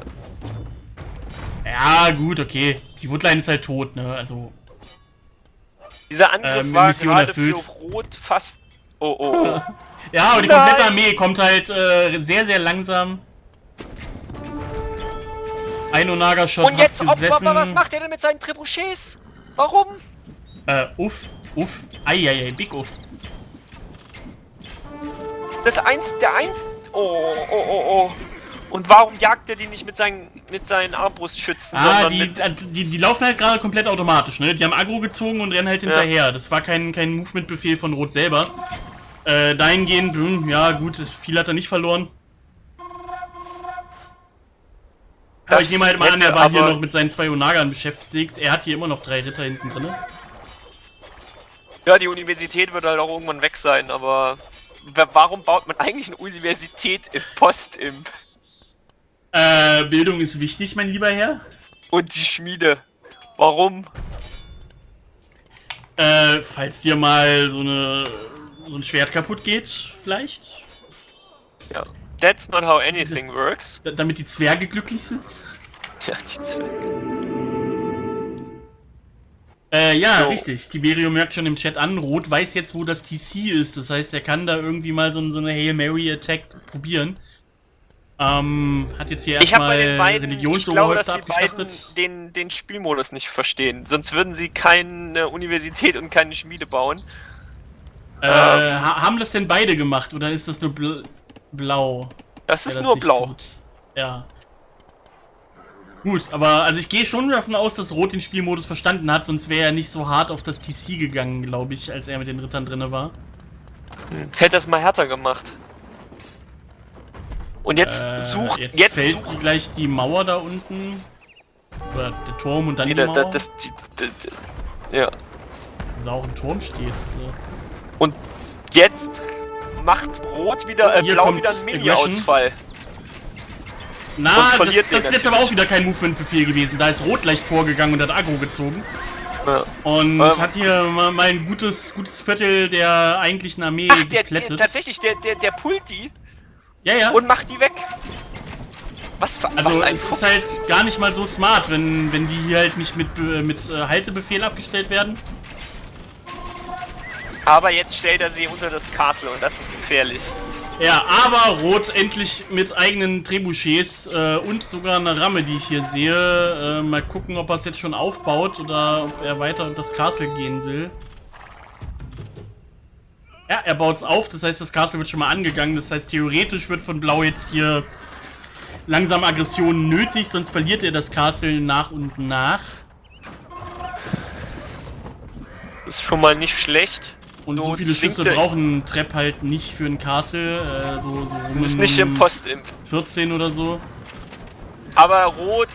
Ja, gut, okay. Die Woodline ist halt tot, ne? Also. Dieser Angriff ähm, war gerade erfüllt. für Rot fast. Oh, oh. ja, aber die komplette Armee kommt halt äh, sehr, sehr langsam ein Onaga-Shot Und jetzt, Opfer, was macht er denn mit seinen Trebuchets? Warum? Äh, uff, uff, eieiei, big uff. Das eins, der ein... Oh, oh, oh, oh. Und warum jagt er die nicht mit seinen, mit seinen Armbrustschützen? Ah, die, äh, die, die, laufen halt gerade komplett automatisch, ne? Die haben Agro gezogen und rennen halt hinterher. Ja. Das war kein, kein Movement-Befehl von Rot selber. Äh, dahingehend, hm, ja gut, viel hat er nicht verloren. Aber ich nehme halt mal an, er war hier noch mit seinen zwei Onagern beschäftigt. Er hat hier immer noch drei Ritter hinten drin. Ja, die Universität wird halt auch irgendwann weg sein, aber warum baut man eigentlich eine Universität im Post-Imp? Äh, Bildung ist wichtig, mein lieber Herr. Und die Schmiede. Warum? Äh, falls dir mal so eine so ein Schwert kaputt geht, vielleicht? Ja. That's not how anything works. damit die Zwerge glücklich sind? Ja, die Zwerge. Äh, ja, so. richtig. Tiberium merkt schon im Chat an, Rot weiß jetzt, wo das TC ist. Das heißt, er kann da irgendwie mal so, so eine Hail Mary Attack probieren. Ähm, hat jetzt hier Ich habe bei erstmal den beiden, ich glaube, dass Religionsoberhäupter die beiden abgeschlachtet. den, den Spielmodus nicht verstehen. Sonst würden sie keine Universität und keine Schmiede bauen. Äh, ha- haben das denn beide gemacht oder ist das nur blau? Das ist das nur blau. tut? Ja. Gut, aber also ich gehe schon davon aus, dass Rot den Spielmodus verstanden hat, sonst wäre er nicht so hart auf das TC gegangen, glaube ich, als er mit den Rittern drinne war. Hätte das mal härter gemacht. Und jetzt Äh, sucht, jetzt, jetzt, fällt sucht. gleich die Mauer da unten. Oder der Turm und dann Nee, die da, Mauer. da, das, die, die, die, ja. da auch ein Turm steht. So. Und jetzt macht Rot wieder, äh, Hier Blau kommt wieder einen Mini-Ausfall. Na, das, das den ist jetzt aber auch wieder kein Movement-Befehl gewesen. Da ist Rot leicht vorgegangen und hat Aggro gezogen. Ja. Und Ähm. hat hier mal, mal ein gutes, gutes Viertel der eigentlichen Armee Ach, der, der, geplättet. tatsächlich, der, der, der pullt die ja, ja. und macht die weg. Was für also was ein es Fuchs. ist halt gar nicht mal so smart, wenn, wenn die hier halt nicht mit, äh, mit äh, Haltebefehl abgestellt werden. Aber jetzt stellt er sie unter das Castle und das ist gefährlich. Ja, aber Rot endlich mit eigenen Trebuchets äh, und sogar eine Ramme, die ich hier sehe. Äh, mal gucken, ob er es jetzt schon aufbaut oder ob er weiter unter das Castle gehen will. Ja, er baut es auf, das heißt, das Castle wird schon mal angegangen. Das heißt, theoretisch wird von Blau jetzt hier langsam Aggression nötig, sonst verliert er das Castle nach und nach. Ist schon mal nicht schlecht. Und so, viele Schüsse brauchen Trepp halt nicht für ein Castle. Äh, so, so um Ist nicht im Postimp. 14 oder so. Aber Rot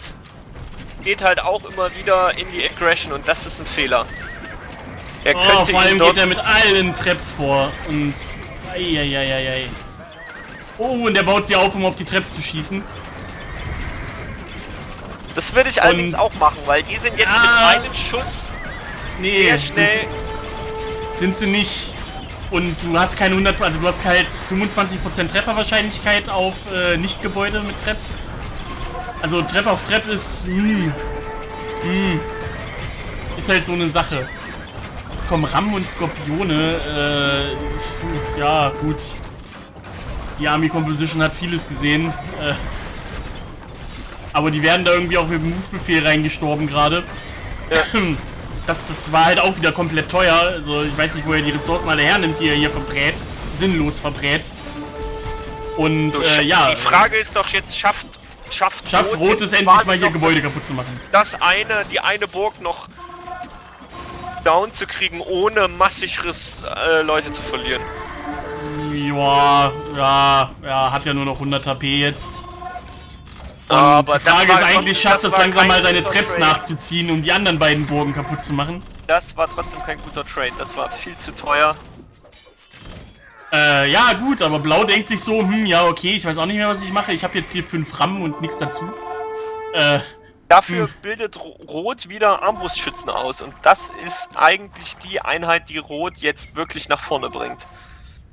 geht halt auch immer wieder in die Aggression und das ist ein Fehler. Er Oh, könnte vor allem geht er mit allen Treps vor und. Eieieiei. Oh, und er baut sie auf, um auf die Treps zu schießen. Das würde ich allerdings auch machen, weil die sind jetzt Ah. mit einem Schuss Nee, sehr schnell. Sind sie nicht. Und du hast keine 100, also du hast halt 25% Trefferwahrscheinlichkeit auf äh, Nicht-Gebäude mit Treps. Also Treppe auf Trepp ist, mh, mh, ist halt so eine Sache. Jetzt kommen Rammen und Skorpione, äh, ja, gut. Die Army Composition hat vieles gesehen, äh, aber die werden da irgendwie auch mit dem Move-Befehl reingestorben gerade. Das, das war halt auch wieder komplett teuer. Also ich weiß nicht, wo er die Ressourcen alle hernimmt, die er hier verbrät. Sinnlos verbrät. Und So, äh, ja, Die Frage ist doch jetzt, schafft, schafft, schafft Rot es endlich mal hier Gebäude kaputt zu machen. Das eine, die eine Burg noch down zu kriegen, ohne massig Riss, äh, Leute zu verlieren. Ja, ja, ja, hat ja nur noch 100 HP jetzt. Und Aber die Frage ist eigentlich, schafft es langsam mal seine Traps Trade. nachzuziehen, um die anderen beiden Burgen kaputt zu machen? Das war trotzdem kein guter Trade. Das war viel zu teuer. Äh, ja, gut, aber Blau denkt sich so, hm, ja, okay, ich weiß auch nicht mehr, was ich mache. Ich habe jetzt hier fünf Rammen und nichts dazu. Äh, Dafür Hm. bildet Ro- Rot wieder Armbrustschützen aus. Und das ist eigentlich die Einheit, die Rot jetzt wirklich nach vorne bringt.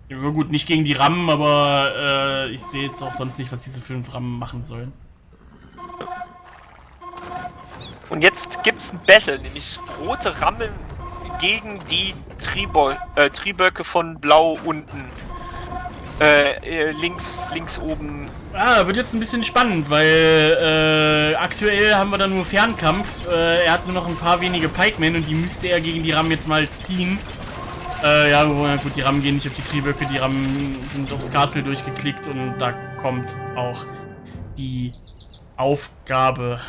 ja, gut, nicht gegen die Rammen, aber äh, ich sehe jetzt auch sonst nicht, was diese fünf Rammen machen sollen. Und jetzt gibt's ein Battle, nämlich rote Rammen gegen die Tribo äh, Triböcke von Blau unten. Äh, äh, links, links oben. Ah, wird jetzt ein bisschen spannend, weil äh, aktuell haben wir da nur Fernkampf. Äh, er hat nur noch ein paar wenige Pikemen und die müsste er gegen die Rammen jetzt mal ziehen. Äh, ja, gut, die Rammen gehen nicht auf die Trieböcke, die Rammen sind aufs Castle durchgeklickt und da kommt auch die Aufgabe.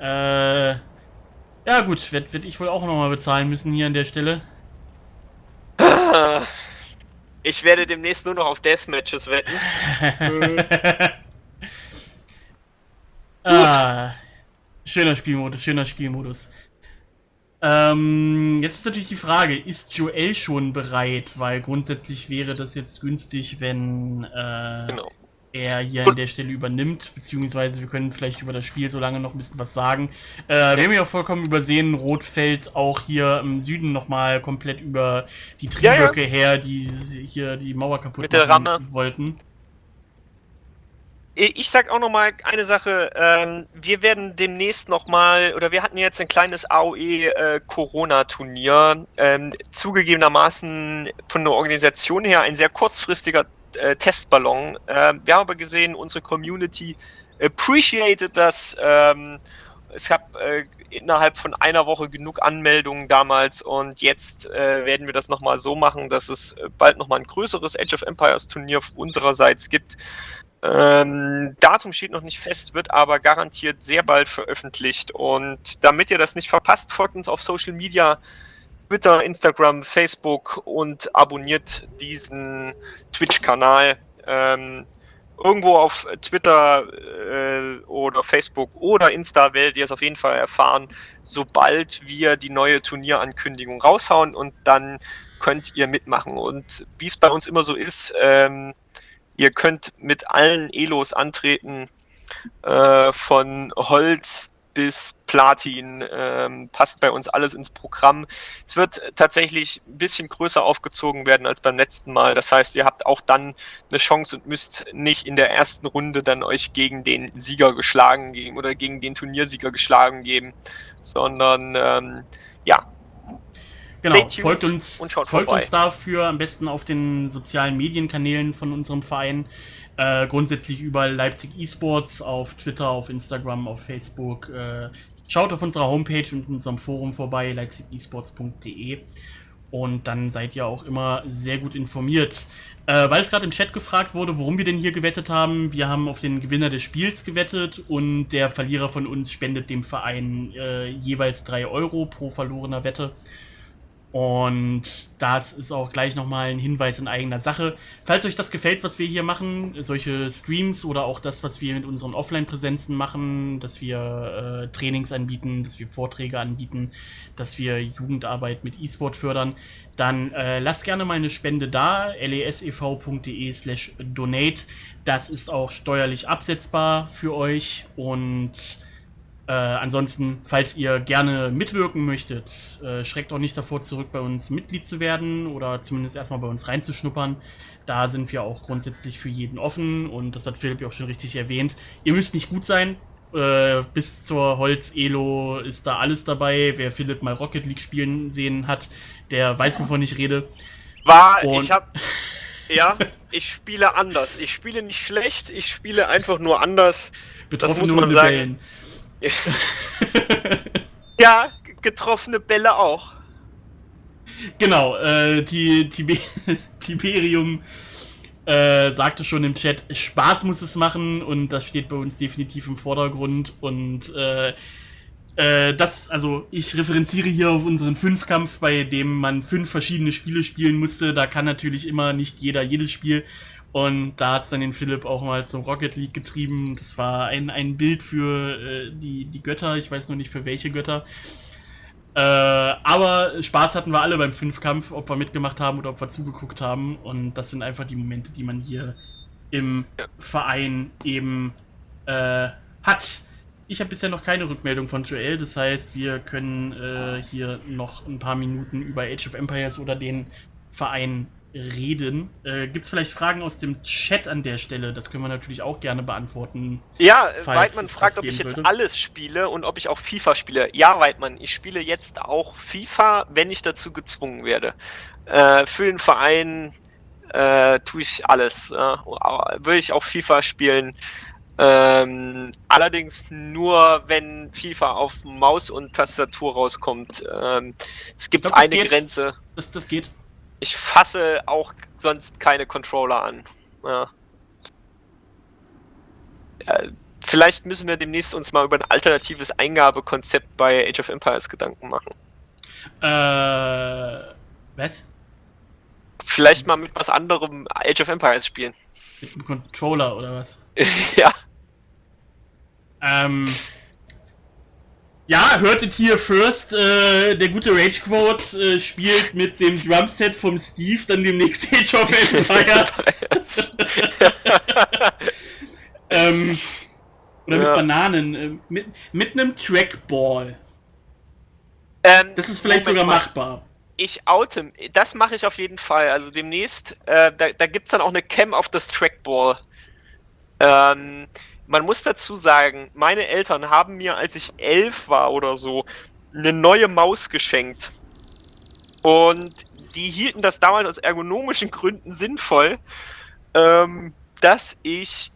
Äh, ja gut, werde werd ich wohl auch nochmal bezahlen müssen hier an der Stelle. Ich werde demnächst nur noch auf Deathmatches wetten. Ah, schöner Spielmodus, schöner Spielmodus. Ähm, jetzt ist natürlich die Frage, ist Joel schon bereit? Weil grundsätzlich wäre das jetzt günstig, wenn äh, Genau. Er hier an der Stelle übernimmt, beziehungsweise wir können vielleicht über das Spiel so lange noch ein bisschen was sagen. Äh, wir haben ja auch vollkommen übersehen, Rot fällt auch hier im Süden nochmal komplett über die Ja, ja. Trieböcke her, die hier die Mauer kaputt machen wollten. Ich sag auch noch mal eine Sache. Ähm, wir werden demnächst noch mal, oder wir hatten jetzt ein kleines AOE äh. Ähm, zugegebenermaßen von der Organisation her ein sehr kurzfristiger äh, Testballon. Ähm, wir haben aber gesehen, unsere Community appreciated das. Ähm, es gab äh, innerhalb von einer Woche genug Anmeldungen damals und jetzt äh, werden wir das nochmal so machen, dass es äh, bald nochmal ein größeres Age of Empires Turnier unsererseits gibt. Ähm, Datum steht noch nicht fest, wird aber garantiert sehr bald veröffentlicht und damit ihr das nicht verpasst, folgt uns auf Social Media, Twitter, Instagram, Facebook und abonniert diesen Twitch-Kanal. Ähm, irgendwo auf Twitter äh, oder Facebook oder Insta werdet ihr es auf jeden Fall erfahren, sobald wir die neue Turnierankündigung raushauen und dann könnt ihr mitmachen. Und wie es bei uns immer so ist, ähm, ihr könnt mit allen Elos antreten, äh, von Holz bis Platin ähm, passt bei uns alles ins Programm. Es wird tatsächlich ein bisschen größer aufgezogen werden als beim letzten Mal. Das heißt, ihr habt auch dann eine Chance und müsst nicht in der ersten Runde dann euch gegen den Sieger geschlagen geben oder gegen den Turniersieger geschlagen geben, sondern ähm, ja. Genau, folgt uns, folgt uns dafür am besten auf den sozialen Medienkanälen von unserem Verein. Äh, grundsätzlich überall Leipzig Esports auf Twitter, auf Instagram, auf Facebook. Äh, schaut auf unserer Homepage und unserem Forum vorbei, leipzigesports.de. Und dann seid ihr auch immer sehr gut informiert. Äh, weil es gerade im Chat gefragt wurde, warum wir denn hier gewettet haben. Wir haben auf den Gewinner des Spiels gewettet und der Verlierer von uns spendet dem Verein äh, jeweils 3 Euro pro verlorener Wette. Und das ist auch gleich nochmal ein Hinweis in eigener Sache. Falls euch das gefällt, was wir hier machen, solche Streams oder auch das, was wir mit unseren Offline-Präsenzen machen, dass wir äh, Trainings anbieten, dass wir Vorträge anbieten, dass wir Jugendarbeit mit E-Sport fördern, dann äh, lasst gerne mal eine Spende da, lesev.de slash donate. Das ist auch steuerlich absetzbar für euch und äh, ansonsten, falls ihr gerne mitwirken möchtet, äh, schreckt auch nicht davor zurück, bei uns Mitglied zu werden oder zumindest erstmal bei uns reinzuschnuppern. Da sind wir auch grundsätzlich für jeden offen und das hat Philipp ja auch schon richtig erwähnt. Ihr müsst nicht gut sein. Äh, bis zur Holz-Elo ist da alles dabei. Wer Philipp mal Rocket League spielen sehen hat, der weiß, wovon ich rede. War, und ich hab. Ja, ich spiele anders. Ich spiele nicht schlecht, ich spiele einfach nur anders. Betroffene das muss man sagen. Bällen. ja, getroffene Bälle auch. Genau, äh, die, Tibe Tiberium äh, sagte schon im Chat, Spaß muss es machen und das steht bei uns definitiv im Vordergrund und äh, äh, das, also ich referenziere hier auf unseren Fünfkampf, bei dem man fünf verschiedene Spiele spielen musste. Da kann natürlich immer nicht jeder jedes Spiel und da hat es dann den Philipp auch mal zum Rocket League getrieben. Das war ein, ein Bild für äh, die, die Götter. Ich weiß nur nicht für welche Götter. Äh, aber Spaß hatten wir alle beim Fünfkampf, ob wir mitgemacht haben oder ob wir zugeguckt haben. Und das sind einfach die Momente, die man hier im Verein eben äh, hat. Ich habe bisher noch keine Rückmeldung von Joel, das heißt, wir können äh, hier noch ein paar Minuten über Age of Empires oder den Verein reden. Äh, Gibt es vielleicht Fragen aus dem Chat an der Stelle? Das können wir natürlich auch gerne beantworten. Ja, Weidmann fragt, ob ich jetzt sollte. alles spiele und ob ich auch FIFA spiele. Ja, Weidmann, ich spiele jetzt auch FIFA, wenn ich dazu gezwungen werde. Äh, für den Verein äh, tue ich alles. Äh, würde ich auch FIFA spielen. Ähm, allerdings nur, wenn FIFA auf Maus und Tastatur rauskommt. Ähm, es gibt glaub, eine geht. Grenze. Das, das geht ich fasse auch sonst keine Controller an. Ja. Ja, vielleicht müssen wir demnächst uns mal über ein alternatives Eingabekonzept bei Age of Empires Gedanken machen. Äh, was? Vielleicht mal mit was anderem Age of Empires spielen. Mit einem Controller oder was? ja. Ähm, ja, hörtet hier first, äh, der gute Rage Quote äh, spielt mit dem Drumset vom Steve dann demnächst Age of Empires. ähm, oder mit ja. Bananen, äh, mit, mit einem Trackball. Ähm, das ist vielleicht sogar mal. machbar. Ich oute, das mache ich auf jeden Fall. Also demnächst, äh, da, da gibt es dann auch eine Cam auf das Trackball. Ähm, man muss dazu sagen, meine Eltern haben mir, als ich elf war oder so, eine neue Maus geschenkt. Und die hielten das damals aus ergonomischen Gründen sinnvoll. ähm, dass ich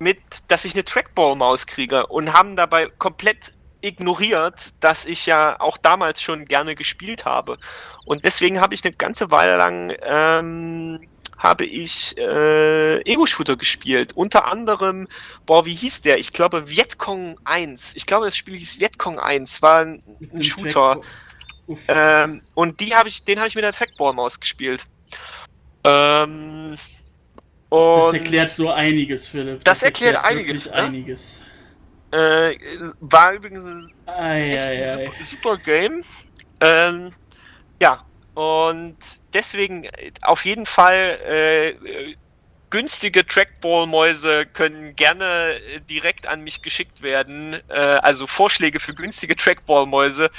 mit, dass ich eine Trackball-Maus kriege und haben dabei komplett ignoriert, dass ich ja auch damals schon gerne gespielt habe. Und deswegen habe ich eine ganze Weile lang ähm, habe ich äh, Ego-Shooter gespielt. Unter anderem, boah, wie hieß der? Ich glaube Vietcong 1. Ich glaube, das Spiel hieß Vietcong 1. War ein, ein Shooter. Ähm, und die habe ich, den habe ich mit der Trackball-Maus gespielt. Ähm, das erklärt so einiges, Philipp. Das, das erklärt, erklärt einiges. Ne? einiges. Äh, war übrigens ein, ei, ei, ei. Super, super, Game. Ähm, ja, und deswegen auf jeden Fall äh, günstige Trackball-Mäuse können gerne direkt an mich geschickt werden. Äh, also Vorschläge für günstige Trackball-Mäuse.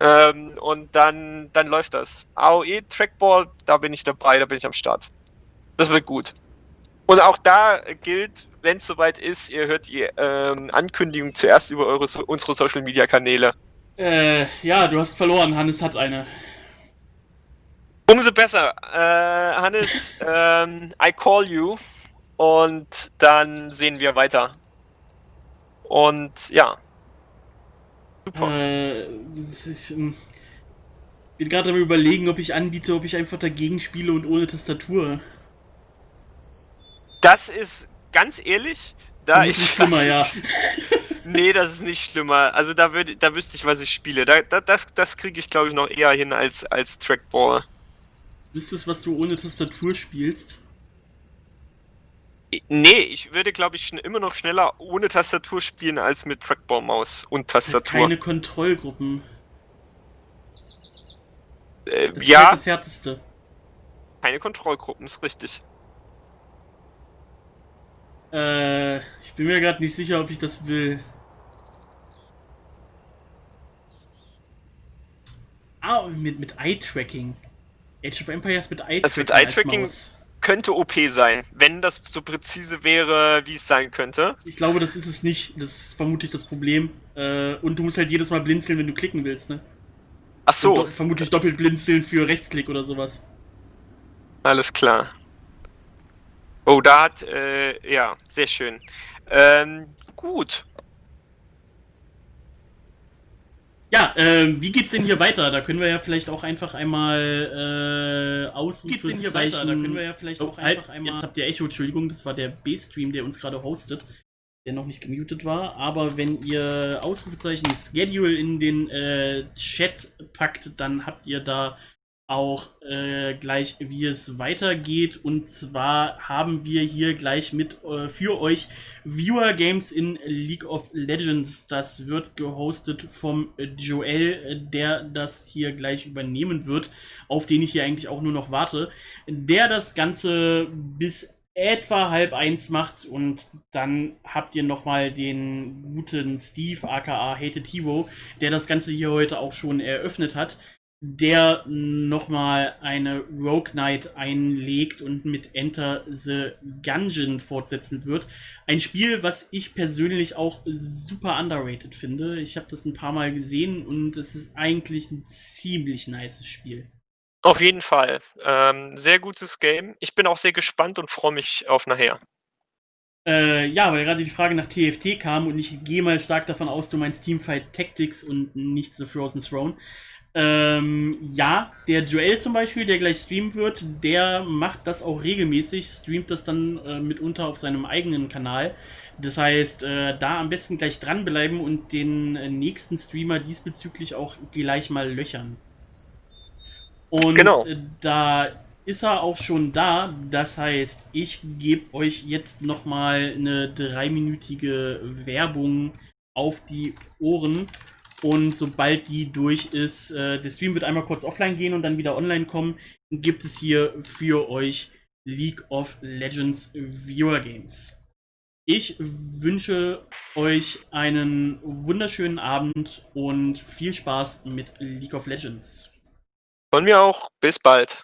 Ähm, und dann, dann läuft das. AOE Trackball, da bin ich dabei, da bin ich am Start. Das wird gut. Und auch da gilt, wenn es soweit ist, ihr hört die ähm, Ankündigung zuerst über eure, unsere Social Media Kanäle. Äh, ja, du hast verloren. Hannes hat eine. Umso besser. Äh, Hannes, ähm, I call you. Und dann sehen wir weiter. Und ja. Super. Äh, ich ähm, bin gerade am überlegen, ob ich anbiete, ob ich einfach dagegen spiele und ohne Tastatur. Das ist ganz ehrlich, da ich. schlimmer, ja. nee, das ist nicht schlimmer. Also da, würd, da wüsste ich, was ich spiele. Da, da das das kriege ich, glaube ich, noch eher hin als, als Trackball. Wüsstest, was du ohne Tastatur spielst? Nee, ich würde, glaube ich, immer noch schneller ohne Tastatur spielen als mit Trackball-Maus und Tastatur. Keine Kontrollgruppen. Äh, das ja. Ist halt das Härteste. Keine Kontrollgruppen, ist richtig. Äh, ich bin mir gerade nicht sicher, ob ich das will. Ah, mit, mit Eye-Tracking. Age of Empires mit Eye-Tracking. Also mit Eye-Tracking könnte OP sein, wenn das so präzise wäre, wie es sein könnte. Ich glaube, das ist es nicht. Das ist vermutlich das Problem. Äh, und du musst halt jedes Mal blinzeln, wenn du klicken willst, ne? Ach so. Do vermutlich doppelt blinzeln für Rechtsklick oder sowas. Alles klar. Oh, da hat, äh, ja, sehr schön. Ähm, gut. Ja, äh, wie geht's denn hier weiter? Da können wir ja vielleicht auch einfach einmal äh, Ausrufezeichen... Geht's denn hier weiter? Da können wir ja vielleicht oh, auch halt, einfach einmal... Jetzt habt ihr Echo, Entschuldigung, das war der B-Stream, der uns gerade hostet, der noch nicht gemutet war. Aber wenn ihr Ausrufezeichen Schedule in den äh, Chat packt, dann habt ihr da auch äh, gleich, wie es weitergeht. Und zwar haben wir hier gleich mit äh, für euch Viewer Games in League of Legends. Das wird gehostet vom Joel, der das hier gleich übernehmen wird, auf den ich hier eigentlich auch nur noch warte. Der das Ganze bis etwa halb eins macht und dann habt ihr nochmal den guten Steve aka Hate Tivo, der das Ganze hier heute auch schon eröffnet hat der nochmal eine Rogue Knight einlegt und mit Enter the Gungeon fortsetzen wird. Ein Spiel, was ich persönlich auch super underrated finde. Ich habe das ein paar Mal gesehen und es ist eigentlich ein ziemlich nices Spiel. Auf jeden Fall. Ähm, sehr gutes Game. Ich bin auch sehr gespannt und freue mich auf nachher. Äh, ja, weil gerade die Frage nach TFT kam und ich gehe mal stark davon aus, du meinst Teamfight Tactics und nicht The Frozen Throne. Ähm, ja, der Joel zum Beispiel, der gleich streamen wird, der macht das auch regelmäßig, streamt das dann äh, mitunter auf seinem eigenen Kanal. Das heißt, äh, da am besten gleich dranbleiben und den äh, nächsten Streamer diesbezüglich auch gleich mal löchern. Und genau. Äh, da ist er auch schon da. Das heißt, ich gebe euch jetzt nochmal eine dreiminütige Werbung auf die Ohren. Und sobald die durch ist, äh, der Stream wird einmal kurz offline gehen und dann wieder online kommen, gibt es hier für euch League of Legends Viewer Games. Ich wünsche euch einen wunderschönen Abend und viel Spaß mit League of Legends. Von mir auch. Bis bald.